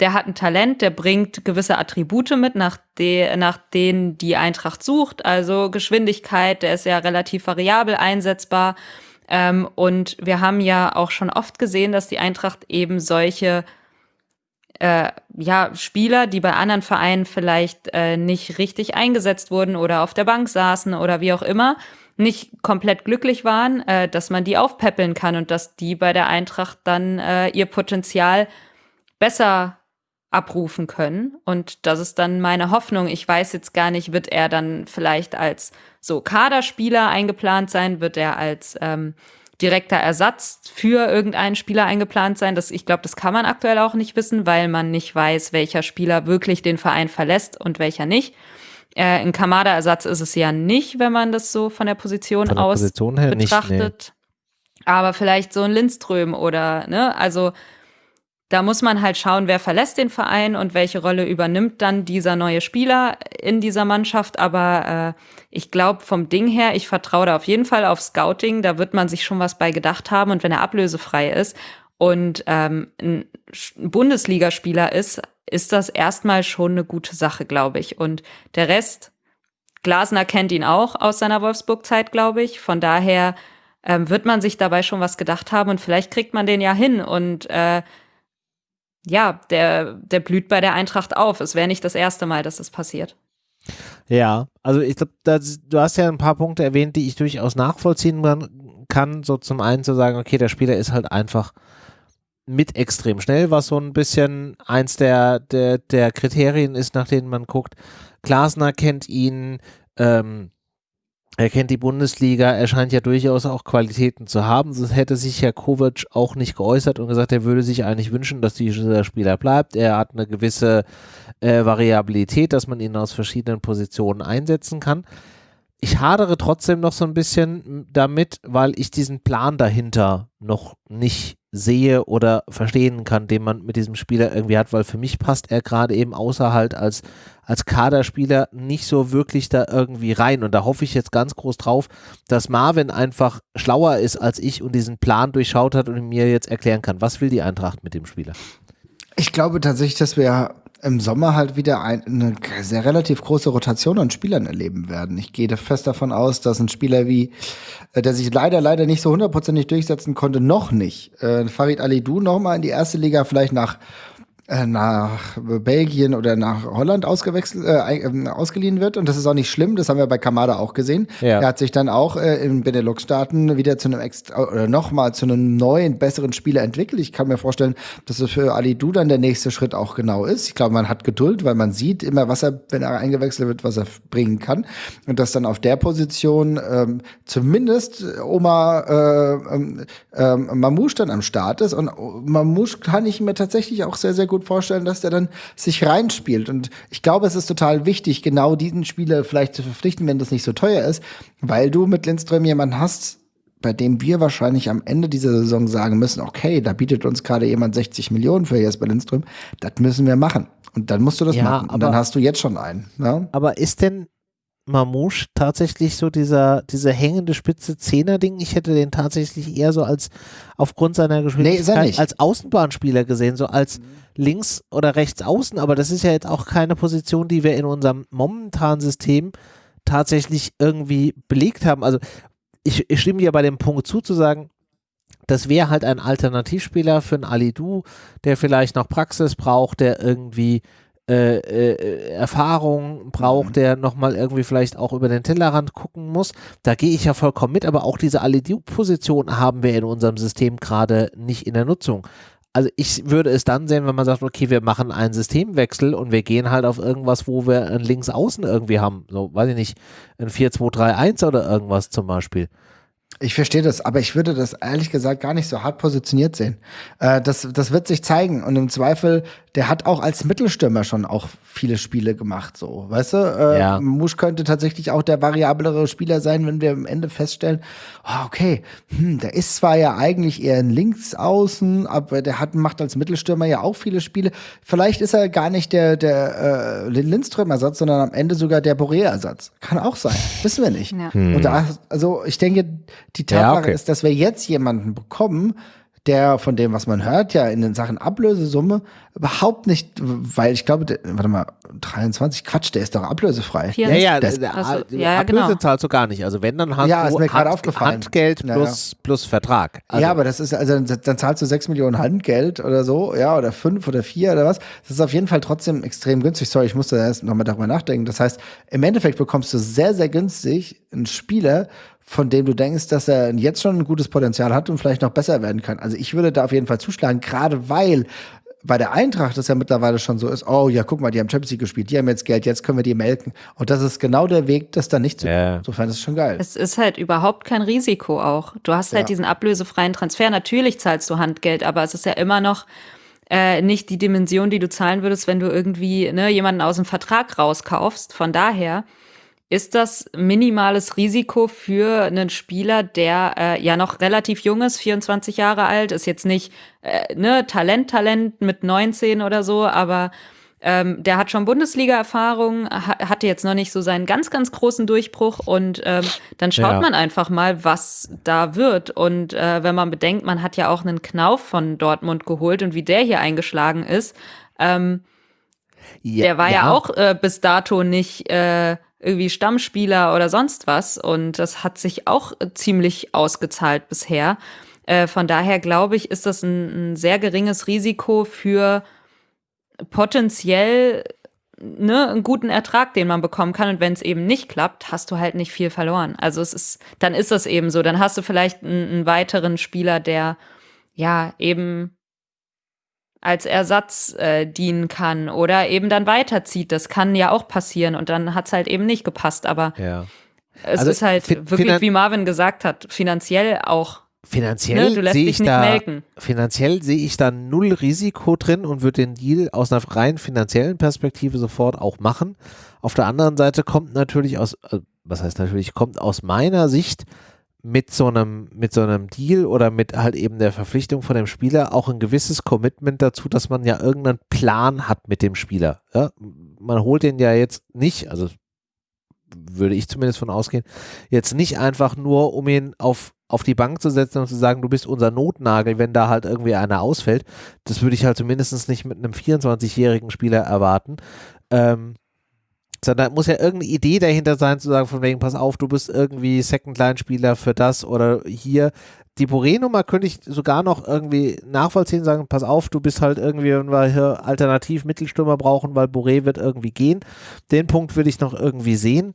der hat ein Talent, der bringt gewisse Attribute mit, nach, de, nach denen die Eintracht sucht. Also Geschwindigkeit, der ist ja relativ variabel einsetzbar. Ähm, und wir haben ja auch schon oft gesehen, dass die Eintracht eben solche äh, ja, Spieler, die bei anderen Vereinen vielleicht äh, nicht richtig eingesetzt wurden oder auf der Bank saßen oder wie auch immer, nicht komplett glücklich waren, äh, dass man die aufpäppeln kann und dass die bei der Eintracht dann äh, ihr Potenzial besser abrufen können. Und das ist dann meine Hoffnung. Ich weiß jetzt gar nicht, wird er dann vielleicht als so Kaderspieler eingeplant sein? Wird er als ähm, direkter Ersatz für irgendeinen Spieler eingeplant sein? Das, ich glaube, das kann man aktuell auch nicht wissen, weil man nicht weiß, welcher Spieler wirklich den Verein verlässt und welcher nicht. Äh, ein Kamada-Ersatz ist es ja nicht, wenn man das so von der Position von der aus Position betrachtet. Nicht, nee. Aber vielleicht so ein Lindström oder, ne, also da muss man halt schauen, wer verlässt den Verein und welche Rolle übernimmt dann dieser neue Spieler in dieser Mannschaft. Aber äh, ich glaube vom Ding her, ich vertraue da auf jeden Fall auf Scouting. Da wird man sich schon was bei gedacht haben. Und wenn er ablösefrei ist und ähm, ein Bundesligaspieler ist, ist das erstmal schon eine gute Sache, glaube ich. Und der Rest, Glasner kennt ihn auch aus seiner Wolfsburg-Zeit, glaube ich. Von daher ähm, wird man sich dabei schon was gedacht haben und vielleicht kriegt man den ja hin und äh, ja, der, der blüht bei der Eintracht auf. Es wäre nicht das erste Mal, dass das passiert. Ja, also ich glaube, du hast ja ein paar Punkte erwähnt, die ich durchaus nachvollziehen kann. So zum einen zu sagen, okay, der Spieler ist halt einfach mit extrem schnell, was so ein bisschen eins der, der, der Kriterien ist, nach denen man guckt. Glasner kennt ihn, ähm, er kennt die Bundesliga, er scheint ja durchaus auch Qualitäten zu haben. Sonst hätte sich Herr Kovac auch nicht geäußert und gesagt, er würde sich eigentlich wünschen, dass dieser Spieler bleibt. Er hat eine gewisse äh, Variabilität, dass man ihn aus verschiedenen Positionen einsetzen kann. Ich hadere trotzdem noch so ein bisschen damit, weil ich diesen Plan dahinter noch nicht sehe oder verstehen kann, den man mit diesem Spieler irgendwie hat, weil für mich passt er gerade eben außer halt als, als Kaderspieler nicht so wirklich da irgendwie rein. Und da hoffe ich jetzt ganz groß drauf, dass Marvin einfach schlauer ist als ich und diesen Plan durchschaut hat und mir jetzt erklären kann, was will die Eintracht mit dem Spieler. Ich glaube tatsächlich, dass wir im Sommer halt wieder ein, eine sehr relativ große Rotation an Spielern erleben werden. Ich gehe fest davon aus, dass ein Spieler wie, äh, der sich leider, leider nicht so hundertprozentig durchsetzen konnte, noch nicht, äh, Farid Alidou noch mal in die erste Liga vielleicht nach nach Belgien oder nach Holland ausgewechselt, äh, ähm, ausgeliehen wird. Und das ist auch nicht schlimm, das haben wir bei Kamada auch gesehen. Ja. Er hat sich dann auch äh, in Benelux-Staaten wieder zu einem extra, oder nochmal zu einem neuen, besseren Spieler entwickelt. Ich kann mir vorstellen, dass es für Ali Du dann der nächste Schritt auch genau ist. Ich glaube, man hat Geduld, weil man sieht immer, was er, wenn er eingewechselt wird, was er bringen kann. Und dass dann auf der Position ähm, zumindest Oma äh, ähm, ähm, Mamouche dann am Start ist. Und Mamouche kann ich mir tatsächlich auch sehr, sehr gut gut vorstellen, dass der dann sich reinspielt. Und ich glaube, es ist total wichtig, genau diesen Spieler vielleicht zu verpflichten, wenn das nicht so teuer ist, weil du mit Lindström jemanden hast, bei dem wir wahrscheinlich am Ende dieser Saison sagen müssen, okay, da bietet uns gerade jemand 60 Millionen für Jesper Lindström, das müssen wir machen. Und dann musst du das ja, machen. Und dann hast du jetzt schon einen. Ne? Aber ist denn Mamouche tatsächlich so dieser, dieser hängende spitze Zehner-Ding. Ich hätte den tatsächlich eher so als aufgrund seiner Geschwindigkeit nee, als Außenbahnspieler gesehen, so als links oder rechts außen. Aber das ist ja jetzt auch keine Position, die wir in unserem momentanen System tatsächlich irgendwie belegt haben. Also ich, ich stimme dir bei dem Punkt zu, zu sagen, das wäre halt ein Alternativspieler für einen Alidu, der vielleicht noch Praxis braucht, der irgendwie äh, äh, Erfahrung braucht, mhm. der nochmal irgendwie vielleicht auch über den Tellerrand gucken muss. Da gehe ich ja vollkommen mit, aber auch diese Alidu-Position haben wir in unserem System gerade nicht in der Nutzung. Also ich würde es dann sehen, wenn man sagt, okay, wir machen einen Systemwechsel und wir gehen halt auf irgendwas, wo wir ein Linksaußen irgendwie haben. So, weiß ich nicht, ein 4-2-3-1 oder irgendwas zum Beispiel. Ich verstehe das, aber ich würde das ehrlich gesagt gar nicht so hart positioniert sehen. Äh, das, das wird sich zeigen und im Zweifel, der hat auch als Mittelstürmer schon auch viele Spiele gemacht, so, weißt du? Äh, ja. Musch könnte tatsächlich auch der variablere Spieler sein, wenn wir am Ende feststellen, oh, okay, hm, der ist zwar ja eigentlich eher ein Linksaußen, aber der hat, macht als Mittelstürmer ja auch viele Spiele. Vielleicht ist er gar nicht der, der äh, Lindström-Ersatz, sondern am Ende sogar der Boré-Ersatz. Kann auch sein, (laughs) wissen wir nicht. Ja. Hm. Und da, also ich denke, die Tatsache ja, okay. ist, dass wir jetzt jemanden bekommen, der von dem, was man hört, ja in den Sachen Ablösesumme überhaupt nicht, weil ich glaube, der, warte mal, 23, Quatsch, der ist doch ablösefrei. Ja, ja, das, also, ja, Ablöse genau. zahlst du gar nicht. Also wenn, dann hast ja, du ist mir Hand, aufgefallen. Handgeld plus, ja, ja. plus Vertrag. Also. Ja, aber das ist, also dann zahlst du 6 Millionen Handgeld oder so, ja, oder 5 oder 4 oder was. Das ist auf jeden Fall trotzdem extrem günstig. Sorry, ich musste erst nochmal darüber nachdenken. Das heißt, im Endeffekt bekommst du sehr, sehr günstig einen Spieler, von dem du denkst, dass er jetzt schon ein gutes Potenzial hat und vielleicht noch besser werden kann. Also ich würde da auf jeden Fall zuschlagen, gerade weil bei der Eintracht das ja mittlerweile schon so ist, oh ja, guck mal, die haben Champions League gespielt, die haben jetzt Geld, jetzt können wir die melken. Und das ist genau der Weg, das dann nicht zu yeah. Insofern ist es schon geil. Es ist halt überhaupt kein Risiko auch. Du hast halt ja. diesen ablösefreien Transfer. Natürlich zahlst du Handgeld, aber es ist ja immer noch äh, nicht die Dimension, die du zahlen würdest, wenn du irgendwie ne, jemanden aus dem Vertrag rauskaufst. Von daher ist das minimales Risiko für einen Spieler, der äh, ja noch relativ jung ist, 24 Jahre alt, ist jetzt nicht äh, ne Talent, Talent mit 19 oder so, aber ähm, der hat schon Bundesliga-Erfahrung, ha hatte jetzt noch nicht so seinen ganz, ganz großen Durchbruch und ähm, dann schaut ja. man einfach mal, was da wird. Und äh, wenn man bedenkt, man hat ja auch einen Knauf von Dortmund geholt und wie der hier eingeschlagen ist, ähm, ja, der war ja, ja auch äh, bis dato nicht äh, irgendwie Stammspieler oder sonst was und das hat sich auch ziemlich ausgezahlt bisher. Äh, von daher glaube ich, ist das ein, ein sehr geringes Risiko für potenziell ne, einen guten Ertrag, den man bekommen kann. Und wenn es eben nicht klappt, hast du halt nicht viel verloren. Also es ist, dann ist das eben so. Dann hast du vielleicht einen, einen weiteren Spieler, der ja eben als Ersatz äh, dienen kann oder eben dann weiterzieht. Das kann ja auch passieren und dann hat es halt eben nicht gepasst. Aber ja. es also ist halt wirklich, wie Marvin gesagt hat, finanziell auch Finanziell ne, sehe ich da melken. finanziell sehe ich da null Risiko drin und würde den Deal aus einer rein finanziellen Perspektive sofort auch machen. Auf der anderen Seite kommt natürlich aus, äh, was heißt natürlich, kommt aus meiner Sicht mit so einem mit so einem Deal oder mit halt eben der Verpflichtung von dem Spieler auch ein gewisses Commitment dazu, dass man ja irgendeinen Plan hat mit dem Spieler. Ja? Man holt den ja jetzt nicht, also würde ich zumindest von ausgehen, jetzt nicht einfach nur, um ihn auf auf die Bank zu setzen und zu sagen, du bist unser Notnagel, wenn da halt irgendwie einer ausfällt. Das würde ich halt zumindest nicht mit einem 24-jährigen Spieler erwarten. Ähm, sondern muss ja irgendeine Idee dahinter sein, zu sagen, von wegen, pass auf, du bist irgendwie Second-Line-Spieler für das oder hier. Die Boré-Nummer könnte ich sogar noch irgendwie nachvollziehen, sagen, pass auf, du bist halt irgendwie, wenn wir hier alternativ Mittelstürmer brauchen, weil Boré wird irgendwie gehen. Den Punkt würde ich noch irgendwie sehen.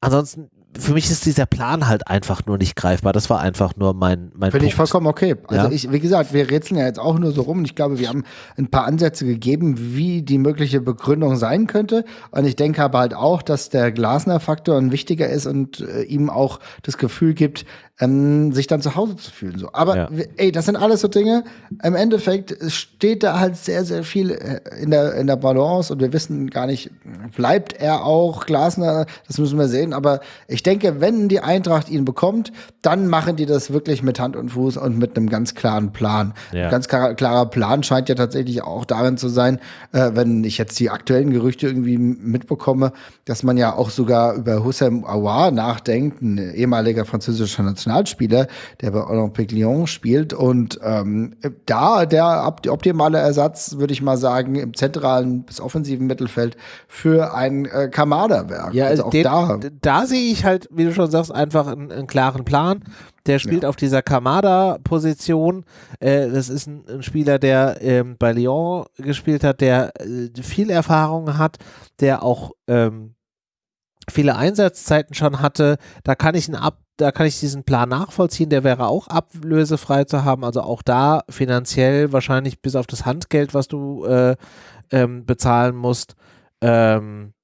Ansonsten für mich ist dieser Plan halt einfach nur nicht greifbar. Das war einfach nur mein, mein Finde ich vollkommen okay. Also ja? ich, wie gesagt, wir rätseln ja jetzt auch nur so rum und ich glaube, wir haben ein paar Ansätze gegeben, wie die mögliche Begründung sein könnte. Und ich denke aber halt auch, dass der Glasner-Faktor ein wichtiger ist und äh, ihm auch das Gefühl gibt, ähm, sich dann zu Hause zu fühlen. So. Aber ja. ey, das sind alles so Dinge. Im Endeffekt steht da halt sehr, sehr viel äh, in der, in der Balance und wir wissen gar nicht, bleibt er auch Glasner, das müssen wir sehen. Aber ich denke, wenn die Eintracht ihn bekommt, dann machen die das wirklich mit Hand und Fuß und mit einem ganz klaren Plan. Ja. Ein ganz klar, klarer Plan scheint ja tatsächlich auch darin zu sein, äh, wenn ich jetzt die aktuellen Gerüchte irgendwie mitbekomme, dass man ja auch sogar über Hussein Aouar nachdenkt, ein ehemaliger französischer Nationalspieler Nationalspieler, der bei Olympique Lyon spielt. Und ähm, da der optimale Ersatz, würde ich mal sagen, im zentralen bis offensiven Mittelfeld für ein äh, Kamada-Werk. Ja, also auch den, da. Da sehe ich halt, wie du schon sagst, einfach einen, einen klaren Plan. Der spielt ja. auf dieser Kamada-Position. Äh, das ist ein, ein Spieler, der ähm, bei Lyon gespielt hat, der äh, viel Erfahrung hat, der auch ähm, viele Einsatzzeiten schon hatte. Da kann ich einen Ab da kann ich diesen Plan nachvollziehen, der wäre auch ablösefrei zu haben, also auch da finanziell wahrscheinlich bis auf das Handgeld, was du äh, ähm, bezahlen musst, ähm,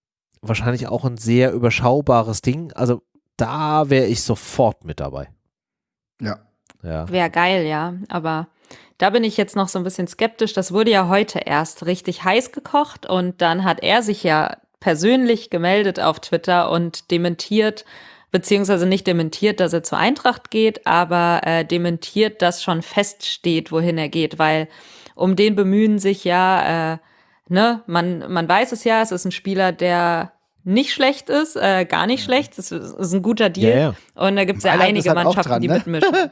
wahrscheinlich auch ein sehr überschaubares Ding. Also da wäre ich sofort mit dabei. Ja. ja. Wäre geil, ja, aber da bin ich jetzt noch so ein bisschen skeptisch. Das wurde ja heute erst richtig heiß gekocht und dann hat er sich ja persönlich gemeldet auf Twitter und dementiert, beziehungsweise nicht dementiert, dass er zur Eintracht geht, aber äh, dementiert, dass schon feststeht, wohin er geht, weil um den bemühen sich ja, äh, ne, man, man weiß es ja, es ist ein Spieler, der nicht schlecht ist, äh, gar nicht schlecht. Das ist ein guter Deal. Ja. Und da gibt es ja einige halt Mannschaften, dran, ne? die mitmischen.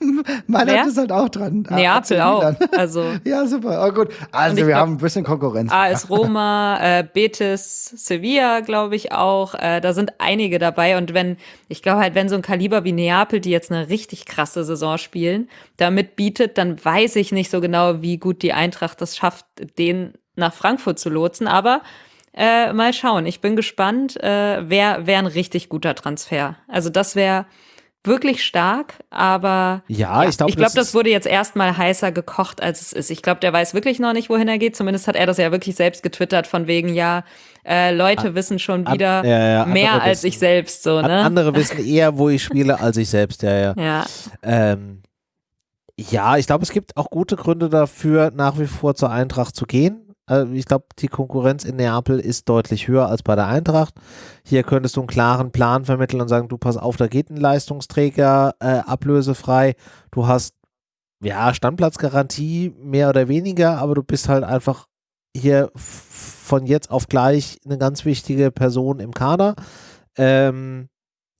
(laughs) Mailand ist halt auch dran. Ah, Neapel auch. (laughs) Also. ja, super. Oh, gut. Also wir glaub, haben ein bisschen Konkurrenz. AS (laughs) Roma, äh, Betis, Sevilla, glaube ich auch. Äh, da sind einige dabei. Und wenn, ich glaube halt, wenn so ein Kaliber wie Neapel, die jetzt eine richtig krasse Saison spielen, damit bietet, dann weiß ich nicht so genau, wie gut die Eintracht das schafft, den nach Frankfurt zu lotsen. Aber äh, mal schauen. Ich bin gespannt. Äh, Wäre wär ein richtig guter Transfer. Also das wäre wirklich stark, aber ja, ja ich glaube, ich glaube, das wurde jetzt erstmal heißer gekocht, als es ist. Ich glaube, der weiß wirklich noch nicht, wohin er geht. Zumindest hat er das ja wirklich selbst getwittert, von wegen ja, äh, Leute ah, wissen schon wieder an, ja, mehr als wissen, ich selbst. So, ne? Andere wissen eher, wo ich spiele, als ich selbst. Ja, ja. Ja. Ähm, ja, ich glaube, es gibt auch gute Gründe dafür, nach wie vor zur Eintracht zu gehen Also ich glaube, die Konkurrenz in Neapel ist deutlich höher als bei der Eintracht. Hier könntest du einen klaren Plan vermitteln und sagen, du pass auf, da geht ein Leistungsträger äh, ablösefrei. Du hast ja Standplatzgarantie mehr oder weniger, aber du bist halt einfach hier von jetzt auf gleich eine ganz wichtige Person im Kader. Ähm,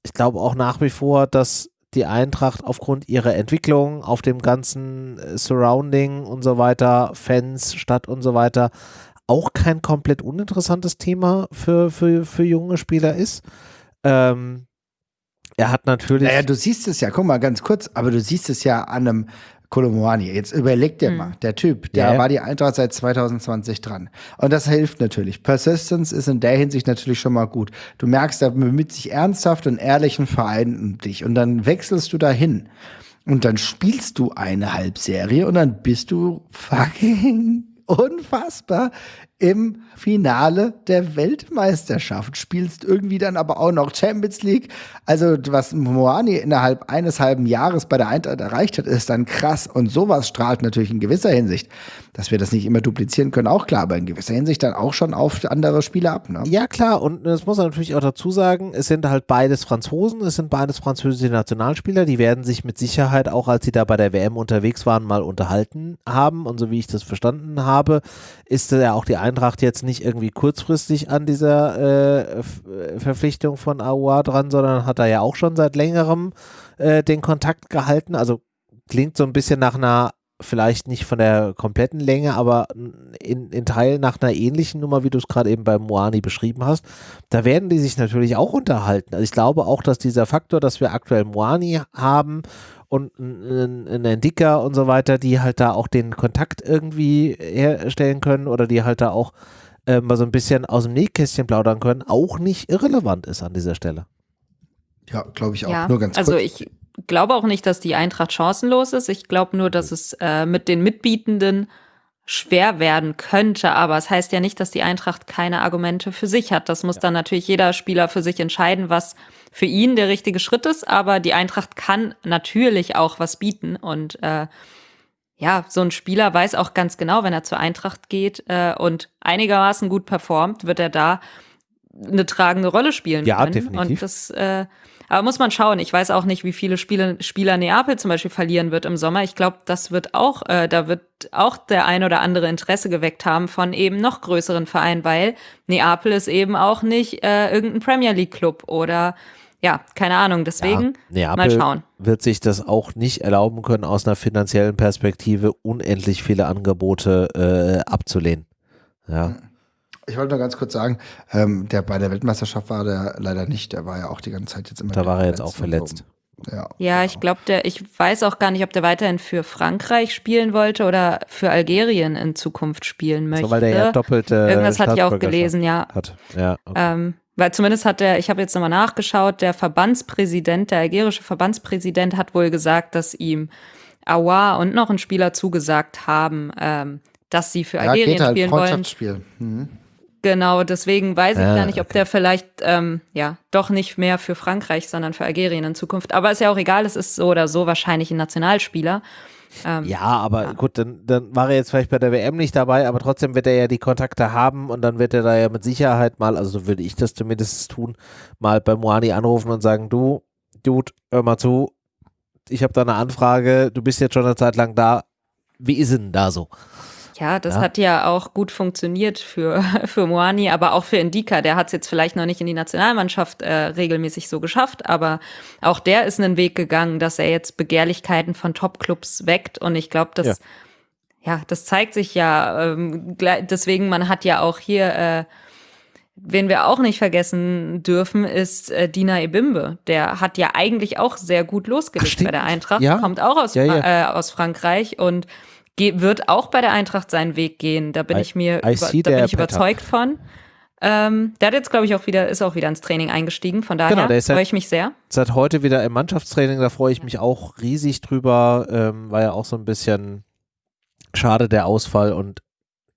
ich glaube auch nach wie vor, dass die Eintracht aufgrund ihrer Entwicklung auf dem ganzen äh, Surrounding und so weiter, Fans, Stadt und so weiter, auch kein komplett uninteressantes Thema für, für, für junge Spieler ist. Ähm, er hat natürlich. Naja, du siehst es ja, guck mal ganz kurz, aber du siehst es ja an einem Kolomoani. Jetzt überleg dir hm. mal, der Typ, der ja, war die Eintracht seit 2020 dran. Und das hilft natürlich. Persistence ist in der Hinsicht natürlich schon mal gut. Du merkst, er bemüht sich ernsthaft und ehrlichen Verein um dich. Und dann wechselst du dahin. Und dann spielst du eine Halbserie und dann bist du fucking (laughs) unfassbar im Finale der Weltmeisterschaft, spielst irgendwie dann aber auch noch Champions League. Also was Moani innerhalb eines halben Jahres bei der Eintracht erreicht hat, ist dann krass und sowas strahlt natürlich in gewisser Hinsicht, dass wir das nicht immer duplizieren können, auch klar, aber in gewisser Hinsicht dann auch schon auf andere Spieler ab. Ne? Ja klar und das muss man natürlich auch dazu sagen, es sind halt beides Franzosen, es sind beides französische Nationalspieler, die werden sich mit Sicherheit auch, als sie da bei der WM unterwegs waren, mal unterhalten haben und so wie ich das verstanden habe, ist ja auch die Eintracht jetzt nicht irgendwie kurzfristig an dieser äh, Verpflichtung von AUA dran, sondern hat er ja auch schon seit längerem äh, den Kontakt gehalten. Also klingt so ein bisschen nach einer, vielleicht nicht von der kompletten Länge, aber in, in Teilen nach einer ähnlichen Nummer, wie du es gerade eben bei Moani beschrieben hast. Da werden die sich natürlich auch unterhalten. Also ich glaube auch, dass dieser Faktor, dass wir aktuell Moani haben und ein Entdicker und so weiter, die halt da auch den Kontakt irgendwie herstellen können oder die halt da auch äh, mal so ein bisschen aus dem Nähkästchen plaudern können, auch nicht irrelevant ist an dieser Stelle. Ja, glaube ich auch. Ja, nur ganz also kurz. ich glaube auch nicht, dass die Eintracht chancenlos ist. Ich glaube nur, dass es äh, mit den Mitbietenden schwer werden könnte, aber es heißt ja nicht, dass die Eintracht keine Argumente für sich hat. Das muss ja. dann natürlich jeder Spieler für sich entscheiden, was für ihn der richtige Schritt ist, aber die Eintracht kann natürlich auch was bieten und äh, ja, so ein Spieler weiß auch ganz genau, wenn er zur Eintracht geht äh, und einigermaßen gut performt, wird er da eine tragende Rolle spielen ja, können. Definitiv. Und das, äh, aber muss man schauen. Ich weiß auch nicht, wie viele Spiele, Spieler Neapel zum Beispiel verlieren wird im Sommer. Ich glaube, das wird auch, äh, da wird auch der ein oder andere Interesse geweckt haben von eben noch größeren Vereinen, weil Neapel ist eben auch nicht äh, irgendein Premier League Club oder ja, keine Ahnung. Deswegen ja, mal schauen. Wird sich das auch nicht erlauben können, aus einer finanziellen Perspektive unendlich viele Angebote äh, abzulehnen. Ja. Ich wollte nur ganz kurz sagen, ähm, der bei der Weltmeisterschaft war der leider nicht. Der war ja auch die ganze Zeit jetzt immer. Da war er jetzt auch verletzt. Ja, ja ich glaube, der, ich weiß auch gar nicht, ob der weiterhin für Frankreich spielen wollte oder für Algerien in Zukunft spielen möchte. So, weil der ja doppelte Irgendwas hatte ich auch gelesen, ja. Hat. Ja, okay. ähm, weil zumindest hat der, ich habe jetzt nochmal nachgeschaut, der Verbandspräsident, der algerische Verbandspräsident hat wohl gesagt, dass ihm Awa und noch ein Spieler zugesagt haben, ähm, dass sie für Algerien ja, geht halt spielen wollen. Mhm. Genau, deswegen weiß ich ah, gar nicht, ob okay. der vielleicht ähm, ja doch nicht mehr für Frankreich, sondern für Algerien in Zukunft. Aber ist ja auch egal, es ist so oder so wahrscheinlich ein Nationalspieler. Ähm, ja, aber ja. gut, dann, dann war er jetzt vielleicht bei der WM nicht dabei, aber trotzdem wird er ja die Kontakte haben und dann wird er da ja mit Sicherheit mal, also so würde ich das zumindest tun, mal bei Moani anrufen und sagen, du, Dude, hör mal zu, ich habe da eine Anfrage, du bist jetzt schon eine Zeit lang da, wie ist denn da so? Ja, das ja. hat ja auch gut funktioniert für, (laughs) für Moani, aber auch für Indika. Der hat es jetzt vielleicht noch nicht in die Nationalmannschaft äh, regelmäßig so geschafft, aber auch der ist einen Weg gegangen, dass er jetzt Begehrlichkeiten von Topclubs weckt. Und ich glaube, das, ja. ja. das zeigt sich ja. Ähm, deswegen, man hat ja auch hier, äh, wen wir auch nicht vergessen dürfen, ist äh, Dina Ebimbe. Der hat ja eigentlich auch sehr gut losgelegt Ach, bei der Eintracht, ja? kommt auch aus, Äh, aus Frankreich und wird auch bei der Eintracht seinen Weg gehen. Da bin I, ich mir über, da bin ich überzeugt von. Ähm, der hat jetzt, glaube ich, auch wieder, ist auch wieder ins Training eingestiegen. Von daher genau, freue ich mich sehr. Seit heute wieder im Mannschaftstraining, da freue ich mich auch riesig drüber. Ähm, war ja auch so ein bisschen schade der Ausfall und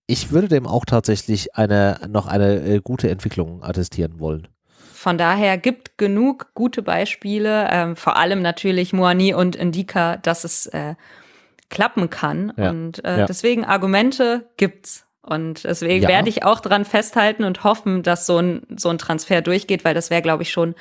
ich würde dem auch tatsächlich eine, noch eine äh, gute Entwicklung attestieren wollen. Von daher gibt genug gute Beispiele, ähm, vor allem natürlich Moani und Indika, dass es äh, klappen kann. Ja. Und äh, ja. deswegen Argumente gibt's. Und deswegen Ja. werde ich auch dran festhalten und hoffen, dass so ein, so ein Transfer durchgeht, weil das wäre, glaube ich, schon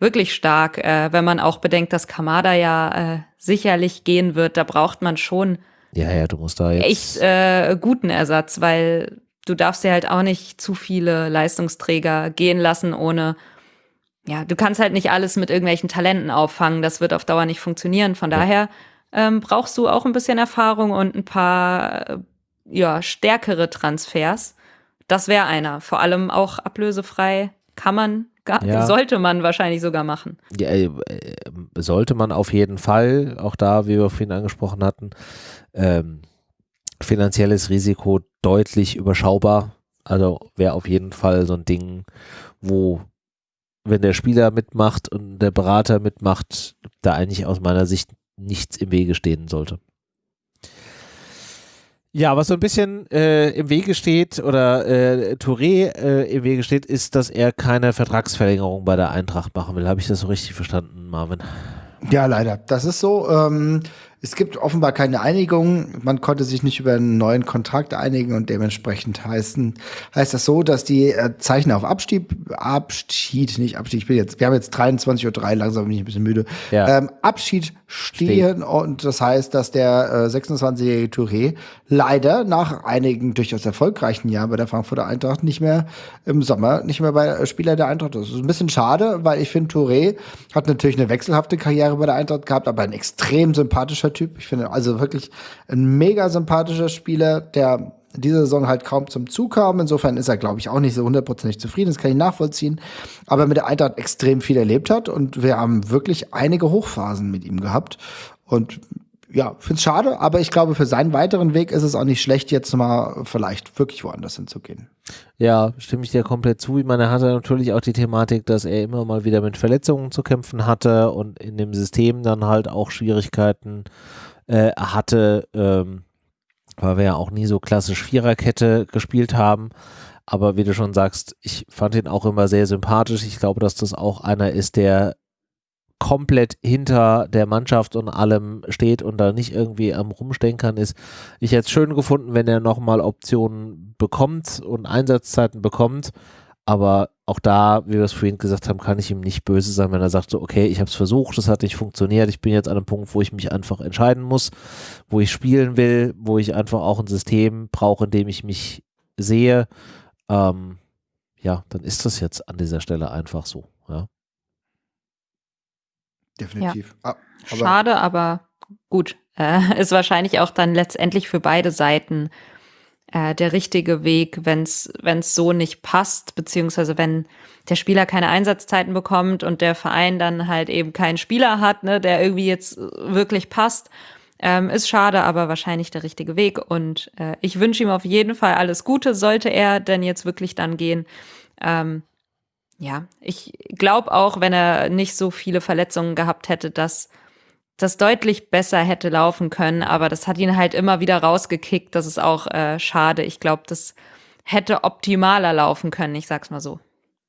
wirklich stark, äh, wenn man auch bedenkt, dass Kamada ja äh, sicherlich gehen wird. Da braucht man schon Ja, ja, du musst da jetzt. echt äh, guten Ersatz, weil du darfst ja halt auch nicht zu viele Leistungsträger gehen lassen, ohne ja, du kannst halt nicht alles mit irgendwelchen Talenten auffangen. Das wird auf Dauer nicht funktionieren. Von daher ähm, brauchst du auch ein bisschen Erfahrung und ein paar äh, ja, stärkere Transfers. Das wäre einer. Vor allem auch ablösefrei kann man, ga- Ja. sollte man wahrscheinlich sogar machen. Ja, äh, äh, sollte man auf jeden Fall, auch da, wie wir vorhin angesprochen hatten, ähm, finanzielles Risiko deutlich überschaubar. Also wäre auf jeden Fall so ein Ding, wo, wenn der Spieler mitmacht und der Berater mitmacht, da eigentlich aus meiner Sicht nichts im Wege stehen sollte. Ja, was so ein bisschen äh, im Wege steht oder äh, Touré äh, im Wege steht, ist, dass er keine Vertragsverlängerung bei der Eintracht machen will. Habe ich das so richtig verstanden, Marvin? Ja, leider. Das ist so. Ähm, es gibt offenbar keine Einigung. Man konnte sich nicht über einen neuen Kontrakt einigen und dementsprechend heißen, heißt das so, dass die äh, Zeichen auf Abstieg, Abschied, nicht Abstieg, ich bin jetzt, wir haben jetzt 23.03 Uhr, langsam bin ich ein bisschen müde. Ja. Ähm, Abschied stehen und das heißt, dass der äh, 26-jährige Touré leider nach einigen durchaus erfolgreichen Jahren bei der Frankfurter Eintracht nicht mehr im Sommer nicht mehr bei äh, Spieler der Eintracht ist. Das ist ein bisschen schade, weil ich finde, Touré hat natürlich eine wechselhafte Karriere bei der Eintracht gehabt, aber ein extrem sympathischer Typ. Ich finde also wirklich ein mega sympathischer Spieler, der diese Saison halt kaum zum Zug kam. Insofern ist er, glaube ich, auch nicht so hundertprozentig zufrieden. Das kann ich nachvollziehen. Aber mit der Eintracht extrem viel erlebt hat und wir haben wirklich einige Hochphasen mit ihm gehabt. Und ja, finde es schade, aber ich glaube, für seinen weiteren Weg ist es auch nicht schlecht, jetzt mal vielleicht wirklich woanders hinzugehen. Ja, stimme ich dir komplett zu. Ich meine, er hatte natürlich auch die Thematik, dass er immer mal wieder mit Verletzungen zu kämpfen hatte und in dem System dann halt auch Schwierigkeiten äh, hatte, ähm, weil wir ja auch nie so klassisch Viererkette gespielt haben. Aber wie du schon sagst, ich fand ihn auch immer sehr sympathisch. Ich glaube, dass das auch einer ist, der komplett hinter der Mannschaft und allem steht und da nicht irgendwie am Rumstenkern ist. Ich hätte es schön gefunden, wenn er nochmal Optionen bekommt und Einsatzzeiten bekommt. Aber auch da, wie wir es vorhin gesagt haben, kann ich ihm nicht böse sein, wenn er sagt so, okay, ich habe es versucht, es hat nicht funktioniert, ich bin jetzt an einem Punkt, wo ich mich einfach entscheiden muss, wo ich spielen will, wo ich einfach auch ein System brauche, in dem ich mich sehe. Ähm, ja, dann ist das jetzt an dieser Stelle einfach so. Ja. Definitiv. Ah, aber Schade, aber gut. Äh, (laughs) ist wahrscheinlich auch dann letztendlich für beide Seiten äh, der richtige Weg, wenn es so nicht passt, beziehungsweise wenn der Spieler keine Einsatzzeiten bekommt und der Verein dann halt eben keinen Spieler hat, ne, der irgendwie jetzt wirklich passt. Ähm, ist schade, aber wahrscheinlich der richtige Weg. Und äh, ich wünsche ihm auf jeden Fall alles Gute, sollte er denn jetzt wirklich dann gehen. Ähm, ja, ich glaube auch, wenn er nicht so viele Verletzungen gehabt hätte, dass das deutlich besser hätte laufen können, aber das hat ihn halt immer wieder rausgekickt. Das ist auch äh, schade. Ich glaube, das hätte optimaler laufen können, ich sag's mal so.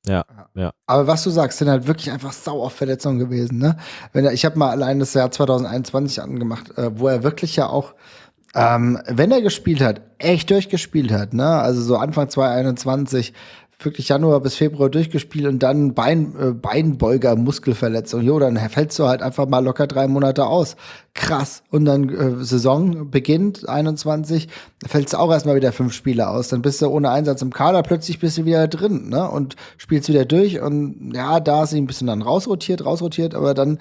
Ja, ja. Aber was du sagst, sind halt wirklich einfach sau auf Verletzungen gewesen. Ne? Wenn er, ich habe mal allein das Jahr 2021 angemacht, äh, wo er wirklich ja auch, ähm, wenn er gespielt hat, echt durchgespielt hat. Ne? Also so Anfang 2021 wirklich Januar bis Februar durchgespielt und dann Bein, äh, Beinbeuger, Muskelverletzung. Jo, dann fällst du halt einfach mal locker drei Monate aus. Krass. Und dann äh, Saison beginnt 21, fällst du auch erstmal wieder fünf Spiele aus. Dann bist du ohne Einsatz im Kader, plötzlich bist du wieder drin, ne? Und spielst wieder durch. Und ja, da ist sie ein bisschen dann rausrotiert, rausrotiert, aber dann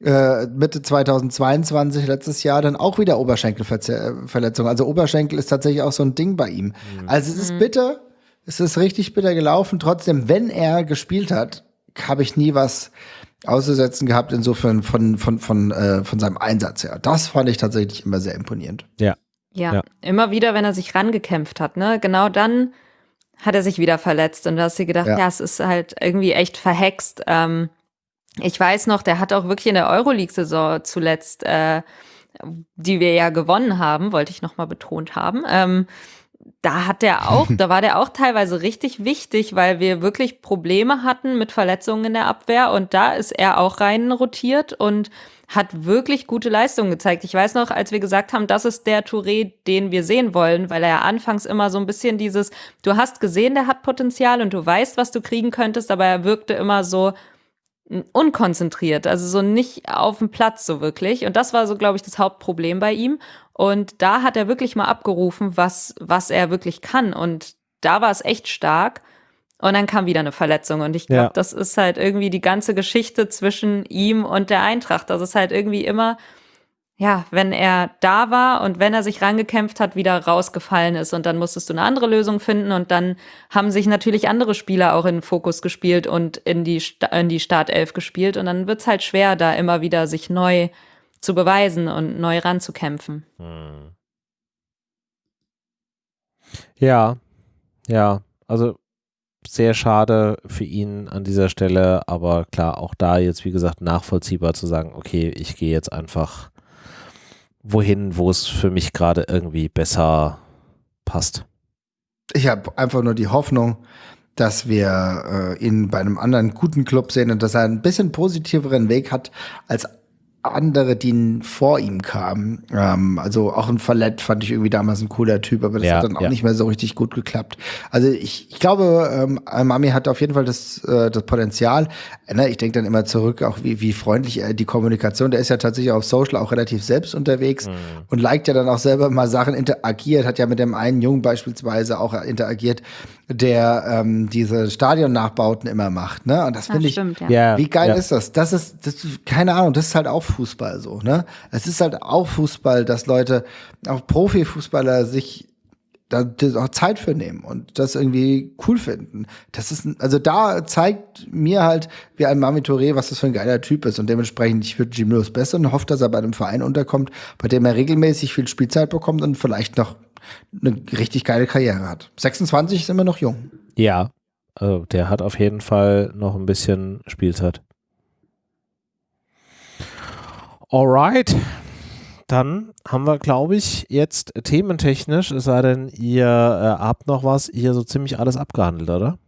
äh, Mitte 2022, letztes Jahr, dann auch wieder Oberschenkelverletzung. Also Oberschenkel ist tatsächlich auch so ein Ding bei ihm. Also es ist bitter, es ist richtig bitter gelaufen. Trotzdem, wenn er gespielt hat, habe ich nie was auszusetzen gehabt, insofern von, von, von, äh, von seinem Einsatz her. Das fand ich tatsächlich immer sehr imponierend. Ja, Ja. immer wieder, wenn er sich rangekämpft hat, ne? Genau dann hat er sich wieder verletzt und da hast du gedacht, Ja. ja, es ist halt irgendwie echt verhext. Ähm, ich weiß noch, der hat auch wirklich in der Euroleague-Saison zuletzt, äh, die wir ja gewonnen haben, wollte ich nochmal betont haben, ähm, da hat der auch, (laughs) da war der auch teilweise richtig wichtig, weil wir wirklich Probleme hatten mit Verletzungen in der Abwehr und da ist er auch rein rotiert und hat wirklich gute Leistungen gezeigt. Ich weiß noch, als wir gesagt haben, das ist der Touré, den wir sehen wollen, weil er ja anfangs immer so ein bisschen dieses, du hast gesehen, der hat Potenzial und du weißt, was du kriegen könntest, aber er wirkte immer so unkonzentriert, also so nicht auf dem Platz so wirklich. Und das war so, glaube ich, das Hauptproblem bei ihm. Und da hat er wirklich mal abgerufen, was, was er wirklich kann. Und da war es echt stark. Und dann kam wieder eine Verletzung. Und ich glaube, ja. das ist halt irgendwie die ganze Geschichte zwischen ihm und der Eintracht. Das ist halt irgendwie immer, ja, wenn er da war und wenn er sich rangekämpft hat, wieder rausgefallen ist. Und dann musstest du eine andere Lösung finden. Und dann haben sich natürlich andere Spieler auch in den Fokus gespielt und in die, in die Startelf gespielt. Und dann wird's halt schwer, da immer wieder sich neu zu beweisen und neu ranzukämpfen. Hm. Ja, ja, also sehr schade für ihn an dieser Stelle, aber klar, auch da jetzt, wie gesagt, nachvollziehbar zu sagen, okay, ich gehe jetzt einfach wohin, wo es für mich gerade irgendwie besser passt. Ich habe einfach nur die Hoffnung, dass wir äh, ihn bei einem anderen guten Club sehen und dass er ein bisschen positiveren Weg hat als andere, die vor ihm kamen. Ähm, also auch ein Verlet fand ich irgendwie damals ein cooler Typ, aber das ja, hat dann auch ja. nicht mehr so richtig gut geklappt. Also ich, ich glaube, ähm, Mami hat auf jeden Fall das, äh, das Potenzial. Ne, ich denke dann immer zurück, auch wie, wie freundlich er die Kommunikation, der ist ja tatsächlich auf Social auch relativ selbst unterwegs mhm. und liked ja dann auch selber mal Sachen, interagiert, hat ja mit dem einen Jungen beispielsweise auch interagiert, der ähm, diese Stadionnachbauten immer macht. Ne? Und das finde ich, stimmt, ja. wie geil ja. ist das? Das ist, das, keine Ahnung, das ist halt auch Fußball so. Ne? Es ist halt auch Fußball, dass Leute, auch Profifußballer sich da auch Zeit für nehmen und das irgendwie cool finden. Das ist, also da zeigt mir halt, wie ein Mami Touré, was das für ein geiler Typ ist und dementsprechend, ich würde Jim Lewis besser und hoffe, dass er bei einem Verein unterkommt, bei dem er regelmäßig viel Spielzeit bekommt und vielleicht noch eine richtig geile Karriere hat. 26 ist immer noch jung. Ja, also der hat auf jeden Fall noch ein bisschen Spielzeit. Alright. Dann haben wir, glaube ich, jetzt thementechnisch, es sei denn, ihr äh, habt noch was, hier so ziemlich alles abgehandelt, oder?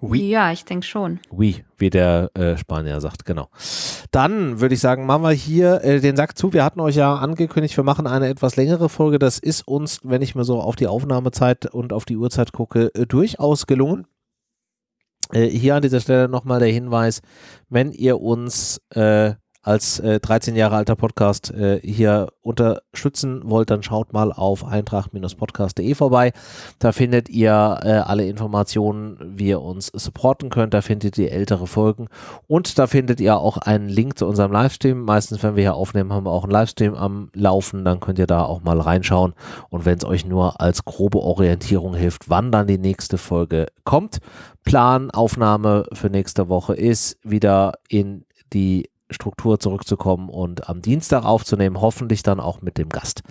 Oui. Ja, ich denke schon. Oui, wie der äh, Spanier sagt, genau. Dann würde ich sagen, machen wir hier äh, den Sack zu. Wir hatten euch ja angekündigt, wir machen eine etwas längere Folge. Das ist uns, wenn ich mir so auf die Aufnahmezeit und auf die Uhrzeit gucke, äh, durchaus gelungen. Äh, hier an dieser Stelle nochmal der Hinweis, wenn ihr uns äh, als äh, 13 Jahre alter Podcast äh, hier unterstützen wollt, dann schaut mal auf eintracht-podcast.de vorbei. Da findet ihr äh, alle Informationen, wie ihr uns supporten könnt. Da findet ihr ältere Folgen und da findet ihr auch einen Link zu unserem Livestream. Meistens, wenn wir hier aufnehmen, haben wir auch einen Livestream am Laufen. Dann könnt ihr da auch mal reinschauen. Und wenn es euch nur als grobe Orientierung hilft, wann dann die nächste Folge kommt. Plan, Aufnahme für nächste Woche ist wieder in die Struktur zurückzukommen und am Dienstag aufzunehmen, hoffentlich dann auch mit dem Gast.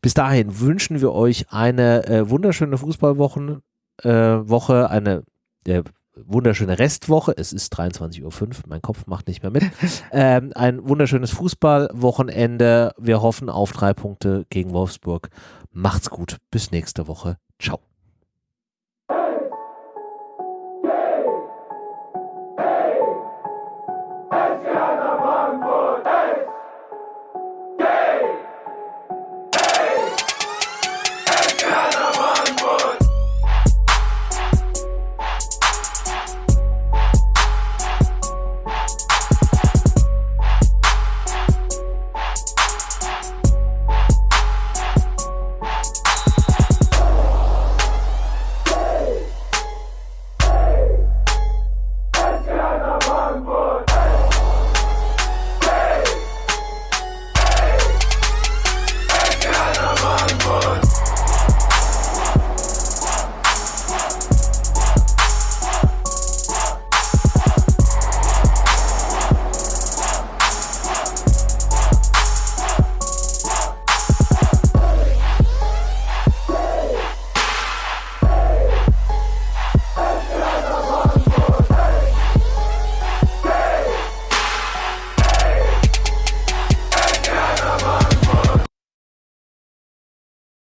Bis dahin wünschen wir euch eine äh, wunderschöne Fußballwoche, äh, Woche, eine äh, wunderschöne Restwoche. Es ist 23.05 Uhr, mein Kopf macht nicht mehr mit. (laughs) ähm, ein wunderschönes Fußballwochenende. Wir hoffen auf drei Punkte gegen Wolfsburg. Macht's gut. Bis nächste Woche. Ciao.